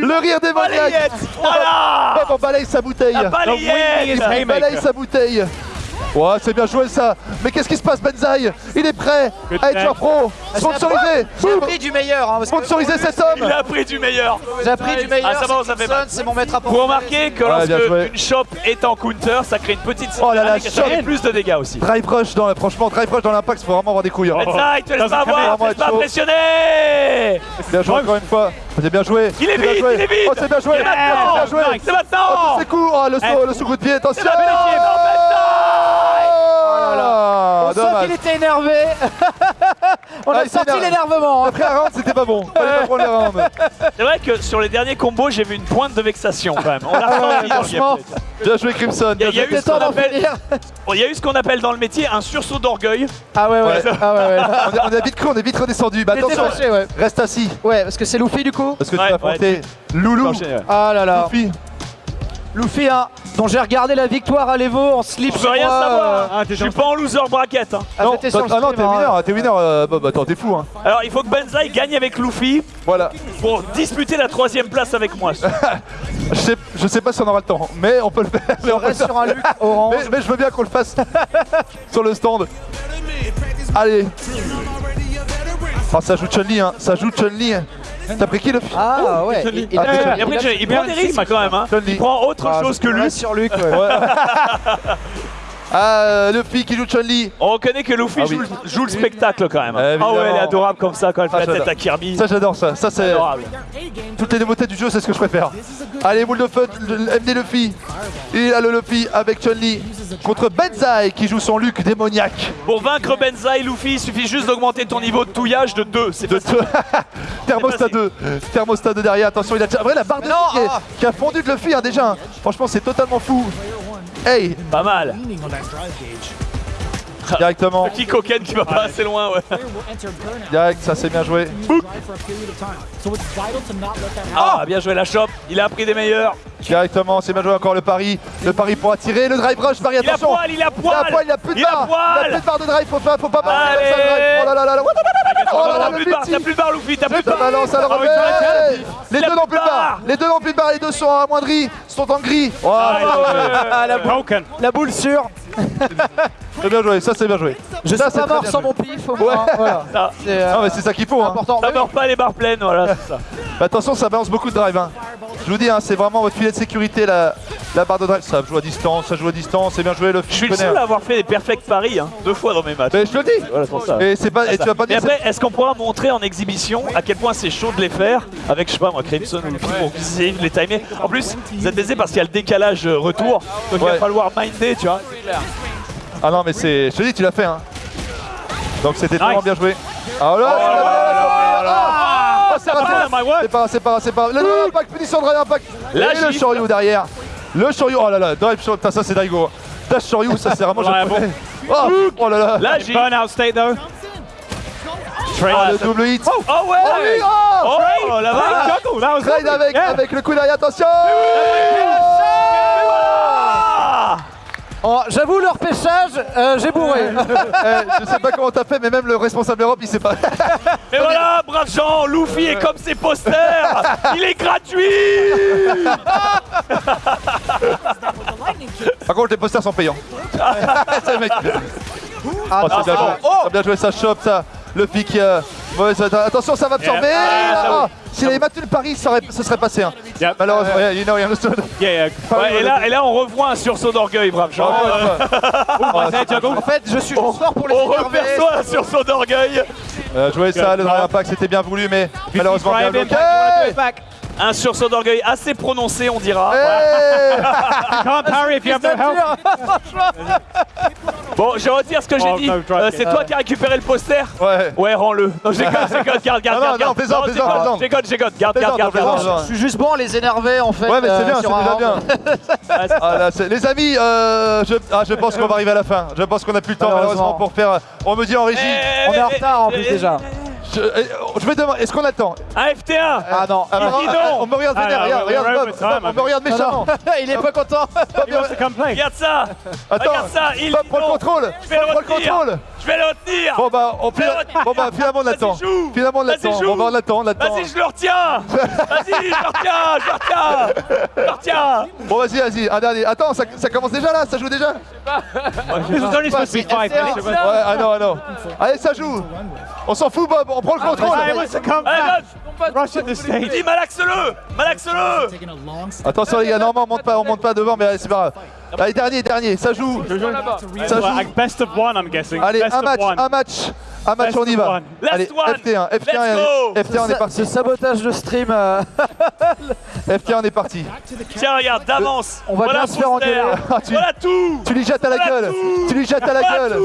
Le rire démoniaque. Balayette Voilà. On balaye sa bouteille. Il balaye sa bouteille Ouais, c'est bien joué ça Mais qu'est-ce qui se passe, Benzaï Il est prêt Good à être pro Sponsorisé J'ai appris du meilleur. Hein, Sponsorisé cet homme Il a pris du meilleur J'ai appris du meilleur. Ah, ça va, ça fait. C'est mon maître à Vous remarquez que Ouais, lorsque une shop est en counter, ça crée une petite Oh là là, ça shop. fait plus de dégâts aussi. Drive rush dans franchement drive rush dans l'impact, faut vraiment avoir des couilles. hein. Benzaï, te laisse Dans pas avoir, laisse pas impressionner Bien joué encore une fois. C'est bien joué. Il est vite, joué. il est vite Oh, c'est bien joué. C'est maintenant bien joué. C'est maintenant c'est court. Oh, le saut, le sous-coup de pied, attention. On sent qu'il était énervé. On Ah, a senti l'énervement. hein. Après un round, c'était pas bon. C'est vrai que sur les derniers combos, j'ai vu une pointe de vexation quand même. On dans le franchement. Bien joué, Crimson. Il y a, y a eu ce temps qu'on d'en appelle, finir. Bon, il y a eu ce qu'on appelle dans le métier un sursaut d'orgueil. Ah ouais, ouais. Ouais. Ah ouais, ouais. On est, vite cru, on est vite redescendu. Bah attention, fâché, ouais. reste assis. Ouais, parce que c'est Luffy du coup. Parce que Ouais, tu vas affronter Loulou. Ah là là. Luffy. Luffy, hein, dont j'ai regardé la victoire à l'Evo en slip. Je veux rien moi, savoir. euh, Ah, Je t'es suis pas en loser bracket. hein. ah, Non, le ah t'es hein. winner, t'es winner. euh, bah, bah, attends, t'es fou. Hein. Alors il faut que Benzaï gagne avec Luffy Voilà. pour disputer la troisième place avec moi. Je sais, je sais pas si on aura le temps, mais on peut le faire. Le reste sur un look orange. Mais- mais je veux bien qu'on le fasse sur le stand. Allez. Oh, ça joue Chun-Li, hein. Ça joue Chun-Li. T'as pris qui le Ah ouais. Il, il Ah, il il, il prend des risques quand même. Hein. Il prend autre Ah, chose que lui. reste sur Luc. ouais. Ah, Luffy qui joue Chun-Li. On reconnaît que Luffy Ah joue, oui. le- joue le spectacle quand même. Évidemment. Ah ouais, elle est adorable comme ça quand elle fait Ah, la tête à Kirby. Ça, j'adore ça. Ça, c'est. Adorable. Toutes les nouveautés du jeu, c'est ce que je préfère. Allez, boule de feu, MD Luffy. Il a le Luffy avec Chun-Li contre Benzaï qui joue son Luc démoniaque. Pour vaincre Benzaï, Luffy, il suffit juste d'augmenter ton niveau de touillage de 2. C'est De facile. Thermostat 2. Thermostat 2 derrière. Attention, il a. Après, la barre de Non, qui, est- ah. qui a fondu de Luffy hein, déjà. hein. Franchement, c'est totalement fou. Hey, Pas mal. directement. Qui coquine qui va pas assez loin, ouais. Direct, ça c'est bien joué. Ah, bien joué la chope. Il a pris des meilleurs. Directement, c'est bien joué encore le pari. Le pari pour attirer. Le drive rush, Marie, Il a attention. poil, il a Il a poil. il a plus de a barre. Il a plus de barre de drive, faut pas, faut pas barrer Allez. ça, le drive. Oh là là là là. Oh là là, le plus de barre, multi. t'as plus de barre, Luffy, t'as plus de Ça barre. balance à le Ah revers. Les a deux n'ont plus de barre. Les deux n'ont plus de barre. Les deux sont amoindris. Sont en gris. Ah. Ah, la, boule, Broken. la boule sûre. C'est bien joué. Ça c'est bien joué. Je Ça, suis pas mort sans mon pif au moins. Voilà. Ça, C'est euh, Non mais c'est ça qu'il faut. Hein. important. ça meurt pas les barres pleines, voilà, c'est ça. Bah, attention, ça balance beaucoup de drive. hein. Je vous dis, hein, c'est vraiment votre filet de sécurité la, la barre de drive. Ça joue à distance, ça joue à distance. C'est bien joué. Le Je suis le seul à avoir fait des perfect paris, hein, deux fois dans mes matchs. Mais je te le dis. Voilà, c'est pour ça. Et c'est pas. Et tu vas pas Mais dire. après, est-ce qu'on pourra montrer en exhibition à quel point c'est chaud de les faire avec, je sais pas moi, Crimson ou pour essayer de les timer En plus, vous êtes baisé parce qu'il y a le décalage euh, retour, donc il va falloir minder, tu vois. Ah non, mais c'est. Je te dis, tu l'as fait. Hein. Donc c'était vraiment Nice. bien joué. Ah là là Oh, Ah, C'est pas, c'est pas, c'est pas. Le drive impact, punition drive impact. Et le. Shoryu derrière. Le Shoryu, oh là là, drive Shoryu, ça c'est Daigo. Dash Shoryu, ça c'est vraiment japonais. Oh, oh là là. Là, j'ai. Burnout state though. Oh, le double hit. Oh ouais Oh oui, oh Oh that was Trade avec, avec le coup derrière, attention Ah Oh, J'avoue, leur pêchage, euh, j'ai bourré. Eh, Je sais pas comment t'as fait, mais même le responsable Europe, il sait pas. Et voilà, brave Jean, Luffy est comme ses posters Il est gratuit Par contre, les posters sont payants. C'est le mec. Ah, Oh, c'est bien joué. Ça a bien joué, ça chope, ça. Le pic. euh, Attention, ça va absorber. Ah, ça Ah, S'il avait battu le pari, ça, aurait- ça serait passé. hein. Yep. Malheureusement, yeah, you know, you understood. Yeah, yeah. Ouais, et, là, et là, on revoit un sursaut d'orgueil, brave Jean. Fois. Oh. En fait, je suis juste fort pour les On reperçoit un sursaut d'orgueil. Euh, jouer ça, le Drive Impact c'était bien voulu, mais malheureusement bien bloqué. Un sursaut d'orgueil assez prononcé, on dira. You can't parry if you have no health. Bon, je retire ce que j'ai Oh, dit. Euh, c'est toi qui as récupéré le poster? Ouais. Ouais, rends-le. Non, j'ai code, j'ai code, garde, garde, garde. non, Non, plaisante, j'ai plaisante. J'ai code, j'ai code, garde, garde, garde. Je, suis juste bon à les énerver en fait. Ouais, mais c'est euh, bien, c'est déjà bien. Ah, les amis, euh, je, ah, je pense qu'on va arriver à la fin. Je pense qu'on a plus le temps malheureusement pour faire. On me dit en régie. Eh, On est en retard en plus déjà. Je, eh, je vais demander, est-ce qu'on attend Un FT1 Ah non. Ah, ah, non. On me regarde Ah, vénère, non, regarde, regarde, Bob, on me regarde Non, non. méchamment. Il est pas content. Regarde ça Attends, Regarde ça, il Bob, prends le non. contrôle. Prends le contrôle. Je vais le retenir Bon bah, on, Je retenir. bon, bah finalement on l'attend. Finalement on Vas-y, l'attend. Bon bah on l'attend, on l'attend. Vas-y, je le retiens Vas-y, je le retiens, je le retiens Je le retiens Bon vas-y, vas-y, un dernier. Attends, ça, ça commence déjà là, ça joue déjà? Supposed to be five minutes. Ouais, ah non, ah non. Allez, ça joue. On s'en fout Bob, on prend le contrôle. To come Allez. Bob, Rush at the Il stage. dit malaxe-le Malaxe-le Attention les gars, non, on monte pas, on monte pas devant, mais allez, c'est pas grave. Allez, dernier, dernier, ça joue. Ça joue. Best of one, I'm guessing. Allez, un match, un match, un match, on y va. Allez, Last one. FT1, FT1, Let's allez, go. FT1, on est Ce parti. sabotage de stream. euh, FT1, on est parti. Tiens, regarde, d'avance On va bien se faire engueuler. Ah, Voilà tout Tu lui jettes à la gueule. Tu lui jettes à la gueule.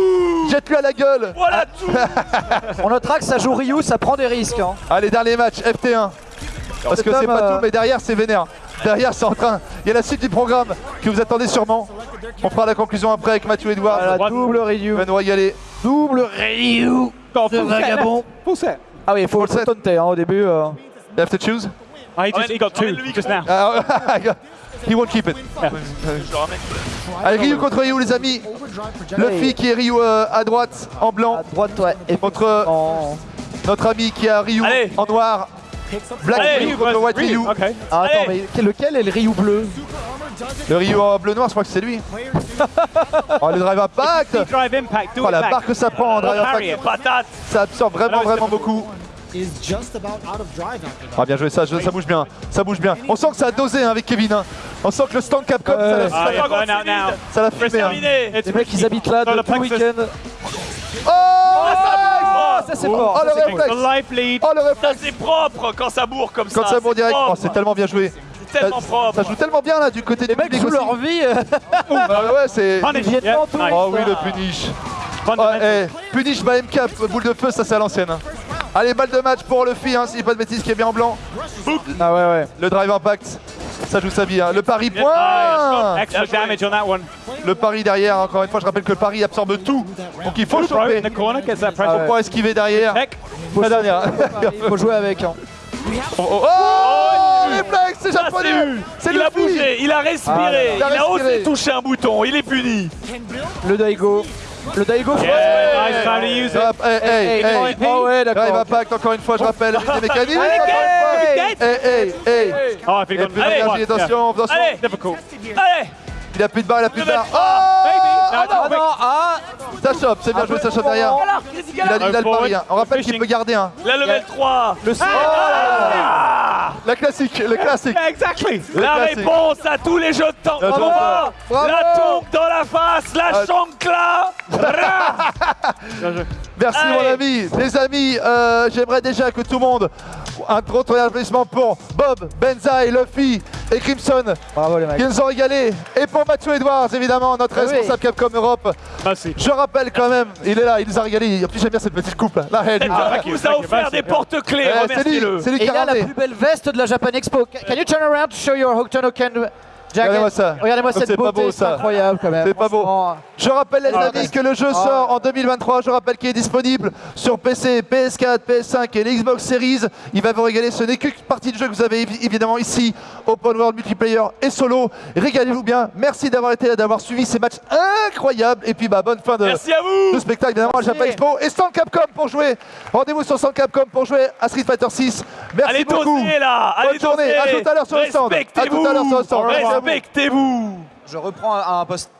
Jette-lui à la gueule. Voilà tout On notera que ça joue Ryu, ça prend des risques. hein. Allez, dernier match, FT1. Parce que c'est pas euh, tout, mais derrière c'est vénère. Derrière c'est en train. Il y a la suite du programme que vous attendez sûrement. On fera la conclusion après avec Mathieu Edouard. Voilà, double Ryu. Nous régaler. Double Ryu. Set. vagabond. Full set. Ah oui, il faut le set. taunter hein, au début. euh. You have to choose? Oh, he, just, he got two just now. Ah, He won't keep it. Allez, Ryu contre Ryu, les amis. Luffy qui est Ryu euh, à droite en blanc À droite, ouais. Et contre en... notre ami qui a Ryu Allez. en noir. Black Allez, Ryu contre White Ryu. Okay. Ah, attends, Allez. mais lequel est le Ryu bleu? Le Ryu en bleu noir, je crois que c'est lui. Oh, le drive impact. Drive impact. Do Oh, la barre que ça prend en drive impact. Patate Ça absorbe vraiment, vraiment beaucoup. That. Ah bien joué ça, je- ça bouge bien, ça bouge bien. On sent que ça a dosé hein, avec Kevin. hein. On sent que le stand Capcom, ça l'a- Ah, ça yeah, l'a- ça fumé. hein. Les mecs, ils habitent là depuis le week-end. Oh, Ah, ça c'est fort. Oh, ça, le réflexe. The life lead. Oh le Ça réflexe c'est propre quand ça bourre comme ça Quand ça bourre direct, oh, c'est tellement bien joué. C'est tellement Ça- propre Ça joue tellement bien là du côté du mecs public jouent leur vie. euh, Ah ouais, c'est... Oh oui, le punish. Oh, eh, punish by MK, boule de feu, ça c'est à l'ancienne. Allez, balle de match pour Luffy, hein, si je dis pas de bêtises, qui est bien en blanc. Ah ouais, ouais. Le drive impact, ça joue sa vie. hein. Le pari point Ah, Extra damage on that one. Le pari derrière, encore une fois, je rappelle que le pari absorbe tout. Donc il faut choper. in the corner, gets that Pour esquiver derrière. Heck. La dernière. Il faut jouer avec. hein. Oh, oh, oh, réflexe, c'est japonais c'est- Il a bougé, il a respiré, Ah, il a il a respiré. osé toucher un bouton, il est puni Le Daigo. Le Daigo. Yeah, nice time to use it. Hop, hey, hey, Hey, hey. Oh ouais, Drive d'accord. impact, encore une fois, je rappelle, mécaniques. Hey, encore une hey. fois. Hey, hey, hey. Oh, a got plus Allez, attention. Allez Difficult. Allez Il a plus de barre, il a plus de barre. Oh. Ah non, ah Ça chope, c'est bien joué, ça chope derrière. Il a, il a le pari. hein. On rappelle qu'il peut garder un. La level 3 Le La classique, le classique. Exactly. La réponse à tous les jeux de temps La Bravo. tombe. Bravo. La tombe dans la face, la Ah. chancla Merci Allez. mon ami. Les amis, euh, j'aimerais déjà que tout le monde, un gros applaudissement pour Bob, Benzaï, Luffy et Crimson Bravo les mecs. qui nous ont régalé. Et pour Mathieu Edwards, évidemment, notre Ah oui. responsable Capcom Europe. Merci. Je rappelle quand même, il est là, il nous a régalé. En plus, j'aime bien cette petite coupe. Là, elle, Elle Ah, vous a offert des porte-clés, eh, c'est lui, c'est lui qui il a la plus belle veste de la Japan Expo. Can you turn around to show your Hokutonoken jacket Regardez-moi ça. Regardez-moi C'est cette pas beauté, beau, c'est ça. incroyable quand même. C'est pas beau. Je rappelle les Ah, amis que le jeu ah. sort en 2023. Je rappelle qu'il est disponible sur PC, PS4, PS5 et l'Xbox Series. Il va vous régaler. Ce n'est qu'une partie du jeu que vous avez évi- évidemment ici, Open World Multiplayer et solo. Régalez-vous bien. Merci d'avoir été là, d'avoir suivi ces matchs incroyables. Et puis bah bonne fin de, Merci à vous de spectacle évidemment à Japan Expo et Stand Capcom pour jouer. Rendez-vous sur Stand Capcom pour jouer à Street Fighter 6. Merci Allez beaucoup. là Allez Bonne journée. À tout à l'heure sur le stand. À tout à l'heure sur le stand. Merci à vous. Respectez-vous Je reprends un, un post